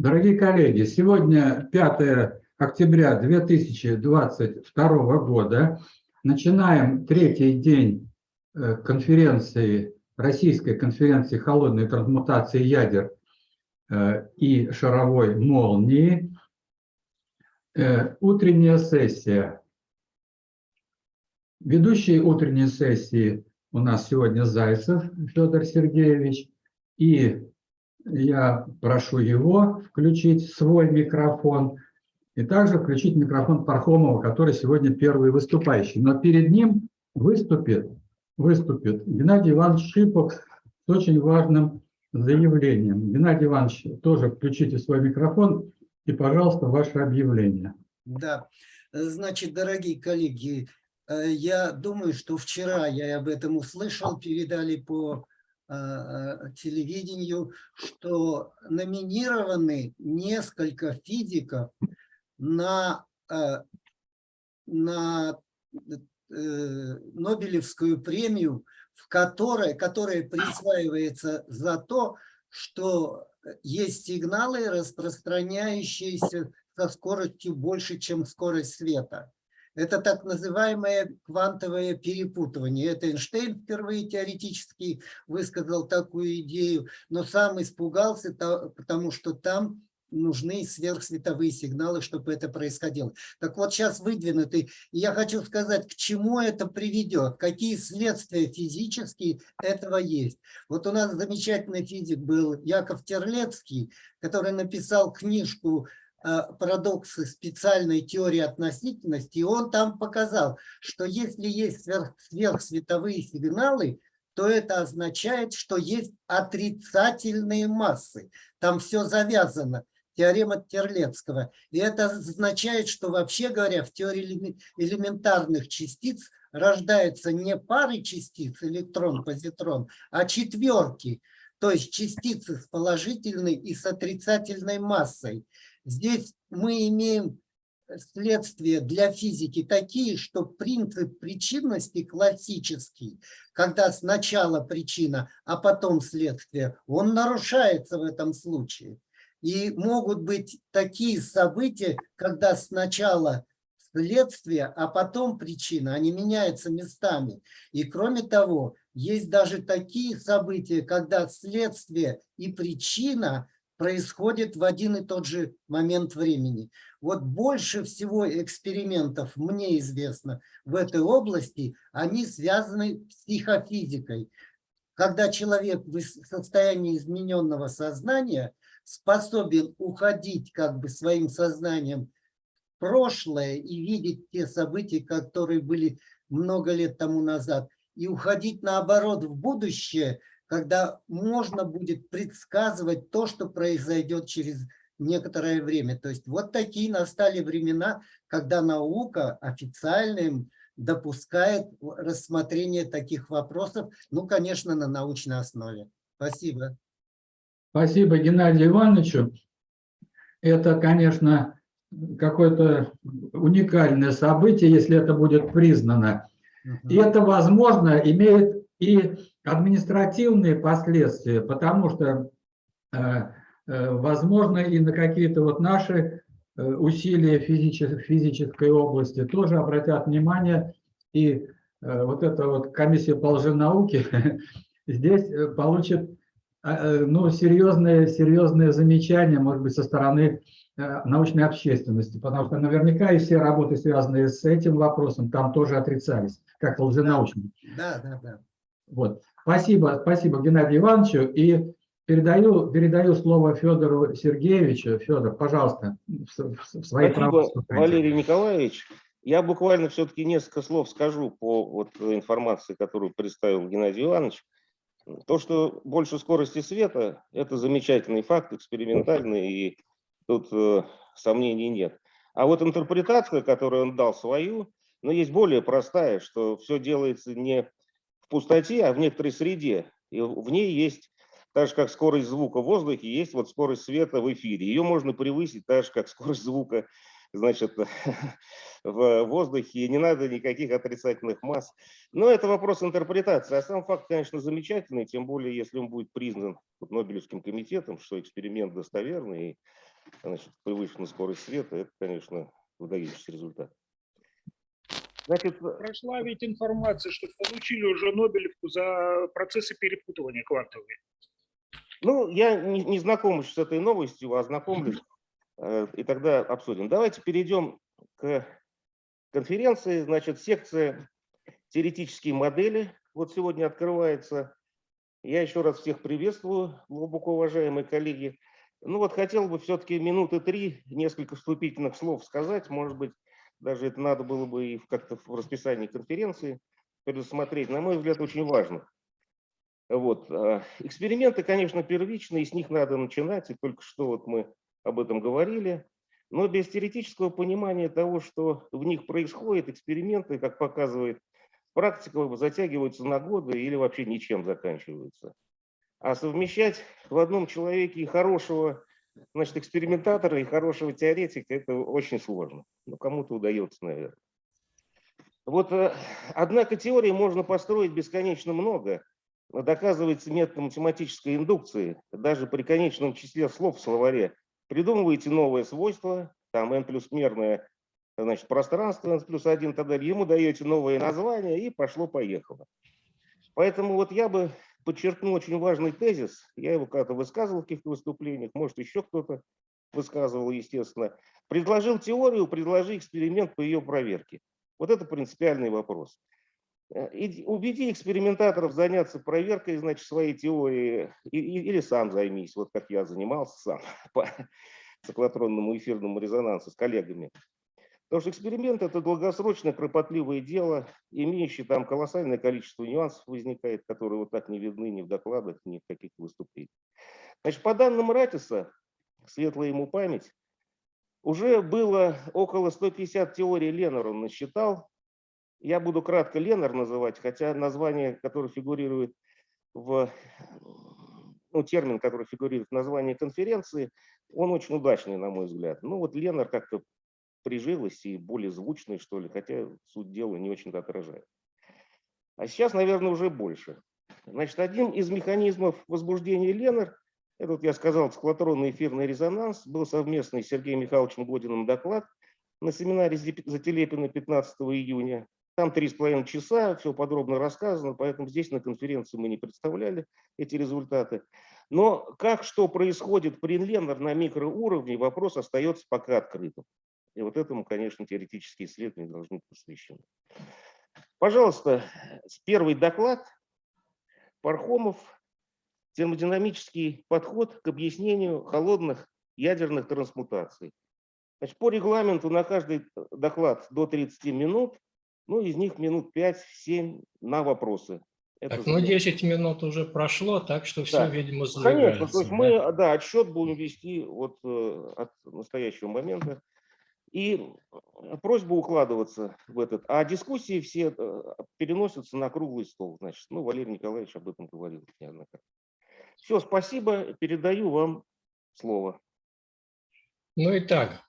Дорогие коллеги, сегодня 5 октября 2022 года. Начинаем третий день э, конференции, российской конференции холодной трансмутации ядер э, и шаровой молнии. Э, утренняя сессия. Ведущий утренней сессии у нас сегодня Зайцев Федор Сергеевич. И я прошу его включить свой микрофон и также включить микрофон Пархомова, который сегодня первый выступающий. Но перед ним выступит, выступит Геннадий Иванович Шипов с очень важным заявлением. Геннадий Иванович, тоже включите свой микрофон и, пожалуйста, ваше объявление. Да, значит, дорогие коллеги, э, я думаю, что вчера я об этом услышал, передали по телевидению, что номинированы несколько физиков на, э, на э, Нобелевскую премию, в которой, которая присваивается за то, что есть сигналы, распространяющиеся со скоростью больше, чем скорость света. Это так называемое квантовое перепутывание. Это Эйнштейн впервые теоретически высказал такую идею, но сам испугался, потому что там нужны сверхсветовые сигналы, чтобы это происходило. Так вот, сейчас выдвинуты. И я хочу сказать, к чему это приведет, какие следствия физические этого есть. Вот у нас замечательный физик был Яков Терлецкий, который написал книжку парадоксы специальной теории относительности, и он там показал, что если есть сверх, сверхсветовые сигналы, то это означает, что есть отрицательные массы. Там все завязано. Теорема Терлецкого. И это означает, что вообще говоря, в теории элементарных частиц рождаются не пары частиц, электрон, позитрон, а четверки. То есть частицы с положительной и с отрицательной массой. Здесь мы имеем следствия для физики такие, что принцип причинности классический, когда сначала причина, а потом следствие, он нарушается в этом случае. И могут быть такие события, когда сначала следствие, а потом причина, они меняются местами. И кроме того, есть даже такие события, когда следствие и причина происходит в один и тот же момент времени. Вот больше всего экспериментов, мне известно, в этой области, они связаны с психофизикой. Когда человек в состоянии измененного сознания способен уходить как бы своим сознанием в прошлое и видеть те события, которые были много лет тому назад, и уходить наоборот в будущее, когда можно будет предсказывать то, что произойдет через некоторое время. То есть вот такие настали времена, когда наука официально допускает рассмотрение таких вопросов, ну, конечно, на научной основе. Спасибо. Спасибо Геннадию Ивановичу. Это, конечно, какое-то уникальное событие, если это будет признано. И это, возможно, имеет и административные последствия, потому что, э, э, возможно, и на какие-то вот наши э, усилия физической, физической области тоже обратят внимание, и вот эта вот комиссия по лженауке здесь получит ну, серьезные, серьезные замечания, может быть, со стороны научной общественности, потому что наверняка и все работы, связанные с этим вопросом, там тоже отрицались, как лженаучные. Да, да, да. Вот. Спасибо, спасибо Геннадию Ивановичу. И передаю, передаю слово Федору Сергеевичу. Федор, пожалуйста, в, в своей Спасибо, Валерий Николаевич. Я буквально все-таки несколько слов скажу по вот информации, которую представил Геннадий Иванович. То, что больше скорости света, это замечательный факт, экспериментальный, и тут э, сомнений нет. А вот интерпретация, которую он дал свою, но есть более простая, что все делается не пустоте, а в некоторой среде. И в ней есть, так же как скорость звука в воздухе, есть вот скорость света в эфире. Ее можно превысить так же, как скорость звука значит, в воздухе, и не надо никаких отрицательных масс. Но это вопрос интерпретации. А сам факт, конечно, замечательный, тем более, если он будет признан Нобелевским комитетом, что эксперимент достоверный, и значит, повышенную скорость света, это, конечно, выдающийся результат. Значит, Прошла ведь информация, что получили уже Нобелевку за процессы перепутывания квантовые. ну, я не, не знаком с этой новостью, ознакомлюсь, э, и тогда обсудим. Давайте перейдем к конференции. Значит, секция теоретические модели вот сегодня открывается. Я еще раз всех приветствую, глубоко уважаемые коллеги. Ну вот хотел бы все-таки минуты три, несколько вступительных слов сказать. Может быть, даже это надо было бы и как-то в расписании конференции предусмотреть. На мой взгляд, очень важно. Вот. а, Эксперименты, конечно, первичные, с них надо начинать, и только что вот мы об этом говорили. Но без теоретического понимания того, что в них происходит, эксперименты, как показывает практика, затягиваются на годы или вообще ничем заканчиваются. А совмещать в одном человеке и хорошего значит, экспериментатора, и хорошего теоретика, это очень сложно. Но кому-то удается, наверное. Вот, э, однако теории можно построить бесконечно много. Но Доказывается методом математической индукции. Даже при конечном числе слов в словаре придумываете новое свойство, там n плюс мерное значит, пространство, n плюс 1 и так далее, ему даете новое название и пошло-поехало. Поэтому вот я бы подчеркнул очень важный тезис, я его когда-то высказывал в каких-то выступлениях, может еще кто-то высказывал, естественно. Предложил теорию, предложи эксперимент по ее проверке. Вот это принципиальный вопрос. Э, Убеди экспериментаторов заняться проверкой, значит, своей теории, или сам займись, вот как я занимался сам по циклотронному эфирному резонансу с коллегами. Потому что эксперимент – это долгосрочное, кропотливое дело, имеющее там колоссальное количество нюансов возникает, которые вот так не видны ни в докладах, ни в каких-то выступлениях. Значит, по данным Ратиса, светлая ему память, уже было около 150 теорий Леннер он насчитал. Я буду кратко Леннер называть, хотя название, которое фигурирует в, ну, термин, который фигурирует в названии конференции, он очень удачный, на мой взгляд. Ну вот Леннер как-то прижилась и более звучный, что ли, хотя суть дела не очень-то отражает. А сейчас, наверное, уже больше. Значит, один из механизмов возбуждения Леннер, это вот я сказал, циклотронный эфирный резонанс, был совместный с Сергеем Михайловичем Годиным доклад на семинаре Зателепина 15 июня. Там три с половиной часа, все подробно рассказано, поэтому здесь на конференции мы не представляли эти результаты. Но как что происходит при Леннер на микроуровне, вопрос остается пока открытым. И вот этому, конечно, теоретические исследования должны быть посвящены. Пожалуйста, первый доклад. Пархомов. Термодинамический подход к объяснению холодных ядерных трансмутаций. Значит, по регламенту на каждый доклад до 30 минут, ну, из них минут 5-7 на вопросы. Это Так, ну заявление. 10 минут уже прошло, так что все, Да. видимо, Конечно, то сдвигается. есть мы, да, отсчет будем вести вот э, от настоящего момента. И э, просьба укладываться в этот. А дискуссии все э, переносятся на круглый стол. Значит, ну, Валерий Николаевич об этом говорил неоднократно. Все, спасибо. Передаю вам слово. Ну и так,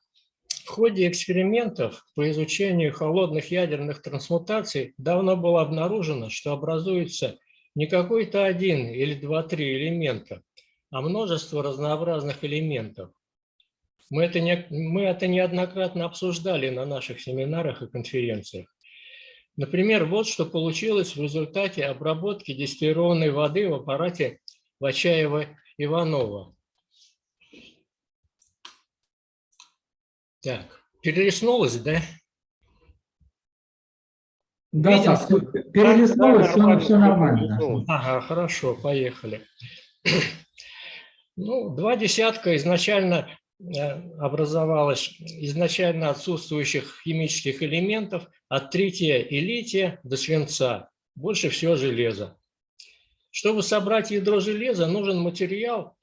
в ходе экспериментов по изучению холодных ядерных трансмутаций давно было обнаружено, что образуется не какой-то один или два-три элемента, а множество разнообразных элементов. Мы это, не, мы это неоднократно обсуждали на наших семинарах и конференциях. Например, вот что получилось в результате обработки дистиллированной воды в аппарате Вачаева-Иванова. Так, перелистнулось, да? Да, Видел, да, что- всё, перелистнулось, все, нормально, все нормально. Ага, хорошо, поехали. Ну, два десятка изначально образовалось изначально отсутствующих химических элементов от трития и лития до свинца. Больше всего железа. Чтобы собрать ядро железа, нужен материал,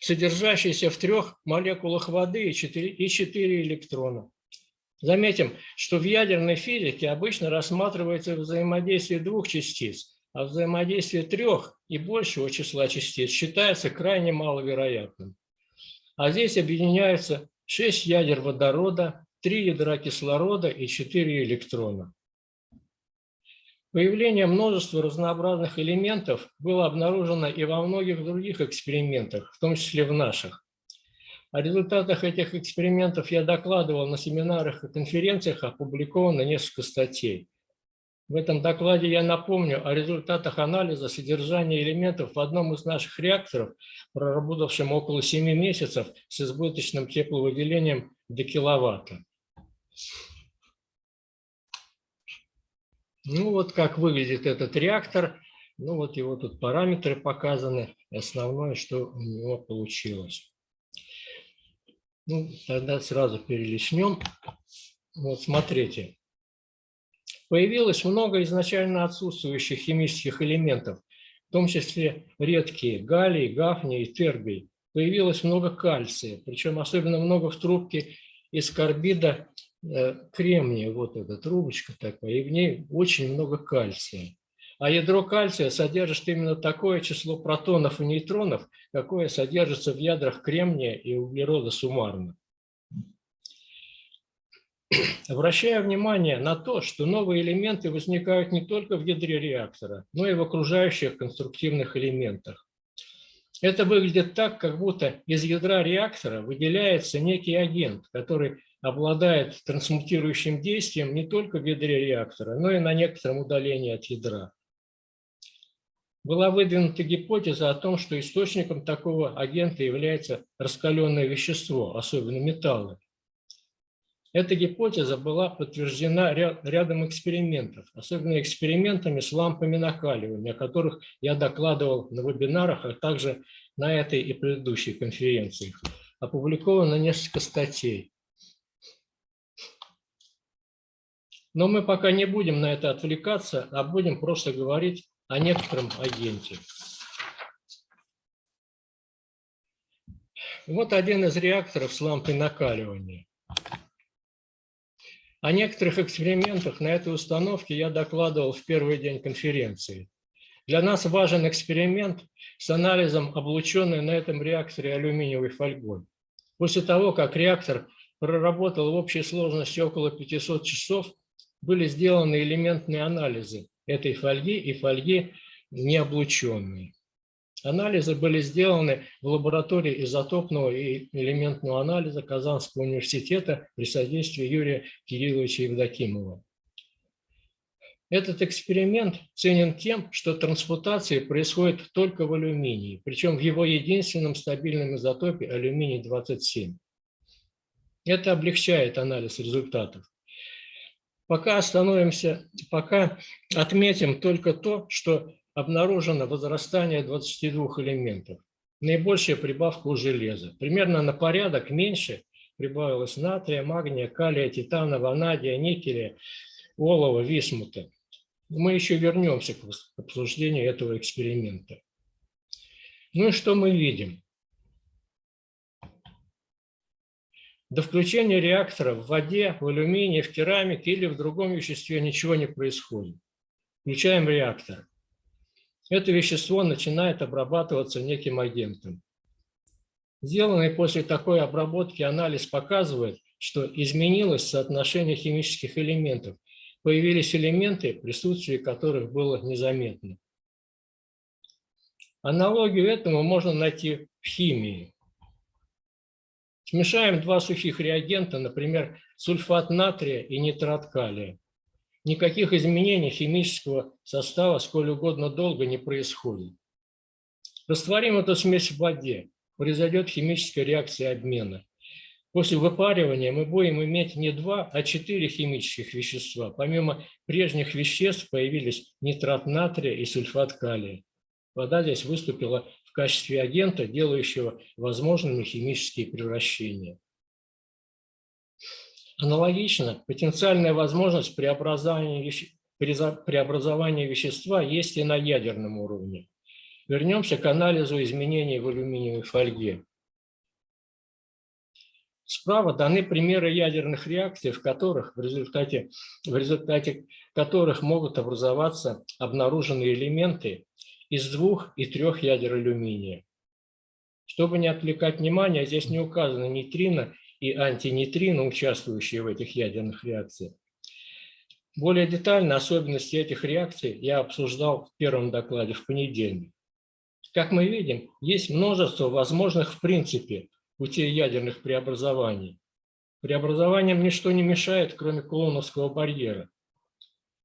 содержащийся в трех молекулах воды и четыре, и четыре электрона. Заметим, что в ядерной физике обычно рассматривается взаимодействие двух частиц, а взаимодействие трех и большего числа частиц считается крайне маловероятным. А здесь объединяются 6 ядер водорода, 3 ядра кислорода и 4 электрона. Появление множества разнообразных элементов было обнаружено и во многих других экспериментах, в том числе в наших. О результатах этих экспериментов я докладывал на семинарах и конференциях, опубликовано несколько статей. В этом докладе я напомню о результатах анализа содержания элементов в одном из наших реакторов, проработавшем около 7 месяцев с избыточным тепловыделением до киловатта. Ну вот как выглядит этот реактор. Ну вот его тут параметры показаны. Основное, что у него получилось. Ну, тогда сразу перелистнем. Вот смотрите. Появилось много изначально отсутствующих химических элементов, в том числе редкие галлий, гафний и тергий. Появилось много кальция, причем особенно много в трубке из карбида э, кремния, вот эта трубочка такая, и в ней очень много кальция. А ядро кальция содержит именно такое число протонов и нейтронов, какое содержится в ядрах кремния и углерода суммарно. Обращаю внимание на то, что новые элементы возникают не только в ядре реактора, но и в окружающих конструктивных элементах. Это выглядит так, как будто из ядра реактора выделяется некий агент, который обладает трансмутирующим действием не только в ядре реактора, но и на некотором удалении от ядра. Была выдвинута гипотеза о том, что источником такого агента является раскаленное вещество, особенно металлы. Эта гипотеза была подтверждена рядом экспериментов, особенно экспериментами с лампами накаливания, о которых я докладывал на вебинарах, а также на этой и предыдущей конференциях. Опубликовано несколько статей. Но мы пока не будем на это отвлекаться, а будем просто говорить о некотором агенте. Вот один из реакторов с лампой накаливания. О некоторых экспериментах на этой установке я докладывал в первый день конференции. Для нас важен эксперимент с анализом облученной на этом реакторе алюминиевой фольгой. После того, как реактор проработал в общей сложности около 500 часов, были сделаны элементные анализы этой фольги и фольги необлученной. Анализы были сделаны в лаборатории изотопного и элементного анализа Казанского университета при содействии Юрия Кирилловича Евдокимова. Этот эксперимент ценен тем, что трансмутация происходит только в алюминии, причем в его единственном стабильном изотопе алюминий-27. Это облегчает анализ результатов. Пока остановимся, пока отметим только то, что обнаружено возрастание 22 элементов. Наибольшая прибавка у железа. Примерно на порядок меньше прибавилось натрия, магния, калия, титана, ванадия, никеля, олова, висмута. Мы еще вернемся к обсуждению этого эксперимента. Ну и что мы видим? До включения реактора в воде, в алюминии, в керамике или в другом веществе ничего не происходит. Включаем реактор это вещество начинает обрабатываться неким агентом. Сделанный после такой обработки анализ показывает, что изменилось соотношение химических элементов. Появились элементы, присутствие которых было незаметно. Аналогию этому можно найти в химии. Смешаем два сухих реагента, например, сульфат натрия и нитрат калия никаких изменений химического состава сколь угодно долго не происходит. Растворим эту смесь в воде, произойдет химическая реакция обмена. После выпаривания мы будем иметь не два, а четыре химических вещества. Помимо прежних веществ появились нитрат натрия и сульфат калия. Вода здесь выступила в качестве агента, делающего возможными химические превращения. Аналогично, потенциальная возможность преобразования, преобразования вещества есть и на ядерном уровне. Вернемся к анализу изменений в алюминиевой фольге. Справа даны примеры ядерных реакций, в которых в результате, в результате которых могут образоваться обнаруженные элементы из двух и трех ядер алюминия. Чтобы не отвлекать внимание, здесь не указаны нейтрино и антинейтрино, участвующие в этих ядерных реакциях. Более детально особенности этих реакций я обсуждал в первом докладе в понедельник. Как мы видим, есть множество возможных в принципе путей ядерных преобразований. Преобразованиям ничто не мешает, кроме Кулоновского барьера.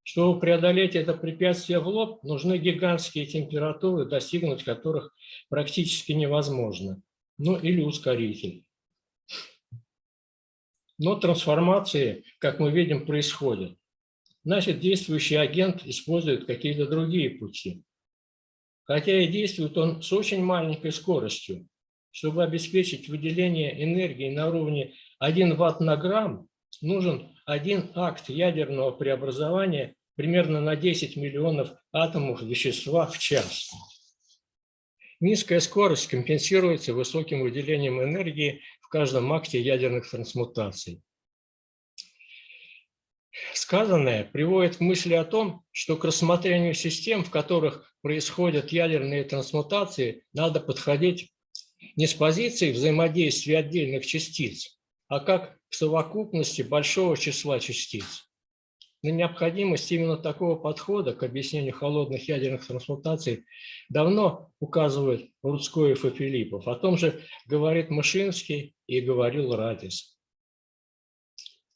Чтобы преодолеть это препятствие в лоб, нужны гигантские температуры, достигнуть которых практически невозможно. Ну или ускоритель. Но трансформации, как мы видим, происходят. Значит, действующий агент использует какие-то другие пути. Хотя и действует он с очень маленькой скоростью. Чтобы обеспечить выделение энергии на уровне 1 ватт на грамм, нужен один акт ядерного преобразования примерно на 10 миллионов атомов вещества в час. Низкая скорость компенсируется высоким выделением энергии в каждом акте ядерных трансмутаций. Сказанное приводит к мысли о том, что к рассмотрению систем, в которых происходят ядерные трансмутации, надо подходить не с позиции взаимодействия отдельных частиц, а как к совокупности большого числа частиц. На необходимость именно такого подхода к объяснению холодных ядерных трансмутаций давно указывают Рудскоев и Филиппов. О том же говорит Мышинский и говорил Радис.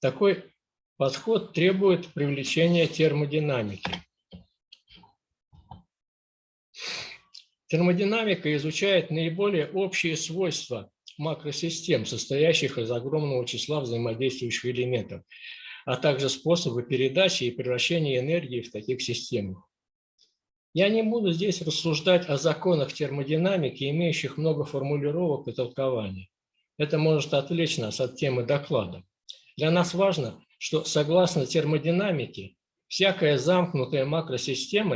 Такой подход требует привлечения термодинамики. Термодинамика изучает наиболее общие свойства макросистем, состоящих из огромного числа взаимодействующих элементов, а также способы передачи и превращения энергии в таких системах. Я не буду здесь рассуждать о законах термодинамики, имеющих много формулировок и толкований. Это может отвлечь нас от темы доклада. Для нас важно, что согласно термодинамике, всякая замкнутая макросистема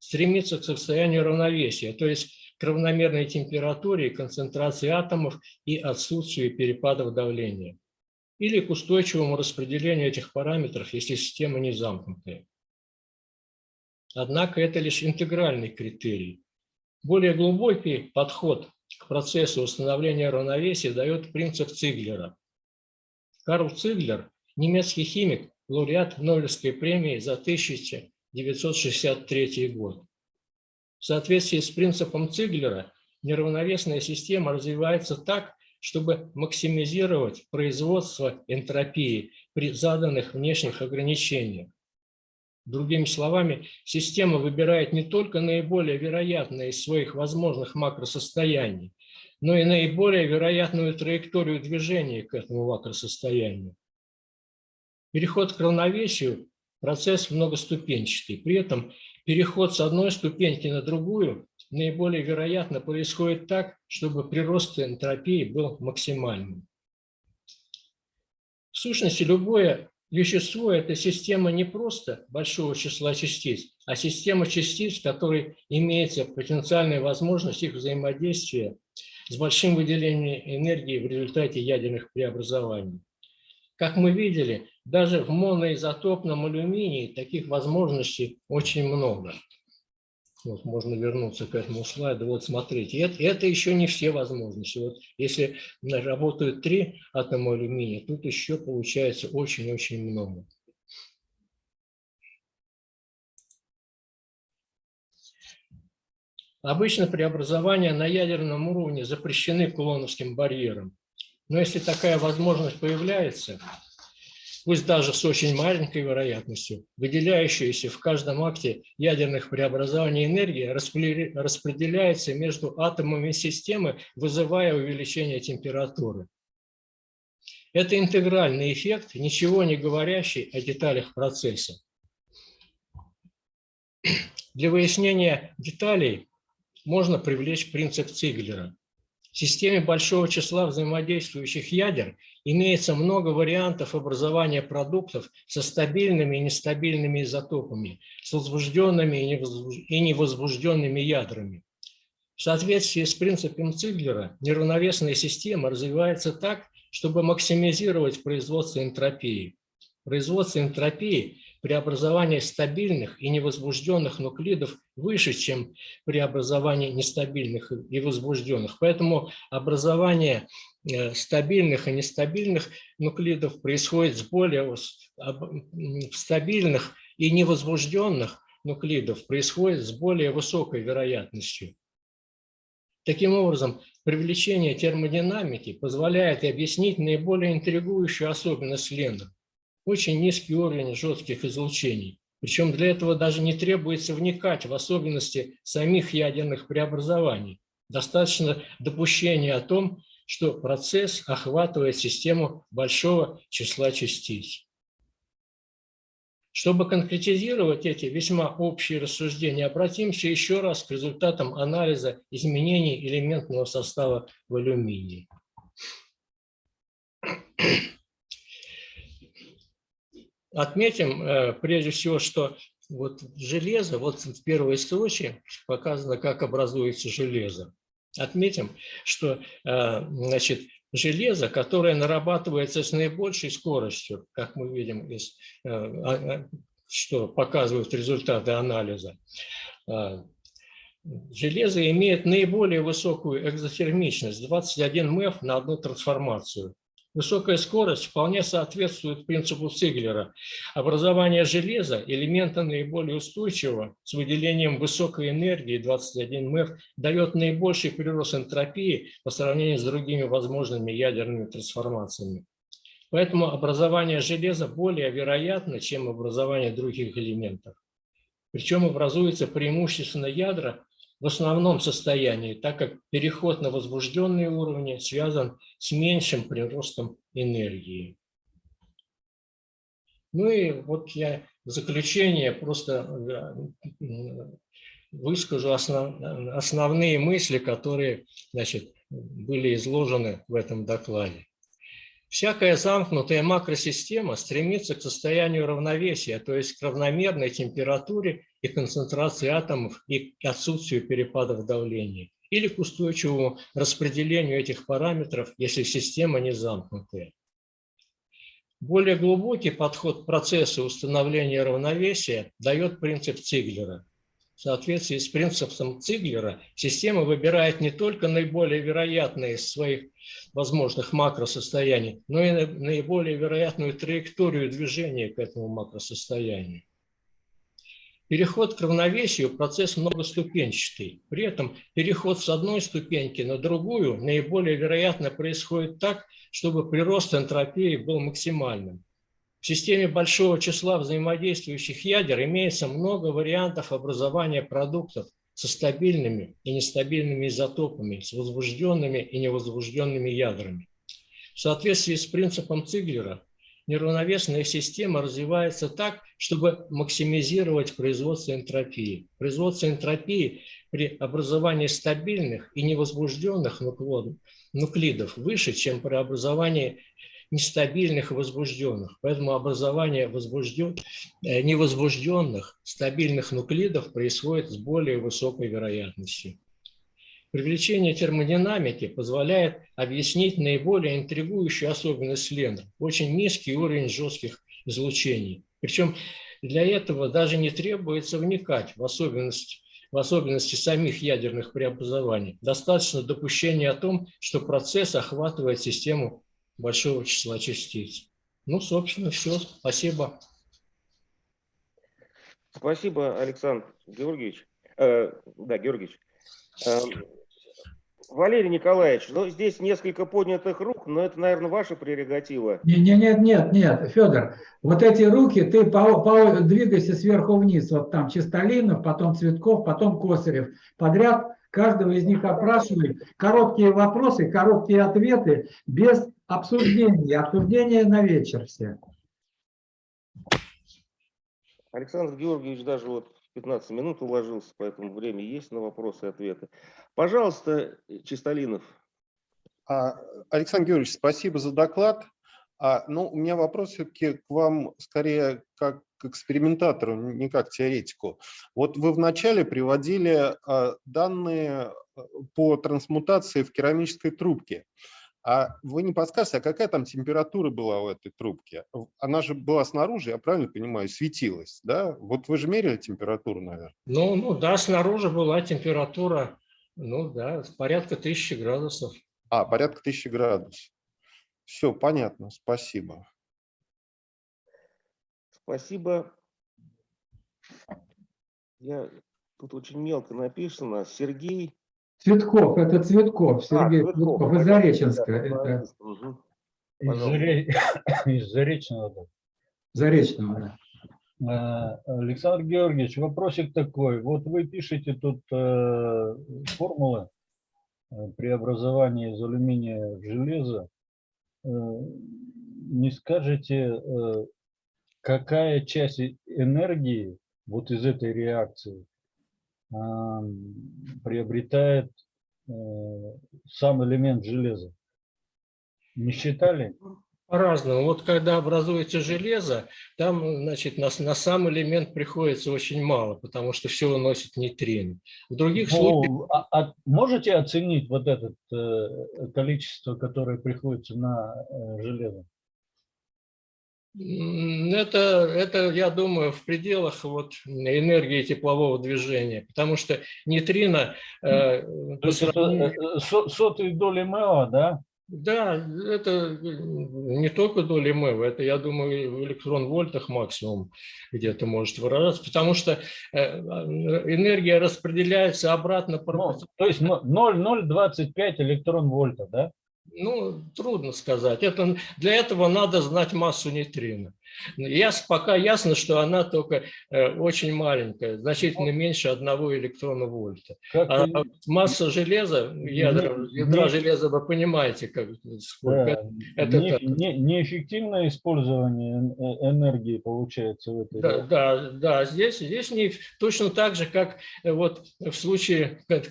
стремится к состоянию равновесия, то есть к равномерной температуре концентрации атомов и отсутствию перепадов давления или к устойчивому распределению этих параметров, если система не замкнутая. Однако это лишь интегральный критерий. Более глубокий подход к процессу установления равновесия дает принцип Циглера. Карл Циглер, немецкий химик, лауреат Нобелевской премии за 1963 год. В соответствии с принципом Циглера, неравновесная система развивается так, чтобы максимизировать производство энтропии при заданных внешних ограничениях. Другими словами, система выбирает не только наиболее вероятное из своих возможных макросостояний, но и наиболее вероятную траекторию движения к этому макросостоянию. Переход к равновесию – процесс многоступенчатый. При этом переход с одной ступеньки на другую наиболее вероятно происходит так, чтобы прирост энтропии был максимальным. В сущности, любое вещество – это система не просто большого числа частиц, а система частиц, в которой имеется потенциальная возможность их взаимодействия с большим выделением энергии в результате ядерных преобразований. Как мы видели, даже в моноизотопном алюминии таких возможностей очень много. Вот можно вернуться к этому слайду. Вот смотрите, это, это еще не все возможности. Вот если работают три атома алюминия, тут еще получается очень-очень много. Обычно преобразования на ядерном уровне запрещены кулоновским барьером. Но если такая возможность появляется, пусть даже с очень маленькой вероятностью, выделяющаяся в каждом акте ядерных преобразований энергия распределяется между атомами системы, вызывая увеличение температуры. Это интегральный эффект, ничего не говорящий о деталях процесса. Для выяснения деталей можно привлечь принцип Циглера. В системе большого числа взаимодействующих ядер имеется много вариантов образования продуктов со стабильными и нестабильными изотопами, с возбужденными и невозбужденными ядрами. В соответствии с принципом Циглера неравновесная система развивается так, чтобы максимизировать производство энтропии. Производство энтропии преобразование стабильных и невозбужденных нуклидов выше, чем преобразование нестабильных и возбужденных. Поэтому образование э, стабильных и нестабильных нуклидов происходит с более стабильных и невозбужденных нуклидов происходит с более высокой вероятностью. Таким образом, привлечение термодинамики позволяет объяснить наиболее интригующую особенность Ленда – очень низкий уровень жестких излучений. Причем для этого даже не требуется вникать в особенности самих ядерных преобразований. Достаточно допущения о том, что процесс охватывает систему большого числа частиц. Чтобы конкретизировать эти весьма общие рассуждения, обратимся еще раз к результатам анализа изменений элементного состава в алюминии. Отметим э, прежде всего, что вот железо, вот в первой строчке показано, как образуется железо. Отметим, что э, значит, железо, которое нарабатывается с наибольшей скоростью, как мы видим, из, э, а, а, что показывают результаты анализа, железо имеет наиболее высокую экзотермичность, 21 МЭФ на одну трансформацию. Высокая скорость вполне соответствует принципу Циглера. Образование железа – элемента наиболее устойчивого с выделением высокой энергии 21 МЭФ дает наибольший прирост энтропии по сравнению с другими возможными ядерными трансформациями. Поэтому образование железа более вероятно, чем образование других элементов. Причем образуются преимущественно ядра, в основном состоянии, так как переход на возбужденные уровни связан с меньшим приростом энергии. Ну и вот я в заключение просто э, выскажу основ, основные мысли, которые значит, были изложены в этом докладе. Всякая замкнутая макросистема стремится к состоянию равновесия, то есть к равномерной температуре и концентрации атомов и отсутствию перепадов давления, или к устойчивому распределению этих параметров, если система не замкнутая. Более глубокий подход к процессу установления равновесия дает принцип Циглера – в соответствии с принципом Циглера система выбирает не только наиболее вероятные из своих возможных макросостояний, но и наиболее вероятную траекторию движения к этому макросостоянию. Переход к равновесию – процесс многоступенчатый. При этом переход с одной ступеньки на другую наиболее вероятно происходит так, чтобы прирост энтропии был максимальным. В системе большого числа взаимодействующих ядер имеется много вариантов образования продуктов со стабильными и нестабильными изотопами, с возбужденными и невозбужденными ядрами. В соответствии с принципом Циглера, неравновесная система развивается так, чтобы максимизировать производство энтропии. Производство энтропии при образовании стабильных и невозбужденных нуклидов выше, чем при образовании нестабильных и возбужденных. Поэтому образование возбужден... Э, невозбужденных стабильных нуклидов происходит с более высокой вероятностью. Привлечение термодинамики позволяет объяснить наиболее интригующую особенность Ленда – очень низкий уровень жестких излучений. Причем для этого даже не требуется вникать в особенности в особенности самих ядерных преобразований. Достаточно допущения о том, что процесс охватывает систему большого числа частиц. Ну, собственно, все. Спасибо. Спасибо, Александр Георгиевич. Э, да, Георгиевич. Э, Валерий Николаевич, ну, здесь несколько поднятых рук, но это, наверное, ваша прерогатива. Нет, нет, нет, нет, нет, Федор, вот эти руки, ты по, по, двигайся сверху вниз, вот там Чистолинов, потом Цветков, потом Косарев, подряд каждого из них опрашивай, короткие вопросы, короткие ответы, без обсуждения, обсуждение на вечер все. Александр Георгиевич даже вот 15 минут уложился, поэтому время есть на вопросы и ответы. Пожалуйста, Чистолинов. А, Александр Георгиевич, спасибо за доклад. А, ну, у меня вопрос все-таки к вам скорее как к экспериментатору, не как теоретику. Вот вы вначале приводили а, данные а, по трансмутации в керамической трубке. А вы не подскажете, а какая там температура была у этой трубки? Она же была снаружи, я правильно понимаю, светилась, да? Вот вы же мерили температуру, наверное? Ну, ну да, снаружи была температура, ну да, порядка тысячи градусов. А, порядка тысячи градусов. Все, понятно, спасибо. Спасибо. Я, тут очень мелко написано. Сергей Цветков, это Цветков, Сергей Цветков, Цветков, из Зареченска. да, Это Мгм. Из, Пожалуйста. Заре- из Заречного. да. Заречного, да. Э, Александр Георгиевич, вопросик такой. Вот вы пишете тут э, формулы э, преобразования из алюминия в железо. Э, не скажете, э, какая часть энергии вот из этой реакции приобретает э, сам элемент железа? Не считали? По-разному. Вот когда образуется железо, там, значит, на, на сам элемент приходится очень мало, потому что все уносит нейтрино. В других случаях Ну, а- а можете оценить вот это количество, которое приходится на э, железо? Это, это, я думаю, в пределах вот энергии теплового движения, потому что нейтрино э, То есть это сравнению- э, со- сотые доли МЭО, да? Да, это не только доля МЭВ, это, я думаю, в электрон-вольтах максимум где-то может выражаться, потому что э, энергия распределяется обратно. Ну, то есть но- 0,025 электрон вольта, да? Ну, трудно сказать. Это, для этого надо знать массу нейтрино. Яс, пока ясно, что она только э, очень маленькая, значительно меньше одного электрона вольта. Как А вы- масса железа, ядра, Не- ядра не- железа, вы понимаете, как, сколько да, это- не- так. не- неэффективное использование э, энергии получается в этой Да, да, да, здесь, здесь не точно так же, как э, вот в случае как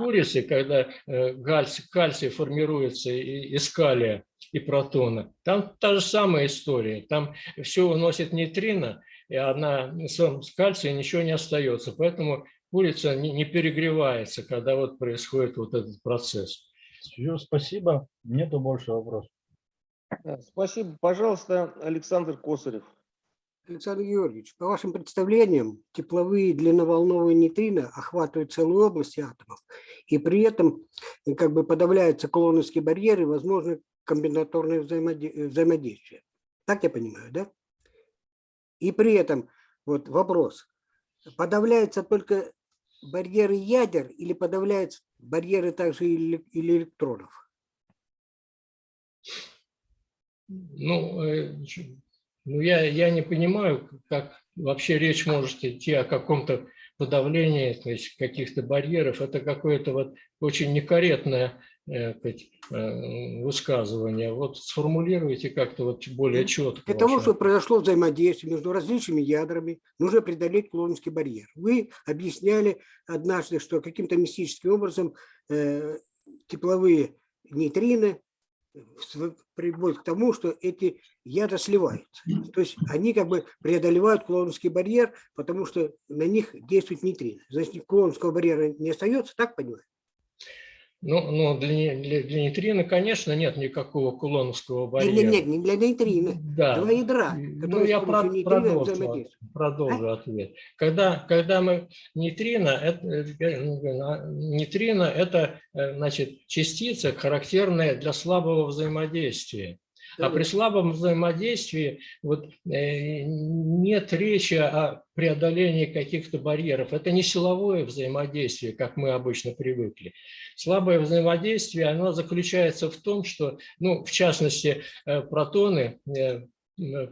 курицы, когда э, гальций, кальций формируется из калия и протона. Там та же самая история. Там все уносит нейтрино, и она с кальция ничего не остается. Поэтому курица не, перегревается, когда вот происходит вот этот процесс. Всё, спасибо. Нету больше вопросов. Спасибо. Пожалуйста, Александр Косарев. Александр Георгиевич, по вашим представлениям, тепловые длинноволновые нейтрино охватывают целую область атомов, и при этом э, как бы подавляются колоновские барьеры, возможно комбинаторное э, взаимодействие. Так я понимаю, да? И при этом, вот вопрос, подавляются только барьеры ядер или подавляются барьеры также или электронов? Ну, э, ну я, я не понимаю, как вообще речь может идти о каком-то подавлении то есть каких-то барьеров. Это какое-то вот очень некорректное э, э, высказывание. Вот сформулируйте как-то вот более четко. Для того, чтобы произошло взаимодействие между различными ядрами, нужно преодолеть Кулоновский барьер. Вы объясняли однажды, что каким-то мистическим образом э, тепловые нейтрино приводят к тому, что эти ядра сливаются. То есть они как бы преодолевают Кулоновский барьер, потому что на них действует нейтрино. Значит, Кулоновского барьера не остается, так понимаю? Ну, ну для, для, для нейтрино, конечно, нет никакого кулоновского барьера. нет, нет, не для нейтрино. Да. Два ядра, Ну, я про- продолжу, продолжу ответ. Когда, когда мы нейтрино, это, э, нейтрино это э, значит, частица, характерная для слабого взаимодействия. А при слабом взаимодействии вот, э, нет речи о преодолении каких-то барьеров. Это не силовое взаимодействие, как мы обычно привыкли. Слабое взаимодействие, оно заключается в том, что, ну, в частности, э, протоны э, э,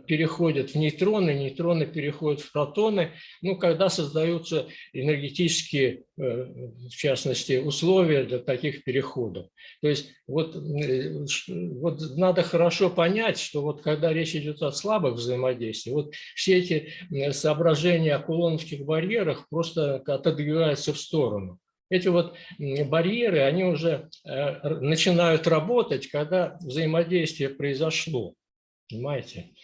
переходят в нейтроны, нейтроны переходят в протоны, ну, когда создаются энергетические, э, в частности, условия для таких переходов. То есть вот, э, вот надо хорошо понять, что вот когда речь идет о слабых взаимодействиях, вот все эти э, соображения о кулоновских барьерах просто отодвигаются в сторону. Эти вот барьеры, они уже э, начинают работать, когда взаимодействие произошло. Понимаете?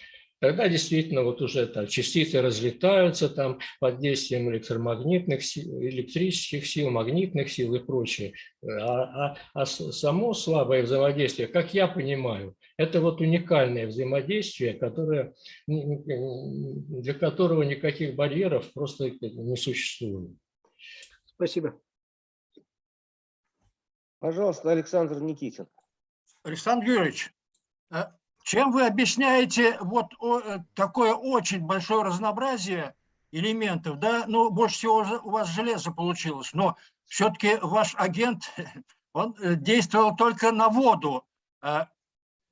Тогда действительно вот уже там частицы разлетаются там под действием электромагнитных сил, электрических сил, магнитных сил и прочее. А, а- а само слабое взаимодействие, как я понимаю, это вот уникальное взаимодействие, которое, для которого никаких барьеров просто не существует. Спасибо. Пожалуйста, Александр Никитин. Александр Юрьевич, э, чем вы объясняете вот э, такое очень большое разнообразие элементов, да, ну, больше всего у вас железо получилось, но все-таки ваш агент, он э, действовал только на воду.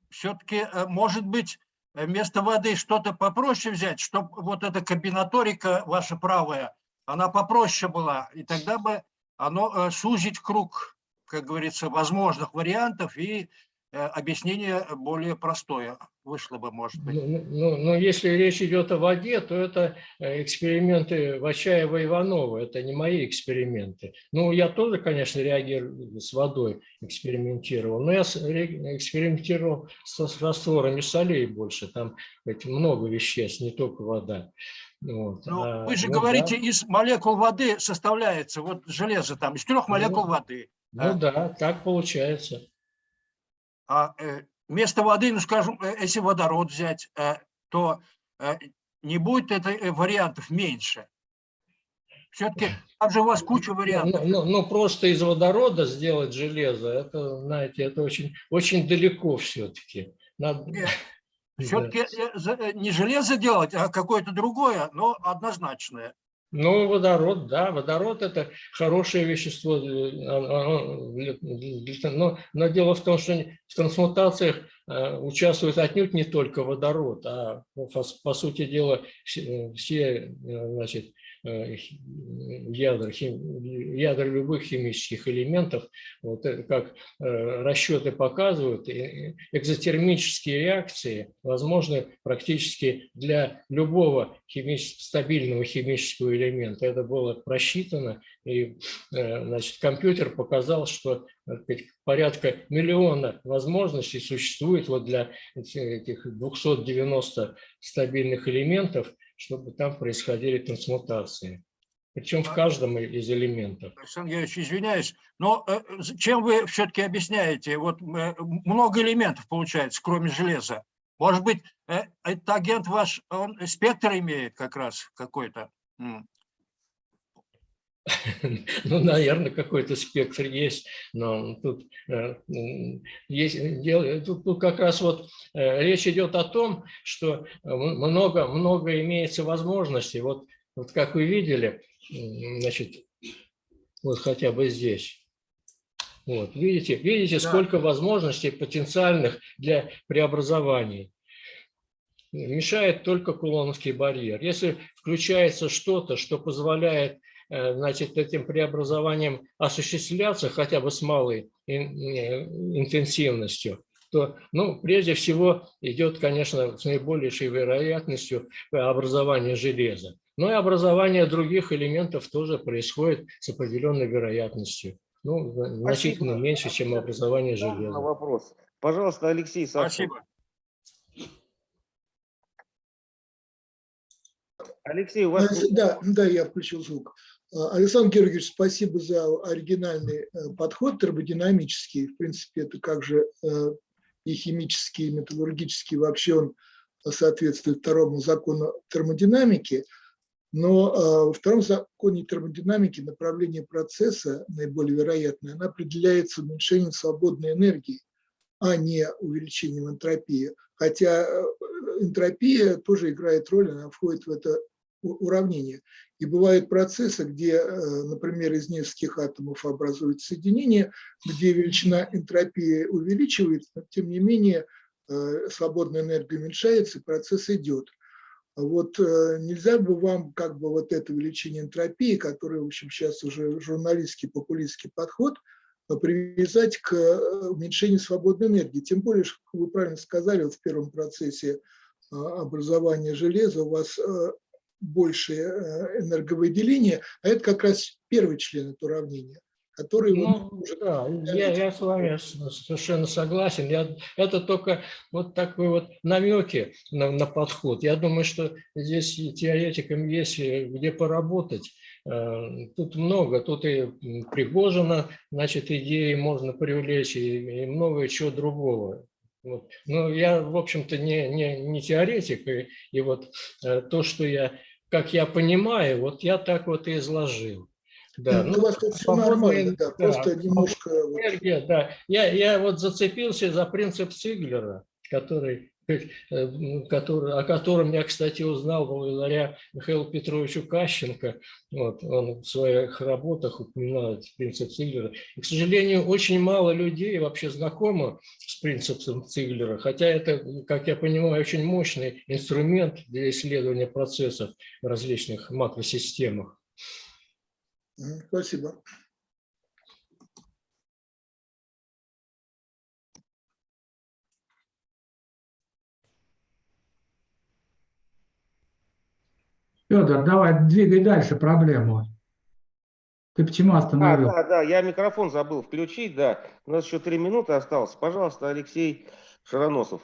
Все-таки, может быть, вместо воды что-то попроще взять, чтобы вот эта комбинаторика ваша правая, она попроще была, и тогда бы оно сузить круг, как говорится, возможных вариантов и Э, объяснение более простое вышло бы, может быть. Ну, ну, но если речь идет о воде, то это э, эксперименты Вачаева и Иванова, это не мои эксперименты. Ну, я тоже, конечно, реагирую с водой, экспериментировал, но я экспериментировал с растворами солей больше, там ведь много веществ, не только вода. Вот. Ну, а, вы же ну, говорите, да. из молекул воды составляется, вот железо там, из трех молекул ну, воды. Ну а? да, так получается. А э, вместо воды, ну скажем, э, если водород взять, э, то не будет это вариантов меньше. Все-таки там же у вас куча вариантов. Ну, ну, ну, просто из водорода сделать железо, это, знаете, это очень, очень далеко все-таки. Надо... Все-таки не железо делать, а какое-то другое, но однозначное. Ну, водород, да, водород – это хорошее вещество. Но, но дело в том, что в трансмутациях э, участвует отнюдь не только водород, а, по сути дела, все, э, значит, Э, ядер, хим, ядер любых химических элементов, вот как э, расчеты показывают, экзотермические реакции возможны практически для любого химически, стабильного химического элемента. Это было просчитано, и э, значит, компьютер показал, что порядка миллиона возможностей существует вот для этих 290 стабильных элементов, чтобы там происходили трансмутации. Причем в каждом из элементов. Александр Георгиевич, извиняюсь, но э, чем вы все-таки объясняете? Вот э, много элементов получается, кроме железа. Может быть, э, этот агент ваш, он спектр имеет как раз какой-то? Ну, наверное, какой-то спектр есть, но тут, э, есть, дело, тут, тут как раз вот э, речь идет о том, что много, много имеется возможностей. Вот, вот как вы видели, значит, вот хотя бы здесь. Вот, видите, видите, да. сколько возможностей потенциальных для преобразований. Мешает только кулоновский барьер. Если включается что-то, что позволяет Э, значит, этим преобразованием осуществляться хотя бы с малой интенсивностью, то, ну, прежде всего идет, конечно, с наибольшей вероятностью образование железа. Но и образование других элементов тоже происходит с определенной вероятностью. Ну, значительно Спасибо. меньше, чем образование железа. Вопрос. Пожалуйста, Алексей Савчук. Спасибо. Алексей, у вас... Да, да, я включил звук. А, Александр Георгиевич, спасибо за оригинальный э, подход термодинамический. В принципе, это как же э, и химический, и металлургический, вообще он соответствует второму закону термодинамики. Но а, во втором законе термодинамики направление процесса, наиболее вероятное, оно определяется уменьшением свободной энергии, а не увеличением энтропии. Хотя э, энтропия тоже играет роль, она входит в это уравнение. И бывают процессы, где, э, например, из нескольких атомов образуется соединение, где величина энтропии увеличивается, но тем не менее э, свободная энергия уменьшается, и процесс идет. Вот э, нельзя бы вам как бы вот это увеличение энтропии, которое, в общем, сейчас уже журналистский, популистский подход, привязать к уменьшению свободной энергии. Тем более, как вы правильно сказали, вот в первом процессе образования железа у вас большее э, энерговыделение, а это как раз первый член этого уравнения, который... Ну, может... да, я, я с вами совершенно согласен. Я, это только вот такой вот намеки на, на подход. Я думаю, что здесь теоретикам есть э, где поработать. Э, тут много, тут и Пригожина, значит, идеи можно привлечь, и, и много чего другого. Вот. Но я, в общем-то, не, не, не теоретик, и, и вот то, что я как я понимаю, вот я так вот и изложил. Да, ну, у вас тут все нормально, да, просто немножко... Энергия, да. Я, я вот зацепился за принцип Циглера, который который, о котором я, кстати, узнал благодаря Михаилу Петровичу Кащенко. Вот, он в своих работах упоминает принцип Циглера. И, к сожалению, очень мало людей вообще знакомы с принципом Циглера, хотя это, как я понимаю, очень мощный инструмент для исследования процессов в различных макросистемах. Спасибо. Федор, давай, двигай дальше проблему. Ты почему А, остановил? да, да, я микрофон забыл включить, да. У нас еще три минуты осталось. Пожалуйста, Алексей Шароносов.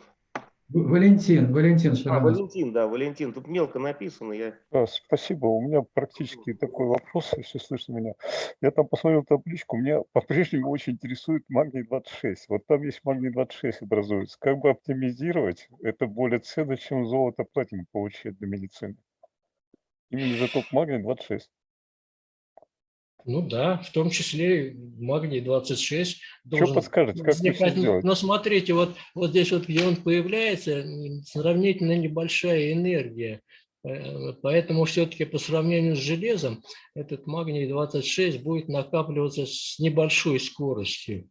В- Валентин, Валентин А, Шаронов. Валентин, да, Валентин. Тут мелко написано. Я... Да, спасибо. У меня практически такой вопрос, если слышно меня. Я там посмотрел табличку, меня по-прежнему очень интересует магний-26. Вот там есть магний-26 образуется. Как бы оптимизировать это более ценно, чем золото платину получать для медицины? Именно изотоп магний-26. Ну да, в том числе магний-26 Что подскажете, как возникать. точно сделать? Но смотрите, вот, вот здесь вот, где он появляется, сравнительно небольшая энергия. Э, Поэтому все-таки по сравнению с железом этот магний-26 будет накапливаться с небольшой скоростью.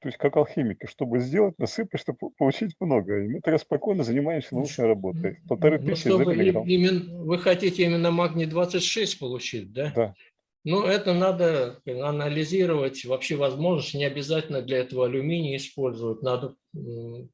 То есть как алхимики, чтобы сделать, насыпать, чтобы получить много. И мы тогда спокойно занимаемся научной работой. Полторы Ну, тысячи за миллиграмм. именно, вы хотите именно магний-26 получить, да? Да. Ну, это надо анализировать, вообще возможность, не обязательно для этого алюминий использовать, надо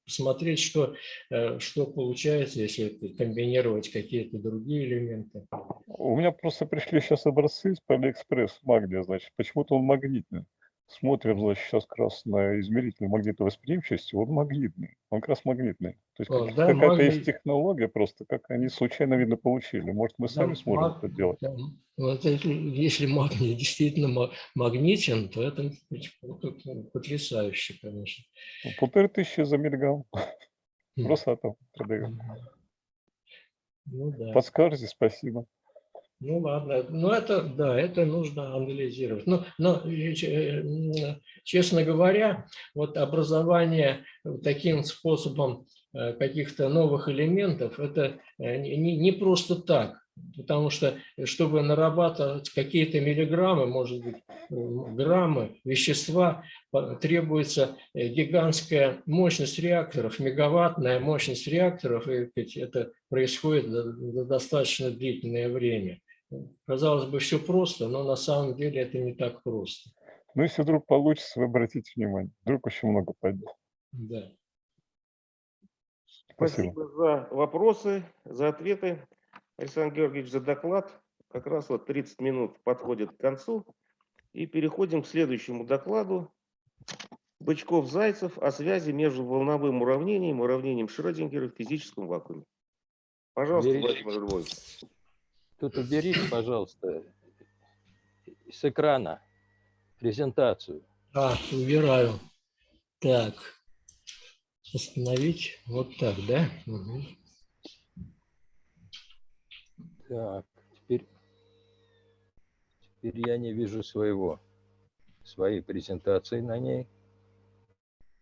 посмотреть, что, э, что получается, если комбинировать какие-то другие элементы. У меня просто пришли сейчас образцы из Алиэкспресс магния, значит, почему-то он магнитный. Смотрим, значит, сейчас как раз на измеритель магнитовосприимчивости, он магнитный, он как раз магнитный. То есть да, какая-то магний- есть технология просто, как они случайно, видно, получили. Может, мы сами Да, сможем маг- это делать? да, вот если, если магний действительно ма- магнитен, то это потрясающе, конечно. Ну, Полторы тысячи за миллиграмм. Хм. Росатом продает. Ну да. Подскажете, спасибо. Ну ладно, ну это, да, это нужно анализировать. Но, но э, э, честно говоря, вот образование таким способом э, каких-то новых элементов, это не, не- просто так. Потому что, чтобы нарабатывать какие-то миллиграммы, может быть, граммы вещества, требуется гигантская мощность реакторов, мегаваттная мощность реакторов, и это происходит достаточно длительное время. Казалось бы, все просто, но на самом деле это не так просто. Ну, если вдруг получится, вы обратите внимание. Вдруг очень много пойдет. Да. Спасибо. Спасибо за вопросы, за ответы. Александр Георгиевич, за доклад. Как раз вот 30 минут подходит к концу. И переходим к следующему докладу. Бычков-Зайцев о связи между волновым уравнением и уравнением Шрёдингера в физическом вакууме. Пожалуйста. Владимир Львович. Тут уберите, пожалуйста, с экрана презентацию. А, убираю. Так. Остановить. Вот так, да? Мгм. Так, теперь, теперь я не вижу своего, своей презентации на ней.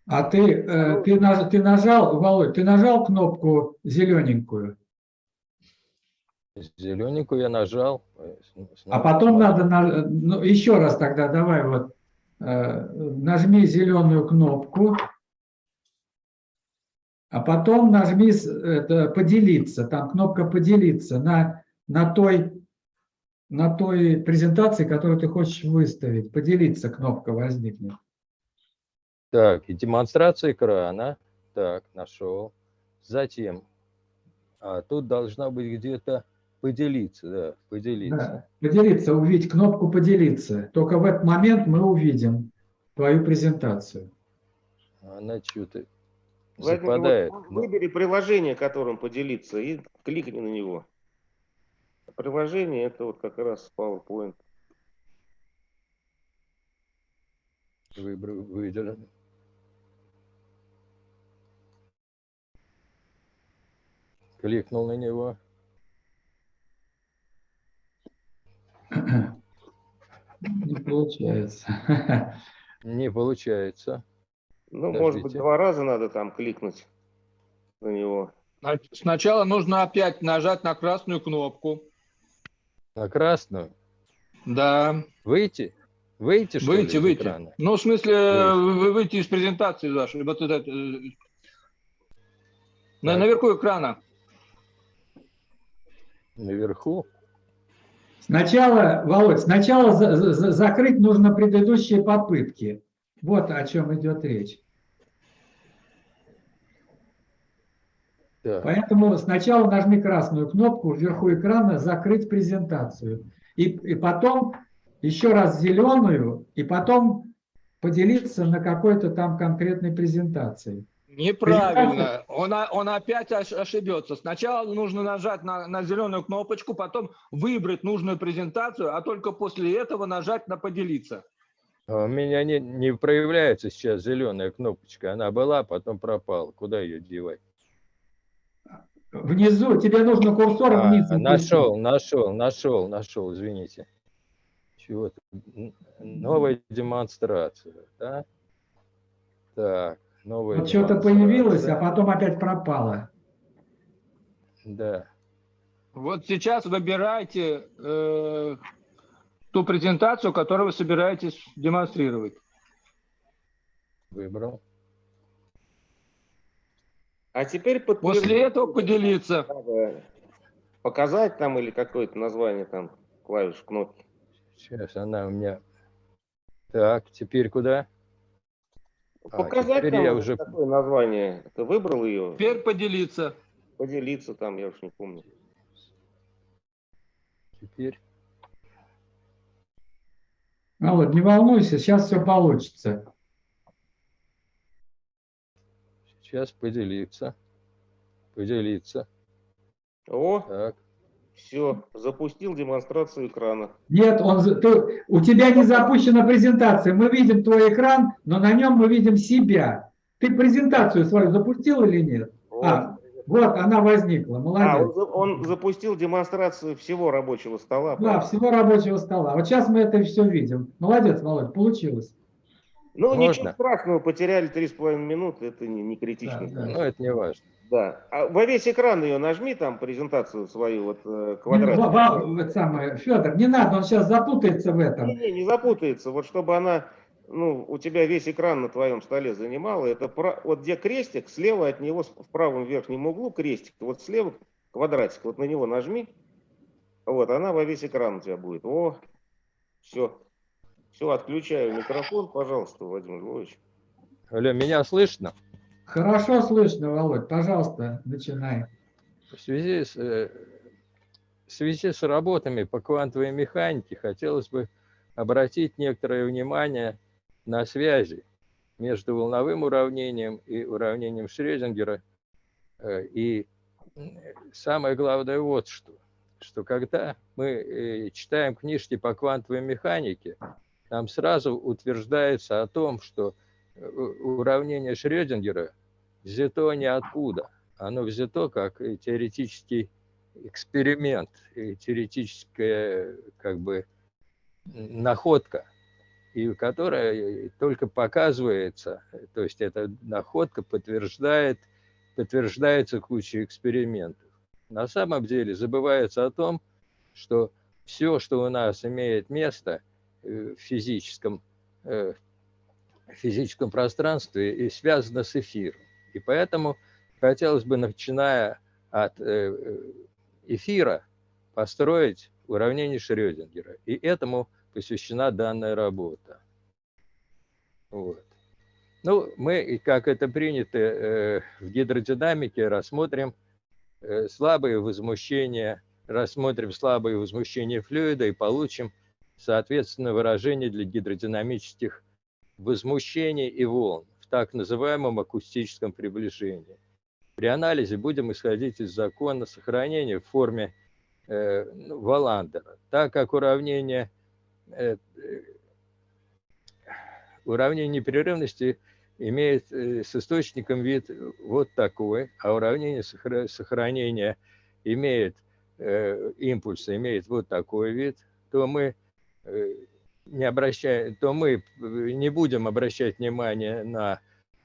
А ты, э, ты, ты нажал, Володь, ты нажал кнопку зелененькую, Зелененькую я нажал. э, а потом надо, на- ну, еще раз тогда давай вот, э, нажми зеленую кнопку, а потом нажми это, поделиться, там кнопка поделиться на, на той, на той презентации, которую ты хочешь выставить, поделиться кнопка возникнет. Так, и демонстрация экрана. Так, нашел. Затем, а тут должна быть где-то поделиться, да, поделиться. Да, поделиться, увидеть кнопку поделиться. Только в этот момент мы увидим твою презентацию. Она что-то Владимир, западает. вот выбери приложение, которым поделиться, и кликни на него. Приложение это вот как раз PowerPoint. выбрал, выделен. Кликнул на него. Не получается. Не получается. Ну, может быть, два раза надо там кликнуть. на него. Сна- Сначала нужно опять нажать на красную кнопку. На красную. Да. Выйти? Выйти, что ли, Выйти, из выйти. экрана? Ну, в смысле, Выйти. вы- выйти из презентации вашей. Вот это, э, на, наверху экрана. Наверху? Сначала, Володь, сначала за- за- закрыть нужно предыдущие попытки. Вот о чем идет речь. Так. Поэтому сначала нажми красную кнопку вверху экрана «Закрыть презентацию». И, и потом еще раз зеленую, и потом поделиться на какой-то там конкретной презентации. Неправильно. Он, он опять ош- ошибется. Сначала нужно нажать на, на зеленую кнопочку, потом выбрать нужную презентацию, а только после этого нажать на «Поделиться». А У меня не, не проявляется сейчас зеленая кнопочка. Она была, потом пропала. Куда ее девать? Внизу тебе нужно курсором А, вниз. нашел, нашел, нашел, нашел, извините. Чего Новая демонстрация, да? Так, новая Вот что-то появилось, а потом опять пропало. Да. Вот сейчас выбирайте э, ту презентацию, которую вы собираетесь демонстрировать. Выбрал. А теперь подтвердить. После этого поделиться. Показать там или какое-то название там клавиш кнопки. Сейчас она у меня... Так, теперь куда? А, Показать теперь там я уже... какое название. Ты выбрал ее? Теперь поделиться. Поделиться там, я уж не помню. Теперь... Володь, не волнуйся, сейчас все получится. Сейчас поделиться. Поделиться. О, Так. Все, запустил демонстрацию экрана. Нет, он, ты, у тебя не запущена презентация. Мы видим твой экран, но на нем мы видим себя. Ты презентацию свою запустил или нет? Вот. А, вот она возникла. А, Молодец. он, за- он запустил демонстрацию всего рабочего стола. Да, правильно? всего рабочего стола. Вот сейчас мы это все видим. Молодец, Володь, получилось. Ну, Можно? ничего страшного, потеряли три с половиной минуты, это не, не критично. Да, да. Ну, это не важно. Да. А во весь экран ее нажми, там, презентацию свою, вот, э, Не, квадрат. Во- Во- это самое, Федор, не надо, он сейчас запутается в этом. Не, не, не запутается. Вот чтобы она, ну, у тебя весь экран на твоем столе занимала, это про- вот где крестик, слева от него, в правом верхнем углу крестик, вот слева квадратик, вот на него нажми, вот, она во весь экран у тебя будет. О, все. Все, отключаю микрофон, пожалуйста, Владимир Львович. Алло, меня слышно? Хорошо слышно, Володь, пожалуйста, начинай. В связи с, э, в связи с работами по квантовой механике хотелось бы обратить некоторое внимание на связи между волновым уравнением и уравнением Шрёдингера. Э, И м, самое главное вот что, что когда мы э, читаем книжки по квантовой механике, там сразу утверждается о том, что э, уравнение Шрёдингера взято ниоткуда. Оно взято как теоретический эксперимент, теоретическая как бы находка, и которая только показывается, то есть эта находка подтверждает, подтверждается кучей экспериментов. На самом деле забывается о том, что все, что у нас имеет место э, в физическом, э, физическом пространстве, и связано с эфиром. И поэтому хотелось бы, начиная от э, эфира, построить уравнение Шрёдингера. И этому посвящена данная работа. Вот. Ну, мы, как это принято э, в гидродинамике, рассмотрим э, слабые возмущения, рассмотрим слабые возмущения флюида и получим, соответственно, выражение для гидродинамических возмущений и волн в так называемом акустическом приближении. При анализе будем исходить из закона сохранения в форме э, ну, Валандера, так как уравнение, э, э, уравнение непрерывности имеет э, с источником вид вот такой, а уравнение сохра- сохранения имеет э, импульса, имеет вот такой вид, то мы э, не обращаем, то мы э, не будем обращать внимание на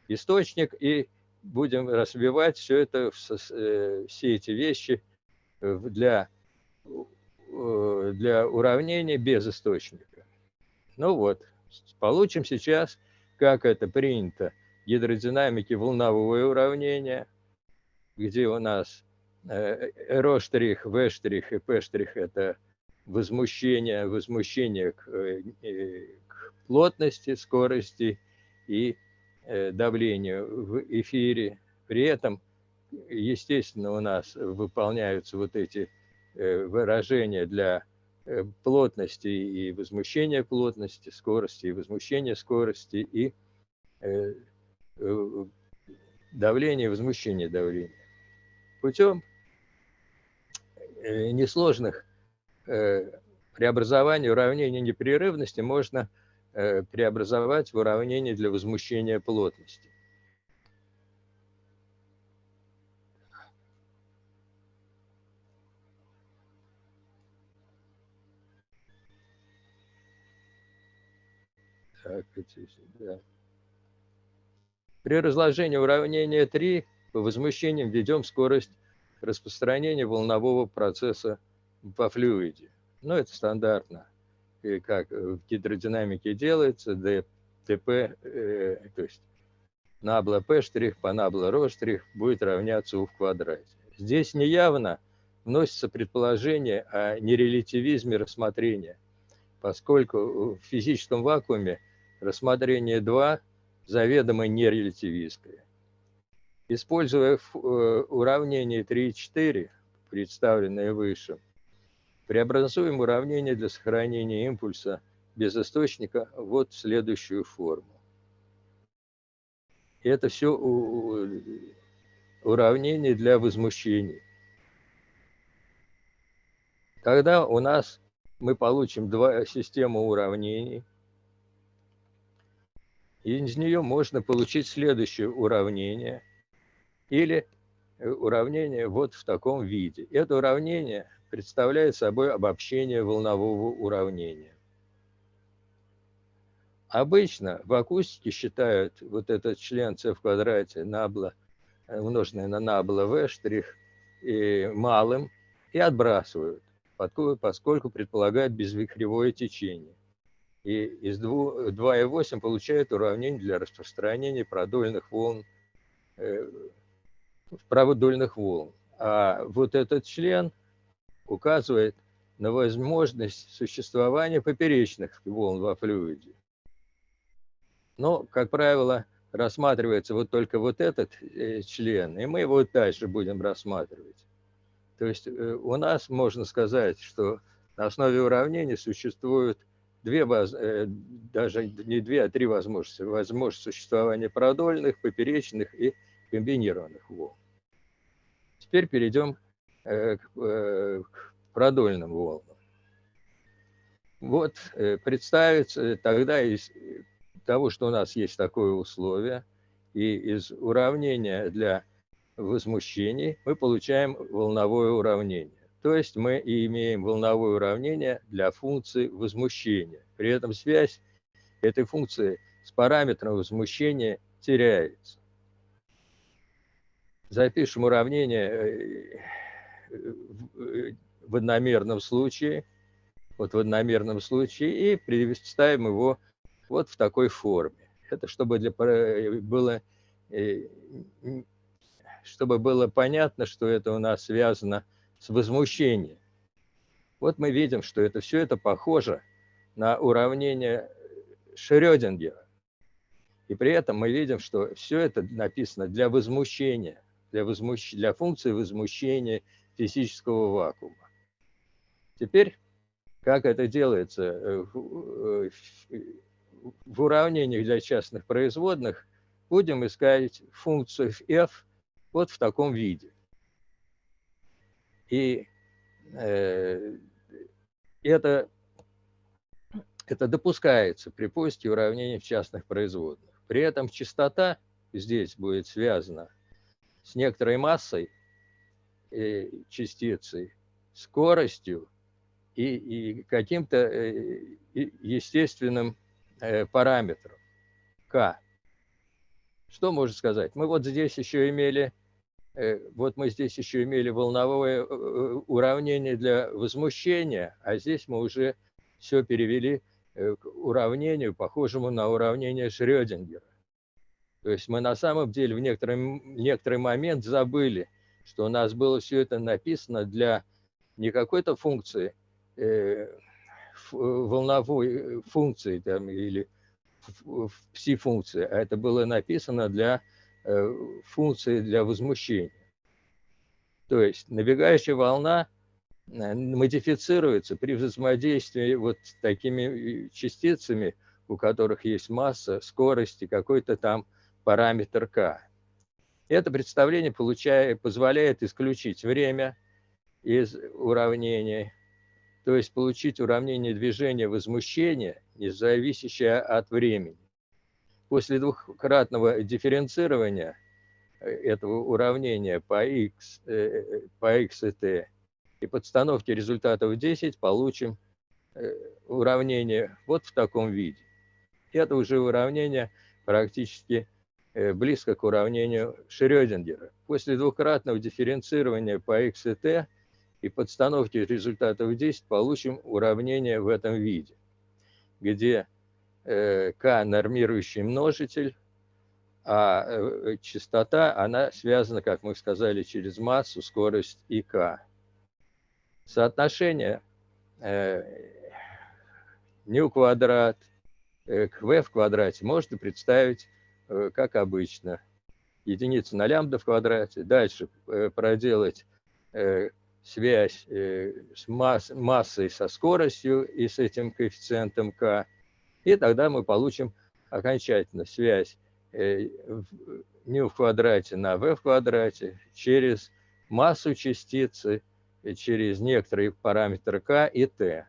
источник и будем разбивать все это, все эти вещи для, для уравнения без источника. Ну вот, получим сейчас, как это принято, гидродинамики волновое уравнение, где у нас в штрих и штрих это возмущение, возмущение к, к плотности, скорости и давлению в эфире. При этом, естественно, у нас выполняются вот эти выражения для плотности и возмущения плотности, скорости и возмущения скорости и давления возмущения давления. Путем несложных преобразований уравнения непрерывности можно преобразовать в уравнение для возмущения плотности. Так, да. При разложении уравнения 3 по возмущениям введем скорость распространения волнового процесса по флюиде. Ну, это стандартно, и как в гидродинамике делается, ДТП, э, то есть набла P' по набла ρ' будет равняться U в квадрате. Здесь неявно вносится предположение о нерелятивизме рассмотрения, поскольку в физическом вакууме рассмотрение 2 заведомо нерелятивистское. Используя э, уравнение 3 и 4, представленное выше, преобразуем уравнение для сохранения импульса без источника вот в следующую форму. Это все уравнение для возмущений. Тогда у нас мы получим два систему уравнений – из нее можно получить следующее уравнение или э, уравнение вот в таком виде. Это уравнение представляет собой обобщение волнового уравнения. Обычно в акустике считают вот этот член c в квадрате набла, э, умноженное на набла v штрих и малым и отбрасывают, поскольку предполагают безвихревое течение и из 2,8 получает уравнение для распространения продольных волн, э, продольных волн. А вот этот член указывает на возможность существования поперечных волн во флюиде. Но, как правило, рассматривается вот только вот этот э, член, и мы его дальше будем рассматривать. То есть э, у нас можно сказать, что на основе уравнений существуют две, э, даже не две, а три возможности. Возможность существования продольных, поперечных и комбинированных волн. Теперь перейдем к продольным волнам. Вот представится тогда из того, что у нас есть такое условие, и из уравнения для возмущений мы получаем волновое уравнение. То есть мы и имеем волновое уравнение для функции возмущения. При этом связь этой функции с параметром возмущения теряется. Запишем уравнение э, э, в одномерном случае, вот в одномерном случае, и представим его вот в такой форме. Это чтобы для, было, э, чтобы было понятно, что это у нас связано с возмущением. Вот мы видим, что это все это похоже на уравнение Шрёдингера. И при этом мы видим, что все это написано для возмущения, для, возмущ... для функции возмущения физического вакуума. Теперь, как это делается э, э, в уравнениях для частных производных, будем искать функцию f вот в таком виде. И э, это, это допускается при поиске уравнений в частных производных. При этом частота здесь будет связана с некоторой массой частицы, скоростью и, и каким-то э, естественным э, параметром k. Что можно сказать? Мы вот здесь еще имели, э, вот мы здесь еще имели волновое э, уравнение для возмущения, а здесь мы уже все перевели к уравнению, похожему на уравнение Шрёдингера. То есть мы на самом деле в некоторый, некоторый момент забыли, что у нас было все это написано для не какой-то функции, э, волновой функции там, или пси-функции, а это было написано для э, функции для возмущения. То есть набегающая волна э, модифицируется при взаимодействии вот с такими э, частицами, у которых есть масса, скорость и какой-то там параметр k. Это представление получая, позволяет исключить время из уравнения, то есть получить уравнение движения возмущения, не зависящее от времени. После двухкратного дифференцирования э, этого уравнения по x, э, по x и t и подстановки результатов 10 получим э, уравнение вот в таком виде. Это уже уравнение практически близко к уравнению Шрёдингера. После двукратного дифференцирования по x и t и подстановки результатов 10 получим уравнение в этом виде, где э, k нормирующий множитель, а э, частота, она связана, как мы сказали, через массу, скорость и k. Соотношение э, ню квадрат к v в квадрате можно представить как обычно. Единица на лямбда в квадрате. Дальше проделать связь э, с масс, массой со скоростью и с этим коэффициентом k, и тогда мы получим окончательно связь э, в квадрате на v в квадрате через массу частицы, через некоторые параметры k и t,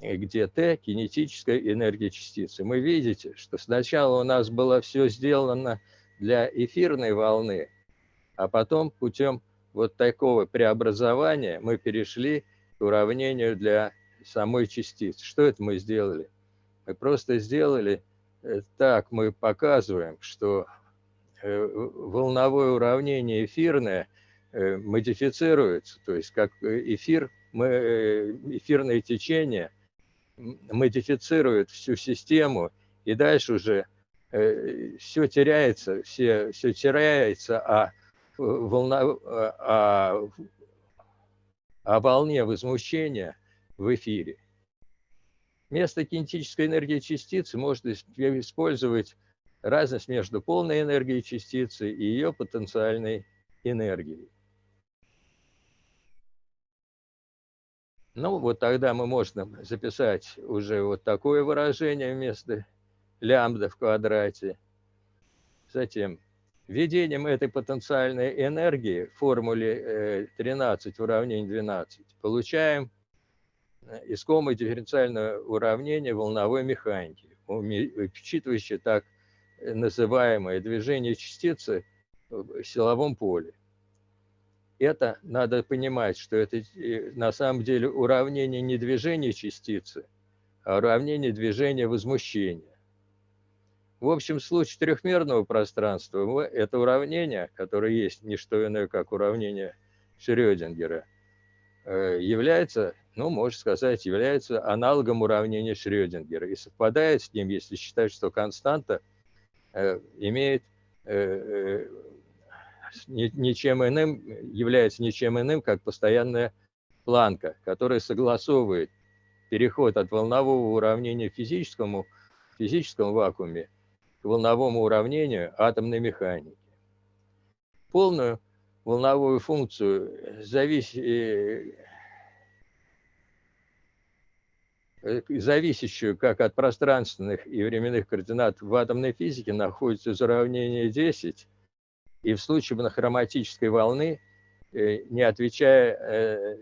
где t – кинетическая энергия частицы. Мы видите, что сначала у нас было все сделано для эфирной волны, а потом путем вот такого преобразования мы перешли к уравнению для самой частицы. Что это мы сделали? Мы просто сделали э, так, мы показываем, что э, волновое уравнение эфирное э, модифицируется, то есть как эфир, мы, эфирное течение модифицирует всю систему, и дальше уже все теряется, все, все теряется, а волна, о, о волне возмущения в эфире. Вместо кинетической энергии частицы можно использовать разность между полной энергией частицы и ее потенциальной энергией. Ну, вот тогда мы можем записать уже вот такое выражение вместо лямбда в квадрате. Затем Введением этой потенциальной энергии в формуле 13 э, в уравнении 12 получаем э, искомое дифференциальное уравнение волновой механики, учитывающее так называемое движение частицы в силовом поле. Это надо понимать, что это э, на самом деле уравнение не движения частицы, а уравнение движения в общем случае трехмерного пространства это уравнение, которое есть не что иное, как уравнение Шрёдингера, э, является, ну, можно сказать, является аналогом уравнения Шрёдингера и совпадает с ним, если считать, что константа э, имеет ничем иным, является ничем иным, как постоянная планка, которая согласовывает переход от волнового уравнения физическому, в физическом вакууме волновому уравнению атомной механики. Полную волновую функцию, завис... Э, зависящую как от пространственных и временных координат в атомной физике, находится из уравнения 10, и в случае монохроматической волны, э, не отвечая, э,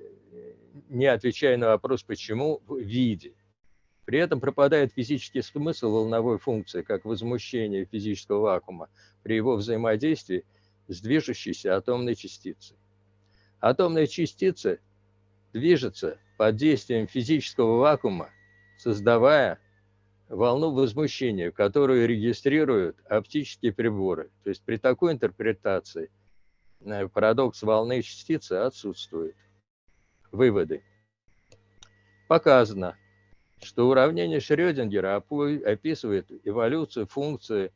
не отвечая на вопрос «почему» в виде – при этом пропадает физический смысл волновой функции, как возмущение физического вакуума при его взаимодействии с движущейся атомной частицей. Атомная частица движется под действием физического вакуума, создавая волну возмущения, которую регистрируют оптические приборы. То есть при такой интерпретации э, парадокс волны частицы отсутствует. Выводы. Показано, что уравнение Шрёдингера описывает эволюцию функции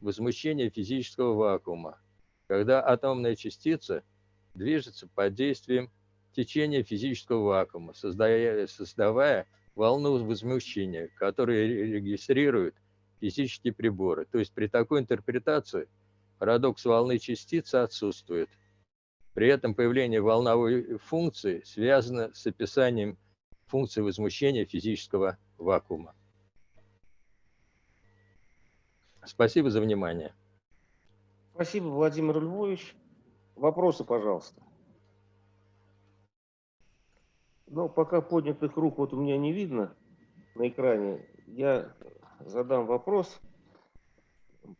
возмущения физического вакуума, когда атомная частица движется под действием течения физического вакуума, создавая, создавая волну возмущения, которая регистрирует физические приборы. То есть при такой интерпретации парадокс волны частицы отсутствует. При этом появление волновой функции связано с описанием функции возмущения физического вакуума. Спасибо за внимание. Спасибо, Владимир Львович. Вопросы, пожалуйста. Ну, пока поднятых рук вот у меня не видно на экране, я задам вопрос,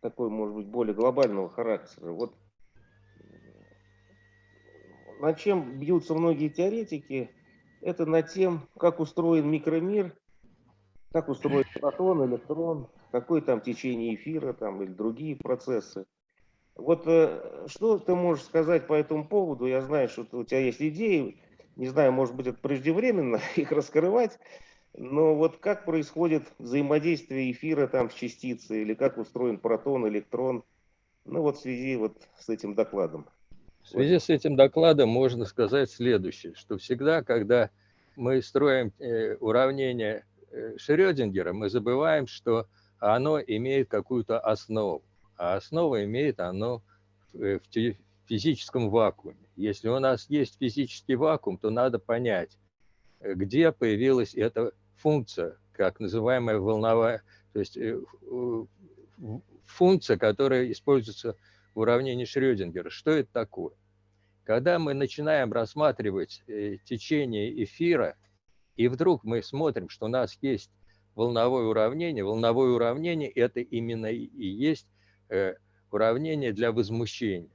такой, может быть, более глобального характера. Вот над чем бьются многие теоретики, это над тем, как устроен микромир, как устроен протон, электрон, какое там течение эфира там, или другие процессы. Вот э, что ты можешь сказать по этому поводу? Я знаю, что у тебя есть идеи, не знаю, может быть, это преждевременно их раскрывать, но вот как происходит взаимодействие эфира там с частицей, или как устроен протон, электрон, ну вот в связи вот с этим докладом. В связи с этим докладом можно сказать следующее, что всегда, когда мы строим э, уравнение э, Шрёдингера, мы забываем, что оно имеет какую-то основу, а основа имеет оно в физическом вакууме. Если у нас есть физический вакуум, то надо понять, э, где появилась эта функция, как называемая волновая, то есть э, функция, которая используется в уравнении Шрёдингера. Что это такое? Когда мы начинаем рассматривать э, течение эфира, и вдруг мы смотрим, что у нас есть волновое уравнение, волновое уравнение – это именно и есть уравнение для возмущения.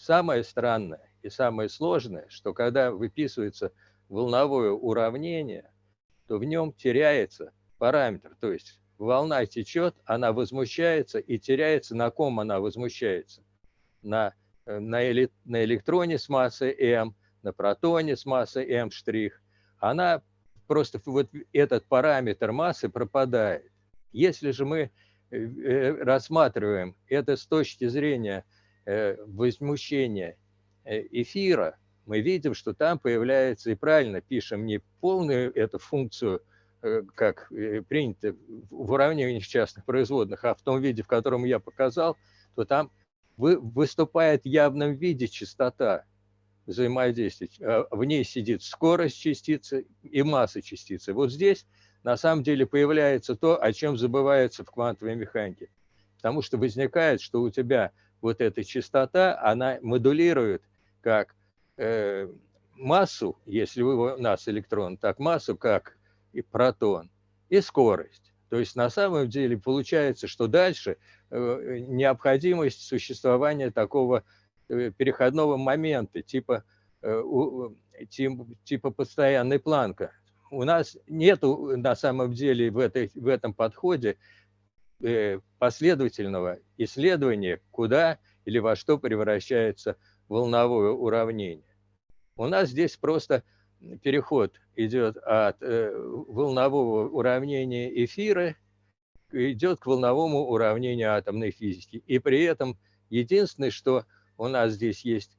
Самое странное, и самое сложное, что когда выписывается волновое уравнение, то в нем теряется параметр. То есть волна течет, она возмущается и теряется, на ком она возмущается. На, э, на, эли, на электроне с массой m, на протоне с массой m'. Она просто вот этот параметр массы пропадает. Если же мы э, э, рассматриваем это с точки зрения возмущения Э, эфира, мы видим, что там появляется, и правильно пишем, не полную эту функцию, э, как э, принято в уравнении частных производных, а в том виде, в котором я показал, то там выступает в явном виде частота взаимодействия. А в ней сидит скорость частицы и масса частицы. Вот здесь на самом деле появляется то, о чем забывается в квантовой механике. Потому что возникает, что у тебя вот эта частота, она модулирует как э, массу, если у нас электрон, так массу, как и протон, и скорость. То есть на самом деле получается, что дальше э, необходимость существования такого э, переходного момента, типа, э, у, типа, типа постоянной планка. У нас нет на самом деле в, этой, в этом подходе э, последовательного исследования, куда или во что превращается волновое уравнение. У нас здесь просто переход идет от э, волнового уравнения эфира идет к волновому уравнению атомной физики. И при этом единственное, что у нас здесь есть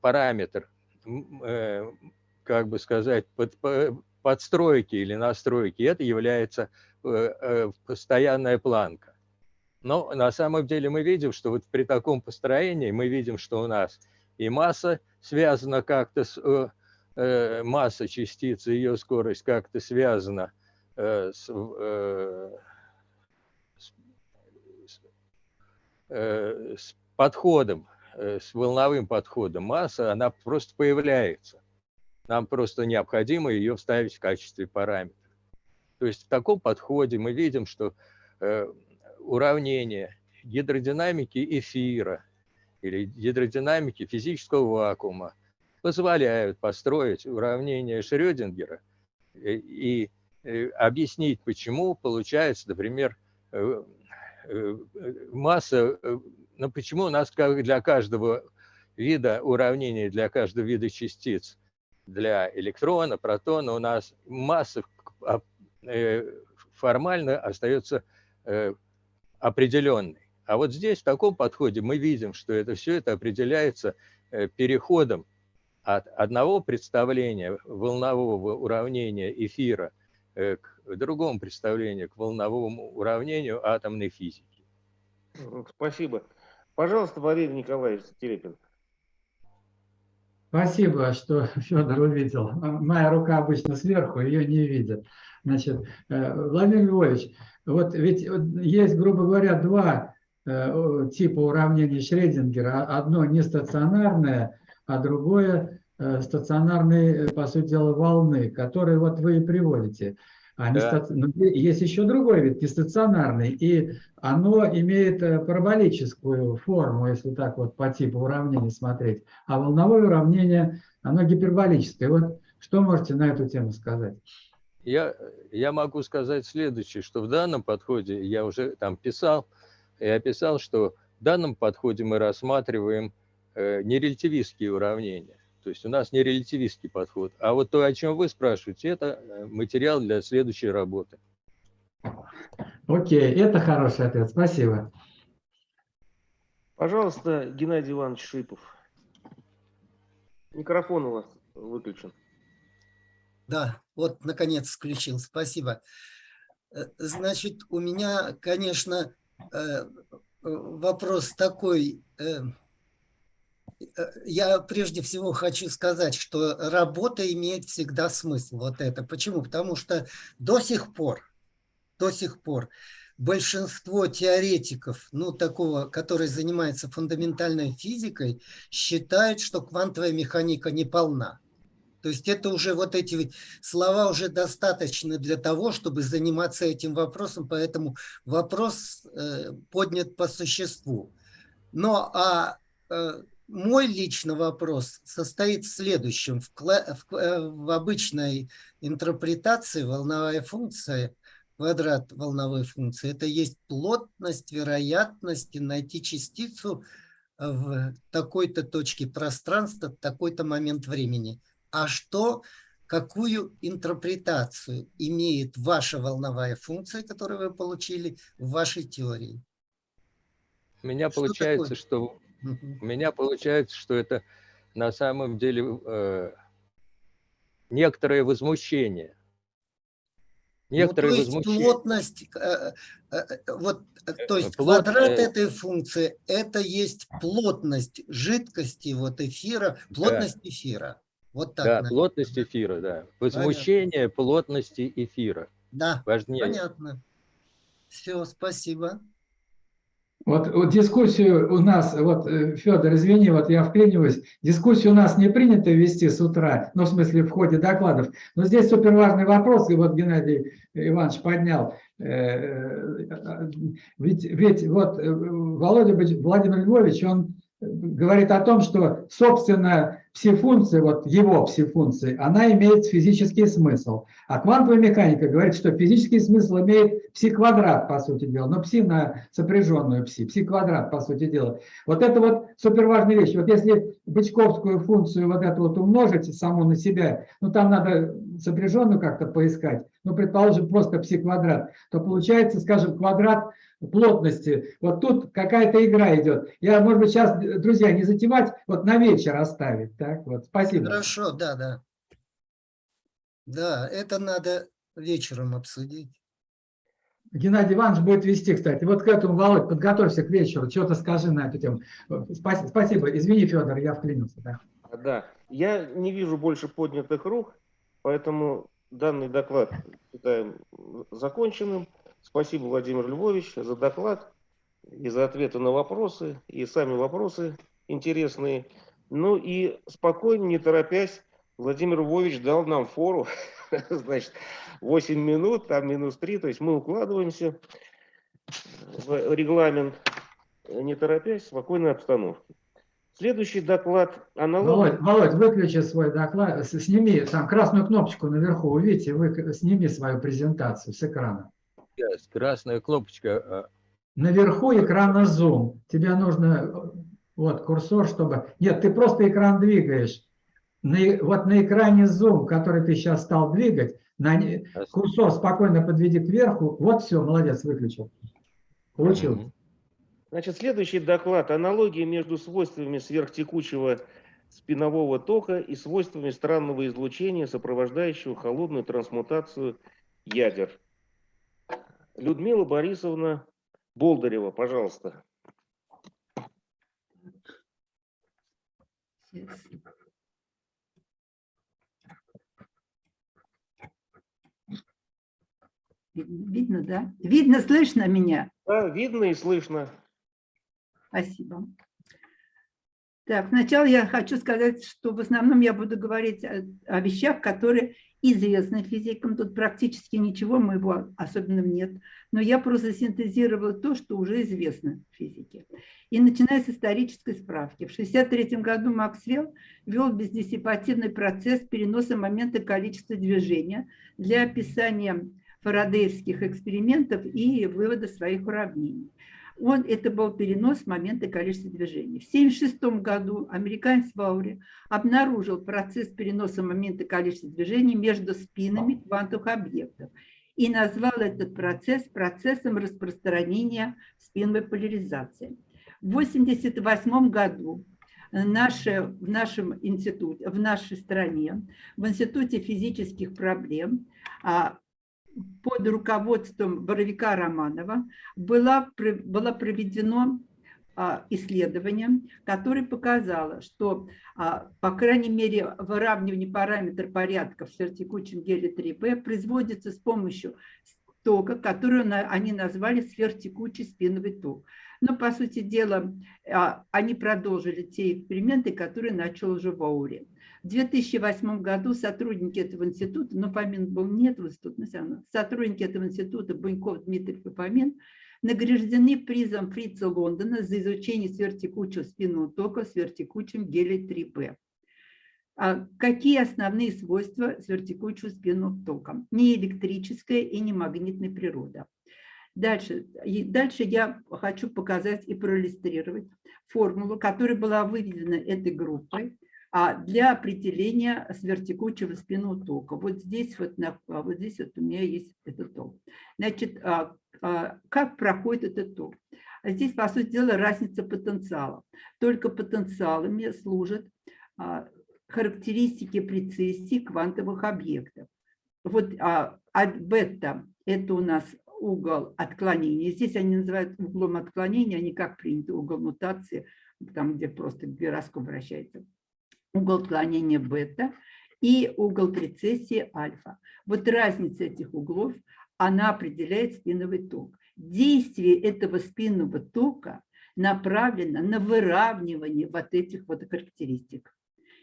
параметр, э, как бы сказать, под, подстройки или настройки, это является э, постоянная планка. Но на самом деле мы видим, что вот при таком построении мы видим, что у нас – и масса связана как-то с э, э, масса частицы, ее скорость как-то связана э, с, э, с, э, с подходом, э, с волновым подходом. Масса, она просто появляется. Нам просто необходимо ее вставить в качестве параметра. То есть в таком подходе мы видим, что э, уравнение гидродинамики эфира – или гидродинамики физического вакуума позволяют построить уравнение Шрёдингера и э, объяснить, почему получается, например, э, масса, ну почему у нас как для каждого вида уравнения, для каждого вида частиц, для электрона, протона у нас масса а, формально остается определенной. А вот здесь, в таком подходе, мы видим, что это все это определяется переходом от одного представления волнового уравнения эфира э, к другому представлению, к волновому уравнению атомной физики. Спасибо. Пожалуйста, Валерий Николаевич Терепин. Спасибо, что Федор увидел. Моя рука обычно сверху, ее не видят. Значит, э, Владимир Львович, вот ведь есть, грубо говоря, два э, типа уравнений Шредингера. Одно нестационарное, а другое э, стационарные, по сути дела, волны, которые вот вы и приводите. Они да. стаци... Но есть еще другой вид, нестационарный, и оно имеет параболическую форму, если так вот по типу уравнений смотреть, а волновое уравнение, оно гиперболическое. Вот что можете на эту тему сказать? Я, я могу сказать следующее, что в данном подходе, я уже там писал, я писал, что в данном подходе мы рассматриваем Э, нерелятивистские уравнения. То есть у нас не релятивистский подход. А вот то, о чем вы спрашиваете, это э, материал для следующей работы. Окей, это хороший ответ. Спасибо. Пожалуйста, Геннадий Иванович Шипов. Микрофон у вас выключен. Да, вот наконец включил. Спасибо. Э, значит, у меня, конечно, вопрос такой Э, я прежде всего хочу сказать, что работа имеет всегда смысл. Вот это. Почему? Потому что до сих пор, до сих пор большинство теоретиков, ну, такого, который занимается фундаментальной физикой, считают, что квантовая механика не полна. То есть это уже вот эти слова уже достаточны для того, чтобы заниматься этим вопросом, поэтому вопрос э, поднят по существу. Но а э, мой личный вопрос состоит в следующем. В, в, э, в обычной интерпретации волновая функция, квадрат волновой функции, это есть плотность вероятности найти частицу в такой-то точке пространства, в такой-то момент времени. А что, какую интерпретацию имеет ваша волновая функция, которую вы получили в вашей теории? У меня что получается, такое? что у меня получается, что это на самом деле э, некоторое возмущение. Некоторое ну, то есть возмущение. плотность, э, э, э вот, э, то есть Плот, квадрат э, этой функции, это есть плотность жидкости, вот эфира, плотность да. эфира. Вот так. Да, наверное. плотность эфира, да. Возмущение Понятно. плотности эфира. Да, Важнее. понятно. Все, спасибо. Вот, вот дискуссию у нас, вот, э, Федор, извини, вот я вклиниваюсь, дискуссию у нас не принято вести с утра, ну, в смысле, в ходе докладов, но здесь супер важный вопрос, и вот Геннадий Иванович поднял. Э, э, ведь, ведь вот Володя Владимир Львович, он говорит о том, что, собственно, пси-функции, вот его пси-функции, она имеет физический смысл. А квантовая механика говорит, что физический смысл имеет пси-квадрат, по сути дела, но пси на сопряженную пси, пси-квадрат, по сути дела. Вот это вот супер важная вещь. Вот если бычковскую функцию вот эту вот умножить саму на себя, ну там надо сопряженную как-то поискать, ну, предположим, просто пси-квадрат, то получается, скажем, квадрат плотности. Вот тут какая-то игра идет. Я, может быть, сейчас, друзья, не затевать, вот на вечер оставить. Так, вот, спасибо. Хорошо, да, да. Да, это надо вечером обсудить. Геннадий Иванович будет вести, кстати. Вот к этому, Володь, подготовься к вечеру, что-то скажи на эту тему. Спасибо, спасибо. Извини, Федор, я вклинился. Да. да, я не вижу больше поднятых рук, поэтому данный доклад считаем законченным. Спасибо, Владимир Львович, за доклад и за ответы на вопросы, и сами вопросы интересные. Ну и спокойно, не торопясь, Владимир Львович дал нам фору, значит, 8 минут, там минус 3, то есть мы укладываемся в регламент, не торопясь, в спокойной обстановке. Следующий доклад Володь, аналог. Володь, выключи свой доклад, сними там красную кнопочку наверху, увидите, вы, сними свою презентацию с экрана. Сейчас, красная кнопочка. а, Наверху экрана Zoom. Тебе нужно э, вот курсор, чтобы... Нет, ты просто экран двигаешь. На вот на экране Zoom, который ты сейчас стал двигать, на курсор спокойно подведи кверху. Вот все, молодец, выключил. Получил. Значит, следующий доклад. Аналогии между свойствами сверхтекучего спинового тока и свойствами странного излучения, сопровождающего холодную трансмутацию ядер. Людмила Борисовна Болдырева, пожалуйста. Видно, видно, да? Видно, слышно меня? Да, видно и слышно. Спасибо. Так, сначала я хочу сказать, что в основном я буду говорить о, о вещах, которые известны физикам. Тут практически ничего моего особенного нет. Но я просто синтезировала то, что уже известно физике. И начиная с исторической справки. В 1963 году Максвелл ввел бездиссипативный процесс переноса момента количества движения для описания фарадеевских экспериментов и вывода своих уравнений. Он, это был перенос момента количества движений. В 1976 году американец Ваури обнаружил процесс переноса момента количества движений между спинами квантовых объектов и назвал этот процесс процессом распространения спиновой поляризации. В 1988 году наше, в нашем институте, в нашей стране, в Институте физических проблем а, под руководством Боровика Романова было, было проведено а, исследование, которое показало, что, а, по крайней мере, выравнивание параметра порядка в сверхтекучем геле 3B производится с помощью тока, который они назвали сверхтекучий спиновый ток. Но, по сути дела, а, они продолжили те эксперименты, которые начал уже Ваури. В 2008 году сотрудники этого института, но Фомин был нет в но все равно, сотрудники этого института, Буньков, Дмитрий Фомин, награждены призом Фрица Лондона за изучение сверхтекучего спинного тока в сверхтекучем геле 3B. А какие основные свойства сверхтекучего спинного тока? Не электрическая и не магнитная природа. Дальше, и дальше я хочу показать и проиллюстрировать формулу, которая была выведена этой группой для определения сверхтекучего спинного тока. Вот здесь вот, на, вот здесь вот у меня есть этот ток. Значит, а, а, как проходит этот ток? Здесь, по сути дела, разница потенциала. Только потенциалами служат характеристики прецессии квантовых объектов. Вот а, от бета – это у нас угол отклонения. Здесь они называют углом отклонения, а не как принято угол мутации, там, где просто гироскоп вращается. Угол отклонения бета и угол прецессии альфа. Вот разница этих углов, она определяет спиновый ток. Действие этого спинного тока направлено на выравнивание вот этих вот характеристик.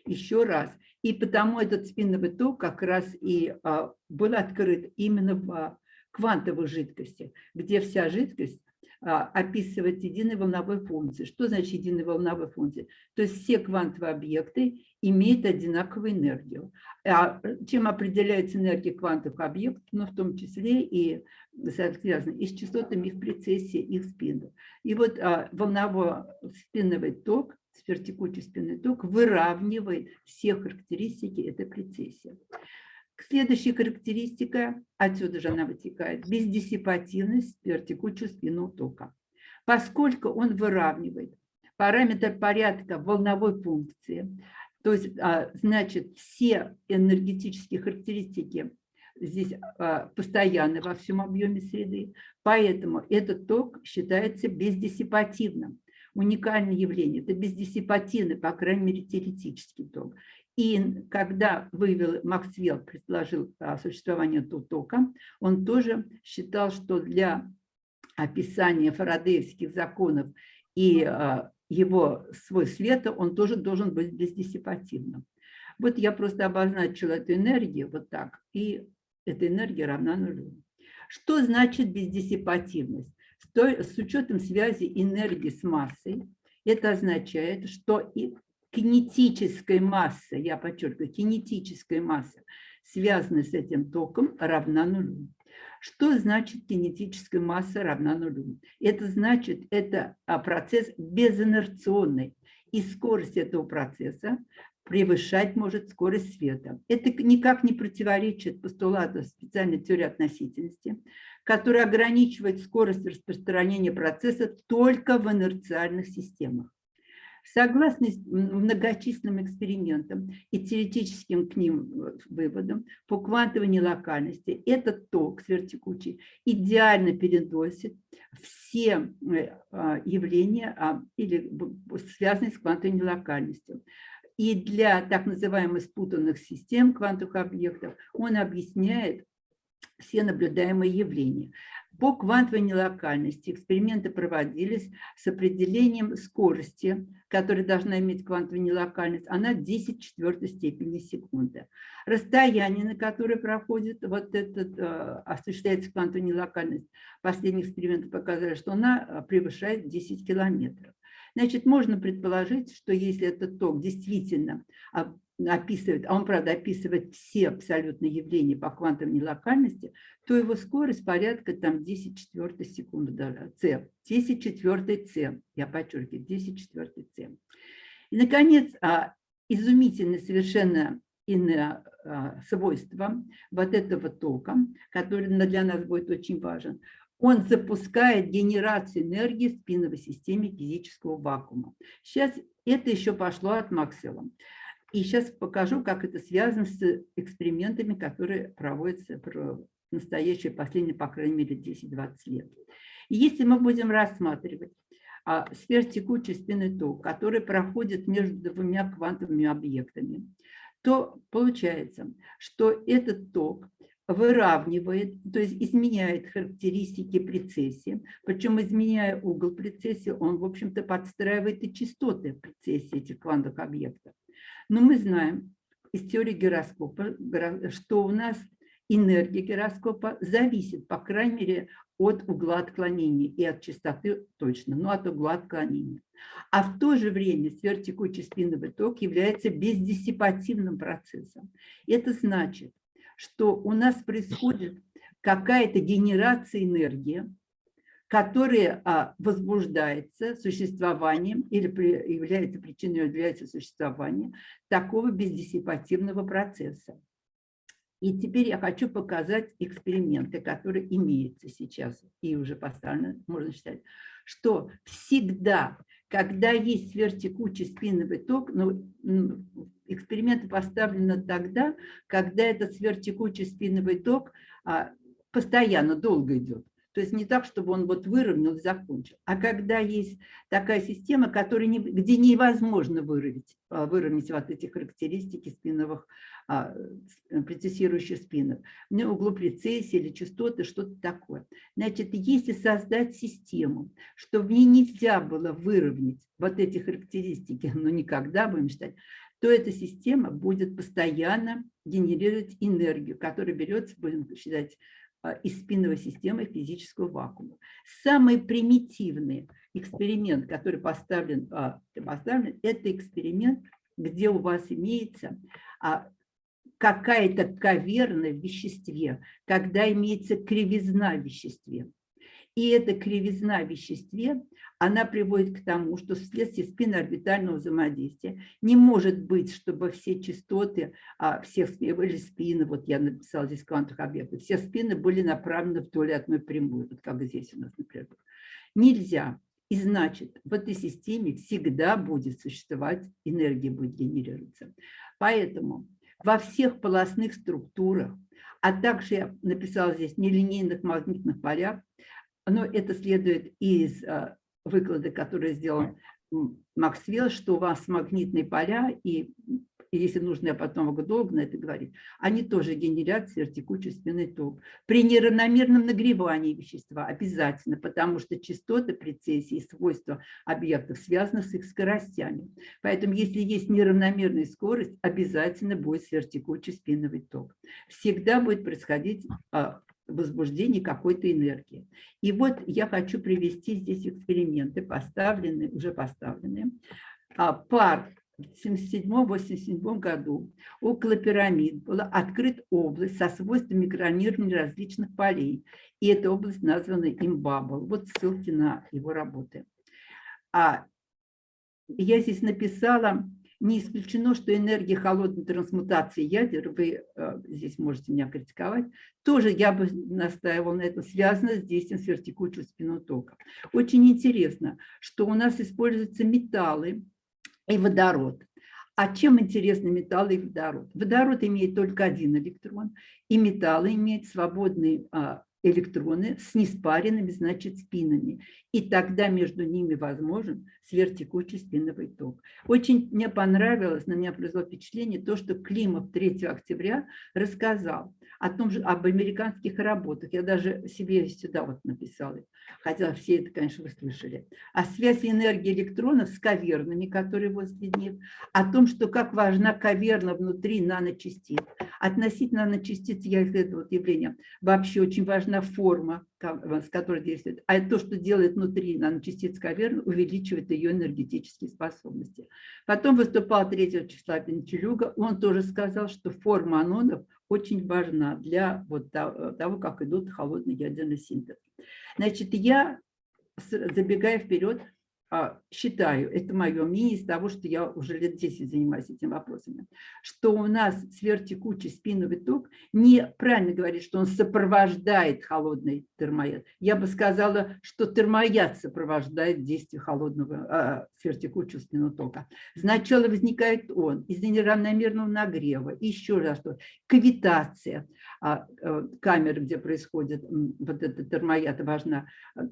Еще раз. И потому этот спинновый ток как раз и а, был открыт именно в квантовой жидкости, где вся жидкость а, описывает единой волновой функции. Что значит единая волновая функция? То есть все квантовые объекты имеют одинаковую энергию. А чем определяется энергия квантовых объектов? Ну, в том числе и связано и с частотами их прецессии, их спинов. И вот а, волновой спинновый ток, сверхтекучий спинный ток выравнивает все характеристики этой прецессии. Следующая характеристика, отсюда же она вытекает, бездиссипативность сверхтекучего спинного тока. Поскольку он выравнивает параметр порядка волновой функции, то есть, а, значит, все энергетические характеристики здесь а, постоянны во всем объеме среды, поэтому этот ток считается бездиссипативным. Уникальное явление – это бездиссипативный, по крайней мере, теоретический ток. И когда вывел Максвелл, предложил существование тока, он тоже считал, что для описания фарадеевских законов и а, его свой света он тоже должен быть бездиссипативным. Вот я просто обозначила эту энергию вот так, и эта энергия равна нулю. Что значит бездиссипативность? С учетом связи энергии с массой, Это означает, что и кинетическая масса, я подчеркиваю, кинетическая масса, связанная с этим током, равна нулю. Что значит кинетическая масса равна нулю? Это значит, это а, процесс безинерционный, и скорость этого процесса превышать может скорость света. Это никак не противоречит постулату специальной теории относительности, которая ограничивает скорость распространения процесса только в инерциальных системах. Согласно многочисленным экспериментам и теоретическим к ним э, выводам по квантовой нелокальности, этот ток сверхтекучий идеально переносит все э, а, явления а, или связанные с квантовой нелокальностью. И для так называемых спутанных систем квантовых объектов он объясняет все наблюдаемые явления. По квантовой нелокальности эксперименты проводились с определением скорости, которая должна иметь квантовую нелокальность, она 10 четвертой степени секунды. Расстояние, на которое проходит вот этот, э, осуществляется квантовая нелокальность, последние эксперименты показали, что она э, превышает 10 километров. Значит, можно предположить, что если этот ток действительно описывает, а он, правда, описывает все абсолютно явления по квантовой нелокальности, то его скорость порядка там 10 четвертой секунды, c, 10 четвертой c, я подчеркиваю, 10 четвертой c. И, наконец, а, изумительное совершенно иное а, свойство вот этого тока, который для нас будет очень важен, он запускает генерацию энергии в спиновой системе физического вакуума. Сейчас это еще пошло от Максвелла. И сейчас покажу, как это связано с экспериментами, которые проводятся в настоящее, последние, по крайней мере, 10-20 лет. И если мы будем рассматривать а, сверхтекучий спинный ток, который проходит между двумя квантовыми объектами, то получается, что этот ток выравнивает, то есть изменяет характеристики прецессии, причем изменяя угол прецессии, он, в общем-то, подстраивает и частоты прецессии этих квантовых объектов. Но мы знаем из теории гироскопа, что у нас энергия гироскопа зависит, по крайней мере, от угла отклонения и от частоты точно, но от угла отклонения. А в то же время сверхтекучий спиновый ток является бездиссипативным процессом. Это значит, что у нас происходит какая-то генерация энергии, которая а, возбуждается существованием или является причиной является существования такого бездиссипативного процесса. И теперь я хочу показать эксперименты, которые имеются сейчас и уже поставлены, можно считать, что всегда, когда есть сверхтекучий спиновый ток, ну, эксперименты поставлены тогда, когда этот сверхтекучий спиновый ток а, постоянно долго идет. То есть не так, чтобы он вот выровнял закончил. А когда есть такая система, которая не, где невозможно выровнять, а, выровнять вот эти характеристики спиновых, а, прецессирующих спинов, ну, углу прецессии или частоты, что-то такое. Значит, если создать систему, что в ней нельзя было выровнять вот эти характеристики, но никогда будем считать, то эта система будет постоянно генерировать энергию, которая берется, будем считать, из спинной системы физического вакуума. Самый примитивный эксперимент, который поставлен, а, поставлен это эксперимент, где у вас имеется а, какая-то каверна в веществе, когда имеется кривизна в веществе. И эта кривизна в веществе, она приводит к тому, что вследствие спиноорбитального взаимодействия не может быть, чтобы все частоты а, всех были спины, вот я написала здесь квантовых объектов, все спины были направлены вдоль одной прямой, вот как здесь у нас, например. Нельзя. И значит, в этой системе всегда будет существовать, энергия будет генерироваться. Поэтому во всех полостных структурах, а также я написала здесь нелинейных магнитных полях, но это следует из а, выклада, который сделал Максвелл, что у вас магнитные поля, и, и если нужно, я потом могу долго на это говорить, они тоже генерят сверхтекучий спинной ток. При неравномерном нагревании вещества обязательно, потому что частоты прецессии и свойства объектов связаны с их скоростями. Поэтому если есть неравномерная скорость, обязательно будет сверхтекучий спиновый ток. Всегда будет происходить возбуждения какой-то энергии. И вот я хочу привести здесь эксперименты, поставленные, уже поставленные. А, пар в 1977-1987 году около пирамид была открыта область со свойствами микронирования различных полей. И эта область названа имбабл. Вот ссылки на его работы. А я здесь написала, не исключено, что энергия холодной трансмутации ядер, вы э, здесь можете меня критиковать, тоже я бы настаивала на этом, связано с действием сверхтекучего спинного тока. Очень интересно, что у нас используются металлы, и водород. А чем интересны металлы и водород? Водород имеет только один электрон, и металлы имеют свободные а, электроны с неспаренными, значит, спинами. И тогда между ними возможен сверхтекучий спиновый ток. Очень мне понравилось, на меня произвело впечатление то, что Климов 3 октября рассказал о том же, об американских работах. Я даже себе сюда вот написала, хотя все это, конечно, вы слышали. О связи энергии электронов с кавернами, которые возле них, о том, что как важна каверна внутри наночастиц. Относительно наночастиц я из этого явления вообще очень важна форма, с которой действует. А то, что делает внутри наночастиц каверны, увеличивает ее энергетические способности. Потом выступал 3 числа Пентелюга, он тоже сказал, что форма анонов очень важна для вот того, как идут холодный ядерный синтез. Значит, я, забегая вперед, считаю, это мое мнение из того, что я уже лет 10 занимаюсь этими вопросами, что у нас сверхтекучий спиновый ток, неправильно говорит, что он сопровождает холодный термояд. Я бы сказала, что термояд сопровождает действие холодного а, сверхтекучего спинного тока. Сначала возникает он из-за неравномерного нагрева, еще раз что, кавитация а, а, камеры, где происходит вот этот термояд, важна,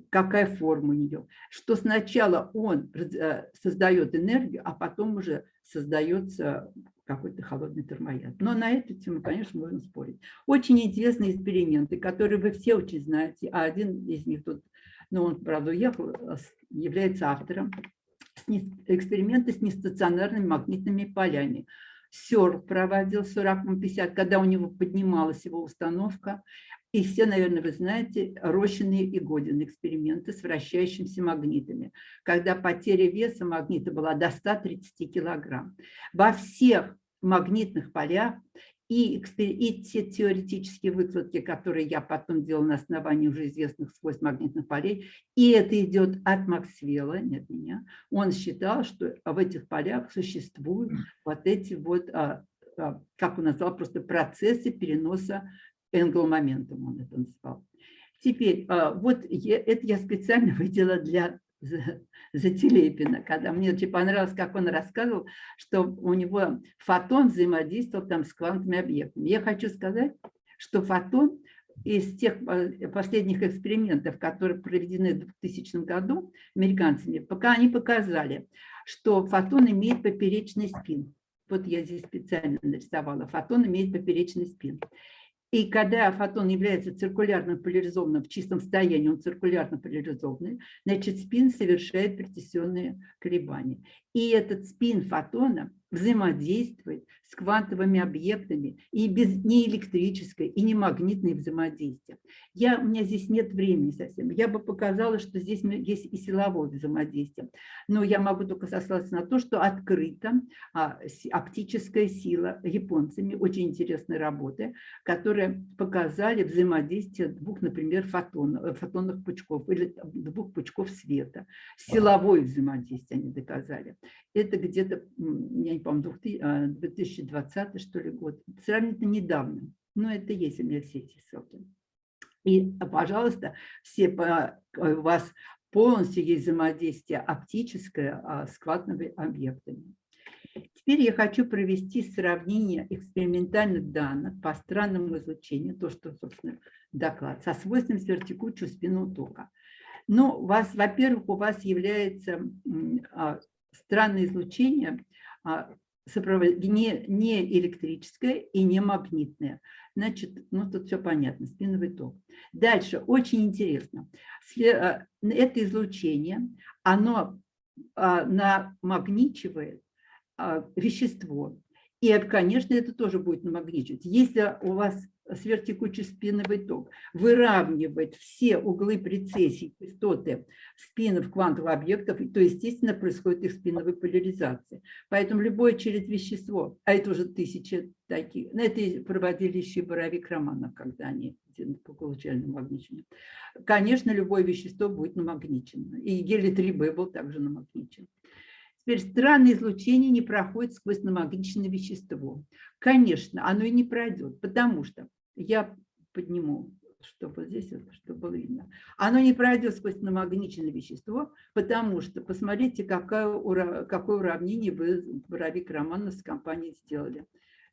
какая форма у нее, что сначала он э, создает энергию, а потом уже создается какой-то холодный термояд. Но на эту тему, конечно, можно спорить. Очень интересные эксперименты, которые вы все очень знаете, а один из них тут, ну, он, правда, уехал, э, является автором, эксперименты с нестационарными магнитными полями. СЕР проводил 40-50, когда у него поднималась его установка. И все, наверное, вы знаете, Рощины и Годин эксперименты с вращающимися магнитами, когда потеря веса магнита была до 130 килограмм. Во всех магнитных полях и, и те теоретические выкладки, которые я потом делала на основании уже известных свойств магнитных полей, и это идет от Максвелла, не от меня, он считал, что в этих полях существуют вот эти вот, а, а, как он назвал, просто процессы переноса энгломоментом он это назвал. Теперь, а, вот это я специально выделила для за Телепина, когда мне очень понравилось, как он рассказывал, что у него фотон взаимодействовал там с квантовыми объектами. Я хочу сказать, что фотон из тех а, последних экспериментов, которые проведены в 2000 году американцами, пока они показали, что фотон имеет поперечный спин. Вот я здесь специально нарисовала. Фотон имеет поперечный спин. И когда фотон является циркулярно поляризованным в чистом состоянии, он циркулярно поляризованный, значит спин совершает прецессионные колебания. И этот спин фотона взаимодействует с квантовыми объектами и без не электрическое, и не магнитное взаимодействие. Я, у меня здесь нет времени совсем. Я бы показала, что здесь есть и силовое взаимодействие. Но я могу только сослаться на то, что открыта а, оптическая сила японцами. Очень интересные работы, которые показали взаимодействие двух, например, фотонов, э, фотонных пучков или двух пучков света. Силовое взаимодействие они доказали. Это где-то, я не помню, 2020 а, что ли год, сравнительно недавно, но это есть у меня все эти ссылки. И, пожалуйста, все по, у вас полностью есть взаимодействие оптическое а, с квантовыми объектами. Теперь я хочу провести сравнение экспериментальных данных по странному излучению, то, что, собственно, доклад, со свойством сверхтекучего спинного тока. Но у вас, во-первых, у вас является а, странное излучение, а, не, не электрическое и не магнитное. Значит, ну тут все понятно, спиновый ток. Дальше, очень интересно. А, это излучение, оно а, намагничивает вещество. И, конечно, это тоже будет намагничивать. Если у вас сверхтекучий спиновый ток, выравнивает все углы прецессии, частоты спинов квантовых объектов, то, естественно, происходит их спиновая поляризация. Поэтому любое через вещество, а это уже тысячи таких, на это проводили еще Боровик Романов, когда они получали намагничение. Конечно, любое вещество будет намагничено. И гелий-3Б был также намагничен. Теперь странное излучение не проходит сквозь намагниченное вещество. Конечно, оно и не пройдет, потому что я подниму, чтобы здесь, чтобы было видно. Оно не пройдет сквозь намагниченное вещество, потому что, посмотрите, какое, какое уравнение вы, Боровик Романов с компанией сделали.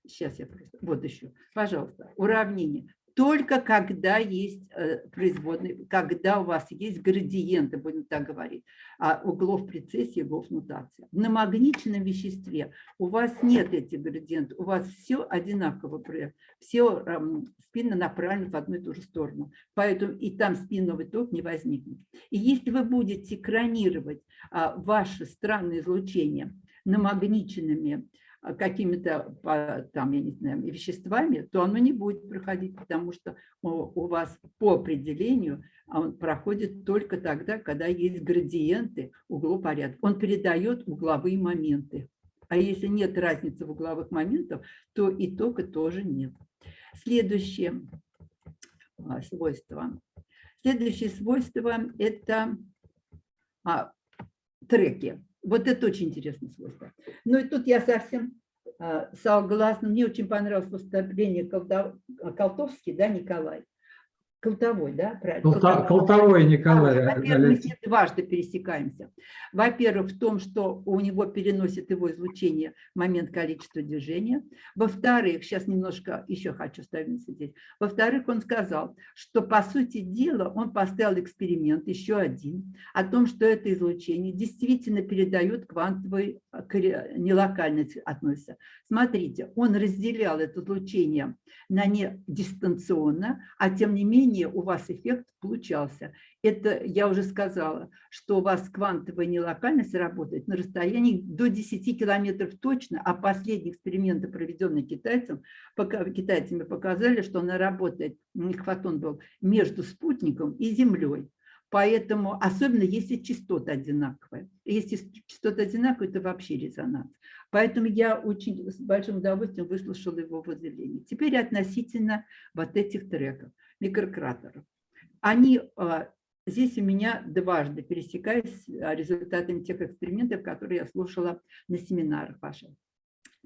Сейчас я просто... Вот еще. Пожалуйста. Уравнение только когда есть э, производные, когда у вас есть градиенты, будем так говорить, а углов прецессии, углов нутации. В намагниченном веществе у вас нет этих градиентов, у вас все одинаково, все спинно направлены в одну и ту же сторону, поэтому и там спинновый ток не возникнет. И если вы будете экранировать а, ваше странное излучение намагниченными какими-то там, я не знаю, веществами, то оно не будет проходить, потому что у вас по определению он проходит только тогда, когда есть градиенты углопорядка. Он передает угловые моменты. А если нет разницы в угловых моментах, то итога тоже нет. Следующее а, свойство. Следующее свойство – это а, треки. Вот это очень интересное свойство. Ну и тут я совсем а, согласна. Мне очень понравилось выступление Колтовский, да, Николай. Колтовой, да? Колтовой, Колтовой Николай. Во-первых, мы с ним дважды пересекаемся. Во-первых, в том, что у него переносит его излучение момент количества движения. Во-вторых, сейчас немножко еще хочу ставить здесь. Во-вторых, он сказал, что по сути дела он поставил эксперимент, еще один, о том, что это излучение действительно передает квантовой нелокальность относится. Смотрите, он разделял это излучение на не дистанционно, а тем не менее менее у вас эффект получался. Это я уже сказала, что у вас квантовая нелокальность работает на расстоянии до 10 километров точно, а последние эксперименты, проведенные китайцам, пока, китайцами, показали, что она работает, у них фотон был между спутником и Землей. Поэтому, особенно если частота одинаковая. Если частота одинаковая, это вообще резонанс. Поэтому я очень с большим удовольствием выслушала его воззрение. Теперь относительно вот этих треков микрократеров. Они а, здесь у меня дважды пересекаясь а, результатами тех экспериментов, которые я слушала на семинарах ваших.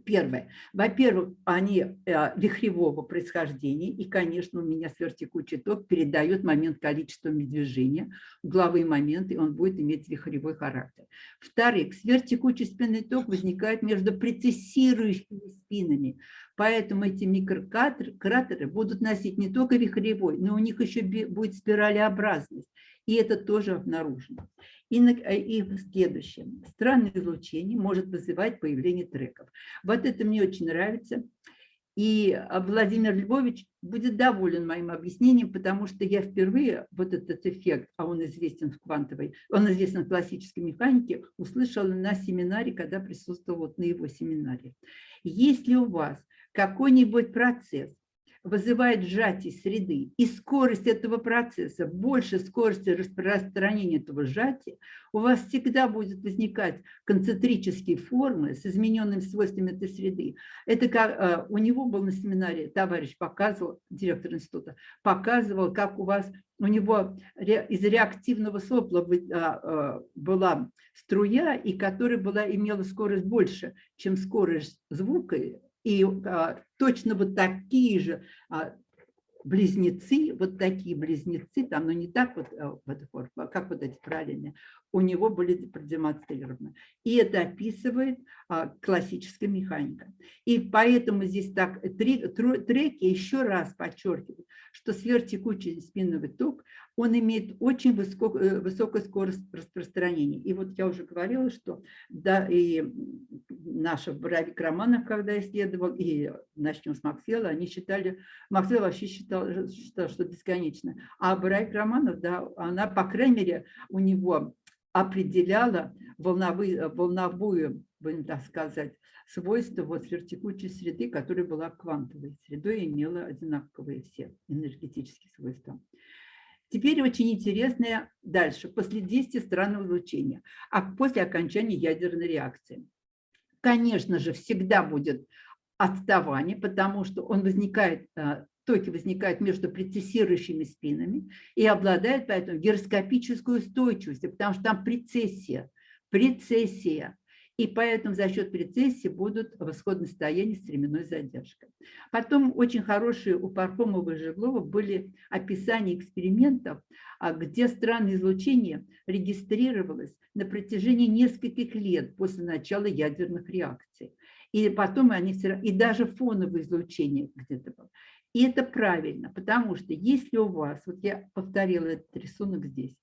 Первое. Во-первых, они э, вихревого происхождения, и, конечно, у меня сверхтекучий ток передает момент количества движения, угловые моменты, он будет иметь вихревой характер. Во-вторых, сверхтекучий спинный ток возникает между прецессирующими спинами, Поэтому эти микрократеры будут носить не только вихревой, но у них еще будет спиралеобразность. И это тоже обнаружено. И, э, и следующее. Странное излучение может вызывать появление треков. Вот это мне очень нравится. И а, Владимир Львович будет доволен моим объяснением, потому что я впервые вот этот эффект, а он известен в квантовой, он известен в классической механике, услышала на семинаре, когда присутствовал вот на его семинаре. Если у вас какой-нибудь процесс вызывает сжатие среды, и скорость этого процесса больше скорости распространения этого сжатия, у вас всегда будет возникать концентрические формы с измененными свойствами этой среды. Это как э, у него был на семинаре, товарищ показывал, директор института, показывал, как у вас у него из реактивного сопла а, а, была струя, и которая была, имела скорость больше, чем скорость звука, и а, точно вот такие же а, близнецы, вот такие близнецы, там, но не так вот, а, вот, как вот эти правильные, у него были продемонстрированы. И это описывает а, классическая механика. И поэтому здесь так три, треки еще раз подчеркивают, что сверхтекучий спинновый ток, он имеет очень высоко, э, высокую скорость распространения. И вот я уже говорила, что да, и наша Боровик Романов, когда исследовал, и начнем с Максвелла, они считали, Максвелл вообще считал, считал что бесконечно. А Боровик Романов, да, она, по крайней мере, у него определяла волновые, волновую, будем так сказать, свойства вот сверхтекучей среды, которая была квантовой средой и имела одинаковые все энергетические свойства. Теперь очень интересное дальше, после действия странного излучения, а после окончания ядерной реакции. Конечно же, всегда будет отставание, потому что он возникает, э, токи возникают между прецессирующими спинами и обладает поэтому гироскопической устойчивостью, потому что там прецессия, прецессия. И поэтому за счет прецессии будут в исходном состоянии с временной задержкой. Потом очень хорошие у Пархомова и Жеглова были описания экспериментов, а, где странное излучение регистрировалось на протяжении нескольких лет после начала ядерных реакций. И потом они все и даже фоновое излучение где-то было. И это правильно, потому что если у вас, вот я повторила этот рисунок здесь,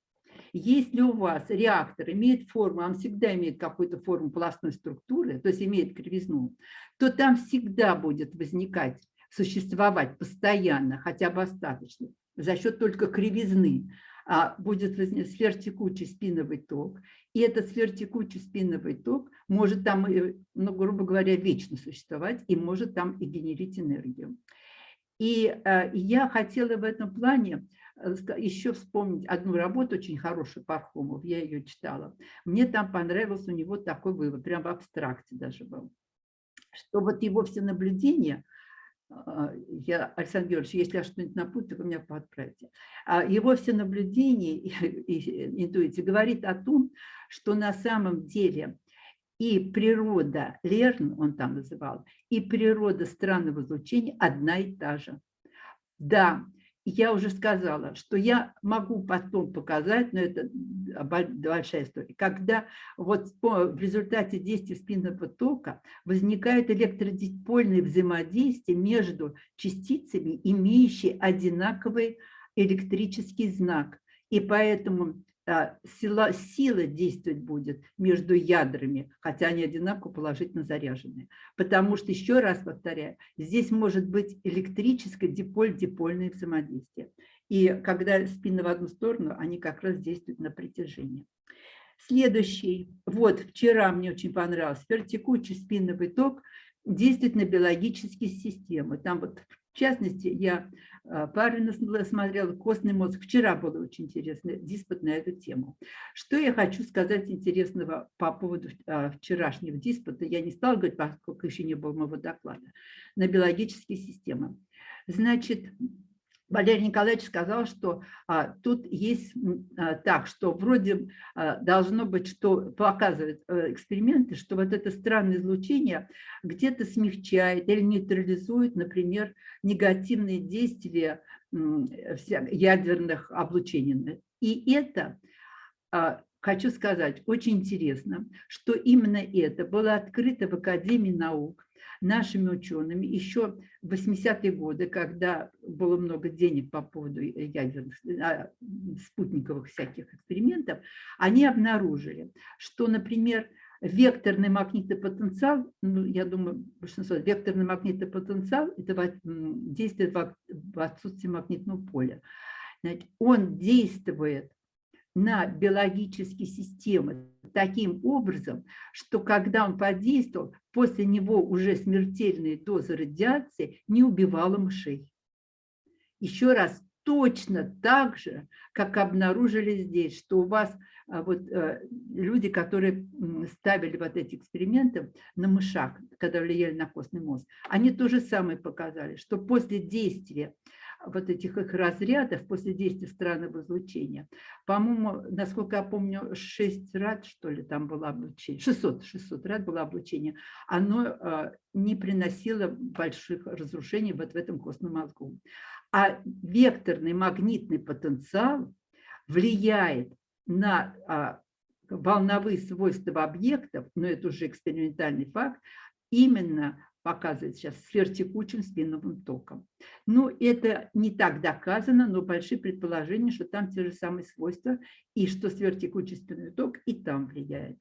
если у вас реактор имеет форму, он всегда имеет какую-то форму пластной структуры, то есть имеет кривизну, то там всегда будет возникать, существовать постоянно, хотя бы остаточно, за счет только кривизны, а будет сверхтекучий спиновый ток, и этот сверхтекучий спиновый ток может там, ну, грубо говоря, вечно существовать и может там и генерить энергию. И э, я хотела в этом плане э, еще вспомнить одну работу очень хорошую Пархомов, я ее читала. Мне там понравился у него такой вывод, прям в абстракте даже был, что вот его все наблюдения, а, я, Александр Георгиевич, если я что-нибудь напутаю, вы меня подправите, а его все наблюдения и, и интуиция говорит о том, что на самом деле и природа, Лерн он там называл, и природа странного излучения одна и та же. Да, я уже сказала, что я могу потом показать, но это большая история, когда вот в результате действия спинного тока возникает электродипольное взаимодействие между частицами, имеющие одинаковый электрический знак. И поэтому сила, сила действовать будет между ядрами, хотя они одинаково положительно заряжены. Потому что, еще раз повторяю, здесь может быть электрическое диполь-дипольное взаимодействие. И когда спины в одну сторону, они как раз действуют на притяжение. Следующий. Вот вчера мне очень понравился. Текучий спинный ток действует на биологические системы. Там вот в частности, я а, параллельно смотрела костный мозг. Вчера было очень интересно диспут на эту тему. Что я хочу сказать интересного по поводу а, вчерашнего диспута, я не стала говорить, поскольку еще не было моего доклада, на биологические системы. Значит, Валерий Николаевич сказал, что а, тут есть а, так, что вроде а, должно быть, что показывают а, эксперименты, что вот это странное излучение где-то смягчает или нейтрализует, например, негативные действия ядерных облучений. И это, а, хочу сказать, очень интересно, что именно это было открыто в Академии наук нашими учеными еще в 80-е годы, когда было много денег по поводу ядерных, а, спутниковых всяких экспериментов, они обнаружили, что, например, векторный магнитный потенциал, ну, я думаю, большинство, векторный магнитный потенциал – это действует в отсутствии магнитного поля. Значит, он действует на биологические системы таким образом, что когда он подействовал, после него уже смертельные дозы радиации не убивала мышей. Еще раз, точно так же, как обнаружили здесь, что у вас а, вот, э, люди, которые ставили вот эти эксперименты на мышах, когда влияли на костный мозг, они то же самое показали, что после действия вот этих их разрядов после действия странного излучения. По-моему, насколько я помню, 6 рад, что ли, там было облучение, 600, 600 рад было облучение, оно а, не приносило больших разрушений вот в этом костном мозгу. А векторный магнитный потенциал влияет на а, волновые свойства объектов, но это уже экспериментальный факт, именно показывает сейчас сверхтекучим спиновым током. Ну, это не так доказано, но большие предположения, что там те же самые свойства, и что сверхтекучий спинной ток и там влияет.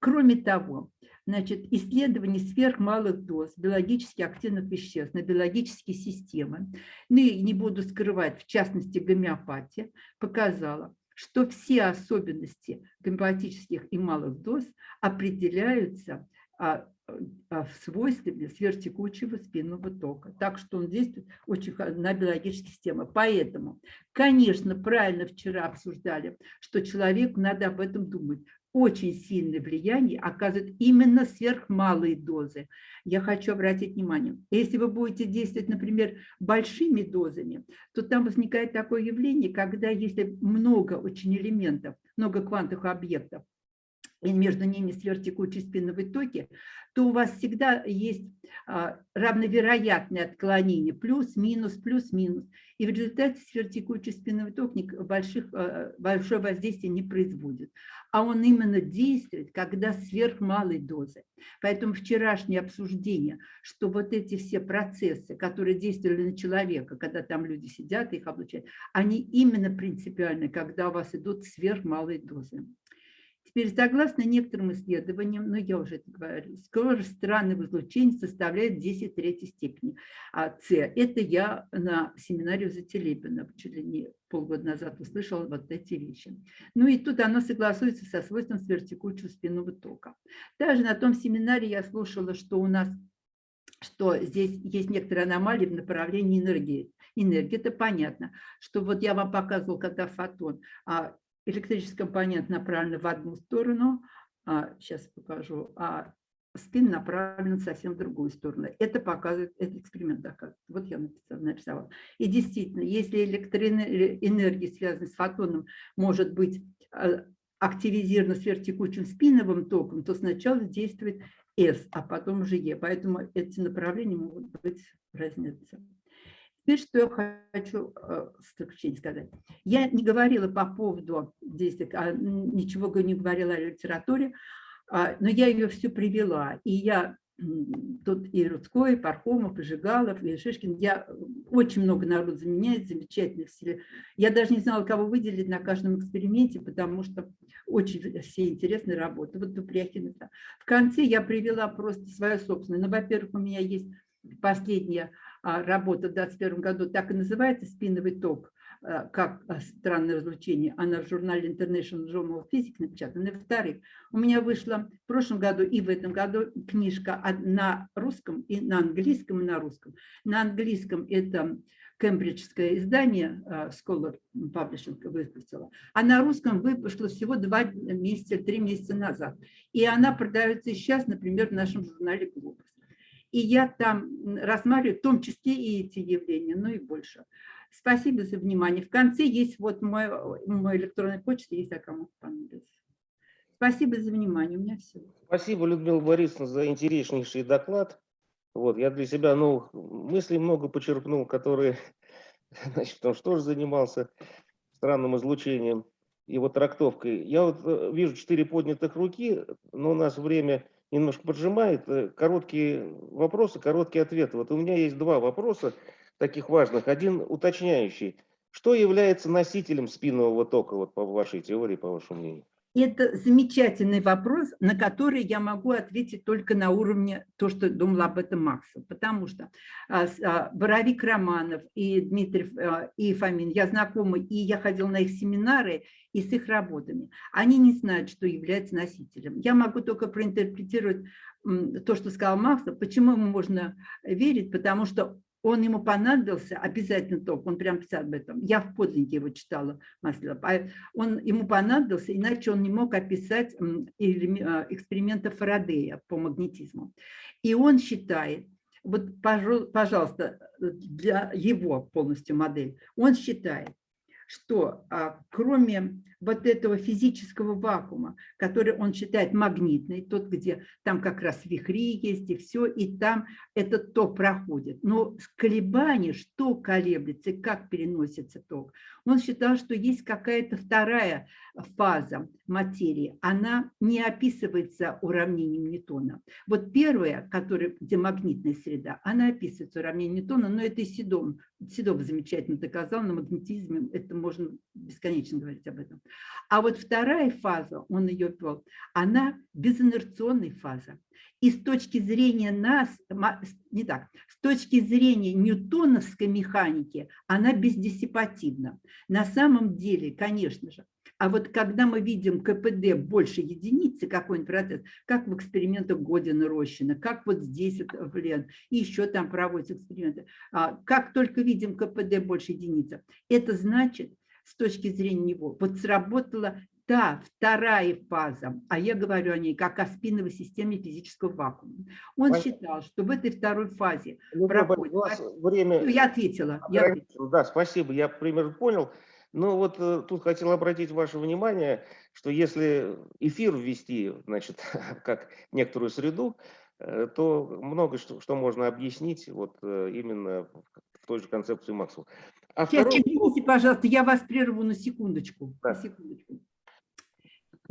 Кроме того, значит, исследование сверхмалых доз биологически активных веществ на биологические системы, ну и не буду скрывать, в частности, гомеопатия, показала, что все особенности гомеопатических и малых доз определяются а, в свойстве сверхтекучего спинного тока. Так что он действует очень на биологические системы. Поэтому, конечно, правильно вчера обсуждали, что человеку надо об этом думать очень сильное влияние оказывают именно сверхмалые дозы. Я хочу обратить внимание, если вы будете действовать, например, большими дозами, то там возникает такое явление, когда если много очень элементов, много квантовых объектов, и между ними сверхтекучие спиновые токи, то у вас всегда есть а, равновероятное отклонение, плюс-минус, плюс-минус. И в результате сверхтекучий спинной ток больших, а, большое воздействие не производит. А он именно действует, когда сверхмалой дозы. Поэтому вчерашнее обсуждение, что вот эти все процессы, которые действовали на человека, когда там люди сидят и их облучают, они именно принципиальны, когда у вас идут сверхмалые дозы. Теперь, согласно некоторым исследованиям, ну я уже это говорю, скорость странного излучения составляет 10 третьей степени а С. Это я на семинаре у Зателепина чуть ли не полгода назад услышала вот эти вещи. Ну и тут оно согласуется со свойством сверхтекучего спинного тока. Также на том семинаре я слушала, что у нас что здесь есть некоторые аномалии в направлении энергии. Энергия, это понятно, что вот я вам показывал, когда фотон, а электрический компонент направлен в одну сторону, а, сейчас покажу, а спин направлен совсем в другую сторону. Это показывает, этот эксперимент доказывает. Вот я нарисовала. И действительно, если электроэнергия, связанная с фотоном, может быть а, активизирована сверхтекучим спиновым током, то сначала действует S, а потом уже E. Поэтому эти направления могут быть разница. Теперь, что я хочу э, сказать. Я не говорила по поводу действий, а ничего не говорила о литературе, а, но я ее все привела. И я тут и Рудской, и Пархомов, и Жигалов, и Шишкин. Я очень много народу заменяет, замечательных. Я даже не знала, кого выделить на каждом эксперименте, потому что очень все интересные работы. Вот Тупряхин. В конце я привела просто свою собственную. Ну, во-первых, у меня есть последняя а, работа в 2021 году так и называется «Спиновый ток», а, как а, странное развлечение. Она в журнале International Journal of Physics напечатана. И во-вторых, у меня вышла в прошлом году и в этом году книжка на русском и на английском, и на русском. На английском это кембриджское издание Scholar Publishing выпустила, а на русском выпустила всего два месяца, три месяца назад. И она продается сейчас, например, в нашем журнале «Глобус». И я там рассматриваю в том числе и эти явления, но и больше. Спасибо за внимание. В конце есть вот мой, мой электронный почта, если кому понадобится. Спасибо за внимание. У меня все. Спасибо, Людмила Борисовна, за интереснейший доклад. Вот, я для себя новых мыслей много почерпнул, которые, значит, потому что тоже занимался странным излучением вот трактовкой. Я вот э, вижу четыре поднятых руки, но у нас время немножко поджимает. Э, короткие вопросы, короткие ответы. Вот у меня есть два вопроса таких важных. Один уточняющий. Что является носителем спинного тока, вот по вашей теории, по вашему мнению? Это замечательный вопрос, на который я могу ответить только на уровне то, что думала об этом Макса. Потому что а, а, Боровик Романов и Дмитрий а, и Фомин, я знакомы, и я ходила на их семинары и с их работами. Они не знают, что является носителем. Я могу только проинтерпретировать то, что сказал Макс. Почему ему можно верить? Потому что он ему понадобился, обязательно ток, он прям писал об этом, я в подлиннике его читала, Маслова, он ему понадобился, иначе он не мог описать а, эксперименты Фарадея по магнетизму. И он считает, вот, пожалуйста, для его полностью модель, он считает, что а, кроме вот этого физического вакуума, который он считает магнитный, тот, где там как раз вихри есть и все, и там этот ток проходит. Но колебания, что колеблется, как переносится ток, он считал, что есть какая-то вторая фаза материи, она не описывается уравнением Ньютона. Вот первая, которая, где магнитная среда, она описывается уравнением Ньютона, но это и Седом. Седов замечательно доказал, на магнетизме это можно бесконечно говорить об этом. А вот вторая фаза, он ее ввел, она безинерционная фаза. И с точки зрения нас, не так, с точки зрения ньютоновской механики, она бездиссипативна. На самом деле, конечно же, А вот когда мы видим КПД больше единицы, какой-нибудь процесс, как в экспериментах Година Рощина, как вот здесь это, блин, и еще там проводятся эксперименты, а, как только видим КПД больше единицы, это значит, с точки зрения него, вот сработала та вторая фаза, а я говорю о ней как о спиновой системе физического вакуума. Он Понятно. считал, что в этой второй фазе Ну, проходит... вас время... Ну, Я ответила. Я ответила. Да, спасибо, я примерно понял. Но вот э, тут хотел обратить ваше внимание, что если эфир ввести, значит, как некоторую среду, э, то много что, что можно объяснить вот э, именно в той же концепции Максвелла. А Сейчас, второй- извините, пожалуйста, я вас прерву на секундочку. Да. На секундочку.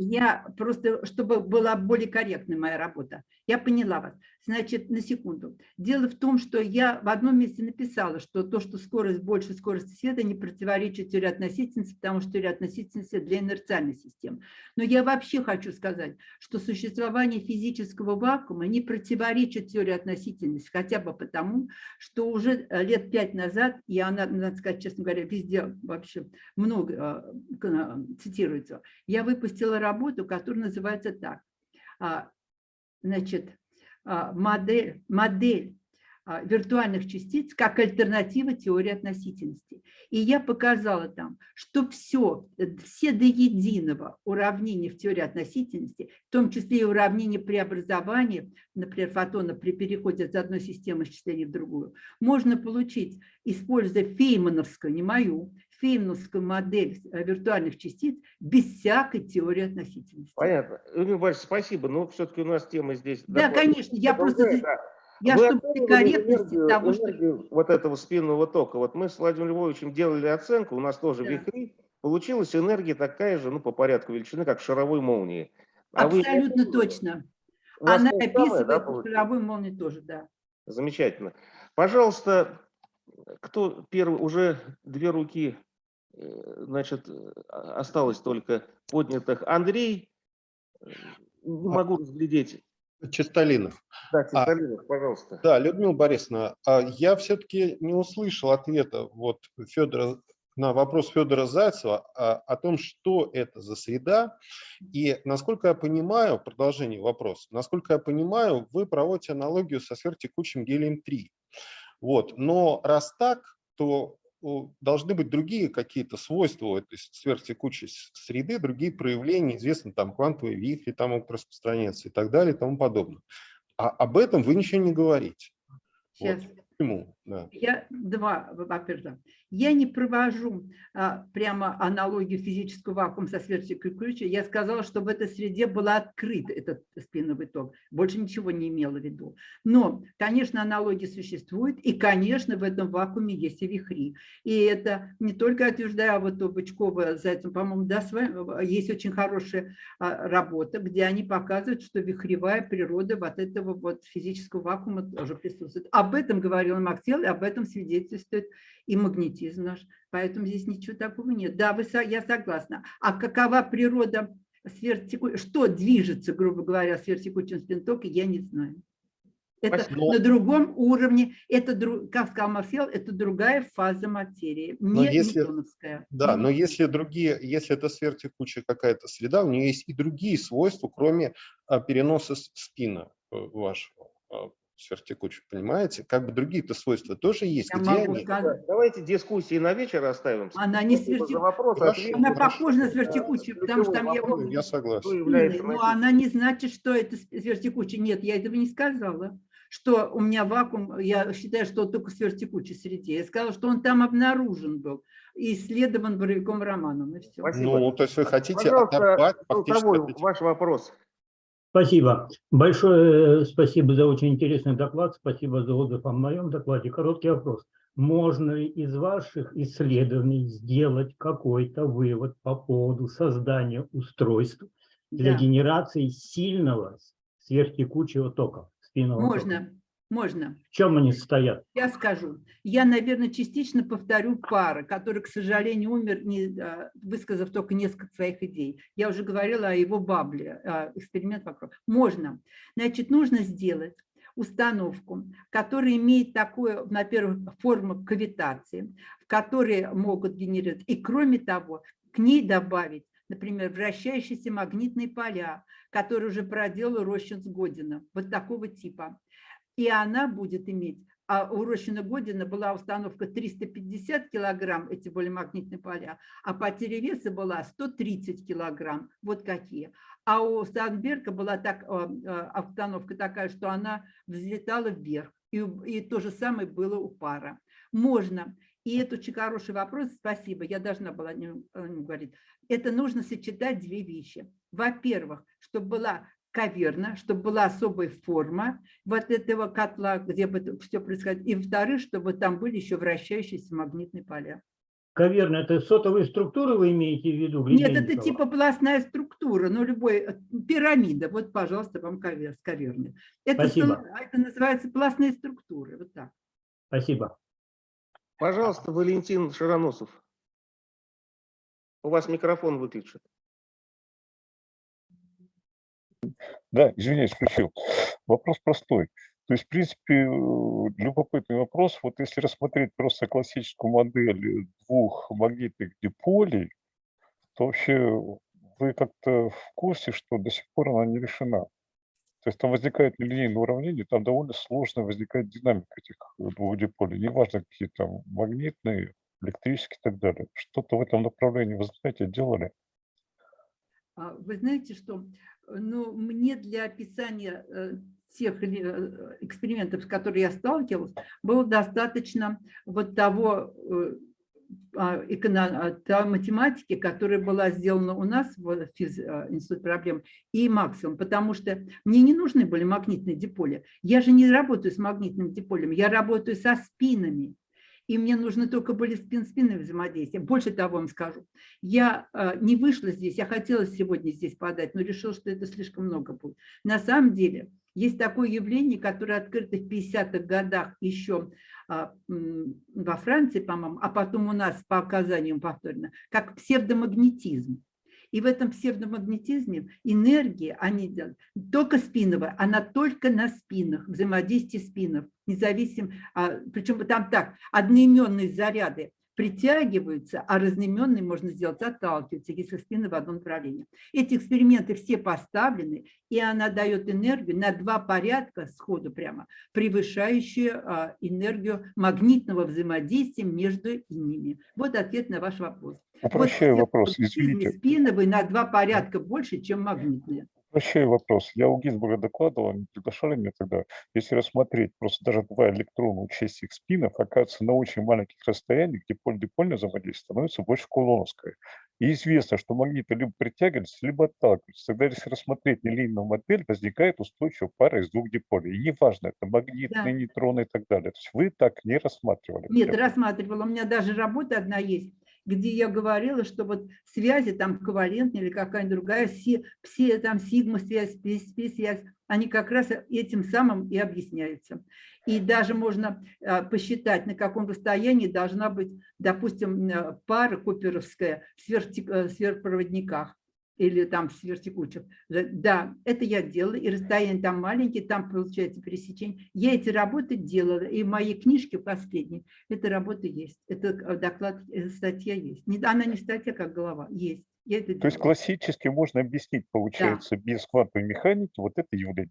Я просто, чтобы была более корректной моя работа. Я поняла вас. Значит, на секунду. Дело в том, что я в одном месте написала, что то, что скорость больше скорости света, не противоречит теории относительности, потому что теория относительности для инерциальной системы. Но я вообще хочу сказать, что существование физического вакуума не противоречит теории относительности, хотя бы потому, что уже э, лет пять назад, и она, надо сказать, честно говоря, везде вообще много э, э, цитируется, я выпустила работу, которая называется так. А, Значит, а, модель, модель а, виртуальных частиц как альтернатива теории относительности. И я показала там, что все, все до единого уравнения в теории относительности, в том числе и уравнение преобразования, например, фотона при переходе от одной системы исчисления в другую, можно получить, используя феймановскую, не мою, феймановскую модель э, виртуальных частиц без всякой теории относительности. Понятно. Юрий Борисович, спасибо, но все-таки у нас тема здесь... Да, доклад- конечно, я просто... да. Я Вы чтобы при корректности энергию- того, что... вот этого спинного тока. Вот мы с Владимиром Львовичем делали оценку, у нас тоже Да. вихри, получилась энергия такая же, ну, по порядку величины, как в шаровой молнии. А вы Абсолютно оценивали? точно. Она да, описывает получилось? шаровую молнию тоже, да. Замечательно. Пожалуйста, кто первый, уже две руки, значит, э, осталось только поднятых. Андрей, э, не могу разглядеть. Чистолинов. Да, А, Чистолинов, пожалуйста. Да, Людмила Борисовна, а я все-таки не услышал ответа вот Федора на вопрос Федора Зайцева а, о том, что это за среда. И насколько я понимаю, продолжение вопроса, насколько я понимаю, вы проводите аналогию со сверхтекучим гелием-3. Вот. Но раз так, то о, должны быть другие какие-то свойства у этой сверхтекучей среды, другие проявления, известно, там квантовые вихри там могут распространяться и так далее и тому подобное. А об этом вы ничего не говорите. Сейчас. Вот. Почему? Я два, во-первых, я не провожу а, прямо аналогию физического вакуума со сверхтекучей ключа. Я сказала, что в этой среде был открыт этот спиновый ток. Больше ничего не имела в виду. Но, конечно, аналогии существуют, и, конечно, в этом вакууме есть и вихри. И это не только утверждаю, а вот у Бычкова, Зайцем, по-моему, да, вами, есть очень хорошая а, работа, где они показывают, что вихревая природа вот этого вот физического вакуума тоже присутствует. Об этом говорил И об этом свидетельствует и магнетизм наш. Поэтому здесь ничего такого нет. Да, вы, я согласна. А какова природа сверхтеку... Что движется, грубо говоря, сверхтекучим спинтоком, я не знаю. Это Спасибо. на другом уровне, это, как сказал Марсел, это другая фаза материи, Но не если- ньютоновская. Да, но если другие, если это сверхтекучая какая-то среда, у нее есть и другие свойства, кроме а, переноса спина э, вашего а, сверхтекучего, понимаете? Как бы другие-то свойства тоже есть. Я Где могу они? сказать. Давайте дискуссии на вечер оставим. Она не сверхтекучая. вопрос. Она похожа на сверхтекучую, потому что там я вопрос. Ну, Я согласен. Но носителем? она не значит, что это сверхтекучий. Нет, я этого не сказала. Что у меня вакуум, я считаю, что он только в сверхтекучей среде. Я сказала, что он там обнаружен был и исследован Боровиком Романом. И все. Спасибо. Ну, то есть вы хотите Пожалуйста, оторвать фактически ваш вопрос. Спасибо. Большое э, спасибо за очень интересный доклад. Спасибо за отзыв о моем докладе. Короткий вопрос. Можно ли из ваших исследований сделать какой-то вывод по поводу создания устройств для Да. генерации сильного сверхтекучего тока? спинного тока? Можно. В чем они состоят? Я скажу. Я, наверное, частично повторю пара, который, к сожалению, умер, не, а, высказав только несколько своих идей. Я уже говорила о его бабле, а, эксперимент вокруг. Можно. Значит, нужно сделать установку, которая имеет такую, во-первых, форму кавитации, в которой могут генерировать. И кроме того, к ней добавить например, вращающиеся магнитные поля, которые уже проделал Рощин с Година, вот такого типа. И она будет иметь а у Рощина Година была установка 350 килограмм, эти магнитные поля, а потеря веса была 130 килограмм, вот какие. А у Станберга была так, установка такая, что она взлетала вверх, и, и то же самое было у пара. Можно, и это очень хороший вопрос, спасибо, я должна была не, не говорить. Это нужно сочетать две вещи. Во-первых, чтобы была каверна, чтобы была особая форма вот этого котла, где бы все происходило. И во-вторых, чтобы там были еще вращающиеся магнитные поля. Каверна – это сотовые структуры вы имеете в виду? Нет, это типа пластная структура, ну любой, э, пирамида. Вот, пожалуйста, вам кавер, с каверной. Это, Спасибо. это называется пластные структуры, вот так. Спасибо. Пожалуйста, Валентин Широносов. У вас микрофон выключен. Да, извиняюсь, включил. Вопрос простой. То есть, в принципе, э, любопытный вопрос. Вот если рассмотреть просто классическую модель двух магнитных диполей, то вообще вы как-то в курсе, что до сих пор она не решена. То есть там возникает нелинейное уравнение, там довольно сложно возникает динамика этих двух диполей. Неважно, какие там магнитные, электрические и так далее. Что-то в этом направлении, вы знаете, делали? А, вы знаете, что ну, мне для описания э, тех э, экспериментов, с которыми я сталкивалась, было достаточно вот того э, а, та математики, которая была сделана у нас в физ, Институте проблем, и максимум, потому что мне не нужны были магнитные диполи. Я же не работаю с магнитными диполями, я работаю со спинами и мне нужны только были спин-спины взаимодействия. Больше того вам скажу, я э, не вышла здесь, я хотела сегодня здесь подать, но решила, что это слишком много будет. На самом деле есть такое явление, которое открыто в 50-х годах еще а, во Франции, по-моему, а потом у нас по оказаниям повторно, как псевдомагнетизм. И в этом псевдомагнетизме энергия, они только спиновая, она только на спинах, взаимодействие спинов, независимо, а, причем там так, одноименные заряды притягиваются, а разноименные можно сделать отталкиваются, если спины в одном направлении. Эти эксперименты все поставлены, и она дает энергию на два порядка сходу прямо, превышающую а, энергию магнитного взаимодействия между ними. Вот ответ на ваш вопрос. Упрощаю вот вопрос, извините. Спиновые на два порядка больше, чем магнитные. Упрощаю вопрос. Я у Гинзбурга докладывал, они приглашали меня тогда. Если рассмотреть просто даже два электрона, учесть их спинов, оказывается, на очень маленьких расстояниях, где поль-дипольное взаимодействие становится больше кулоновское. И известно, что магниты либо притягиваются, либо отталкиваются. Тогда, если рассмотреть нелинейную модель, возникает устойчивая пара из двух диполей. И неважно, это магнитные, Да. нейтроны и так далее. То есть вы так не рассматривали. Нет, рассматривала. У меня даже работа одна есть, где я говорила, что вот связи там ковалентные или какая-нибудь другая, все, все там сигма-связь, спи-связь, они как раз этим самым и объясняются. И даже можно а, посчитать, на каком расстоянии должна быть, допустим, пара куперовская в э, сверхпроводниках или там сверхтекучих. Да, это я делала, и расстояние там маленькие, там получается пересечение. Я эти работы делала, и в моей книжке последней эта работа есть. Это э, доклад, э, статья есть. Она не статья, как голова, есть. Я это То делала. есть классически можно объяснить, получается, без квантовой механики вот это явление.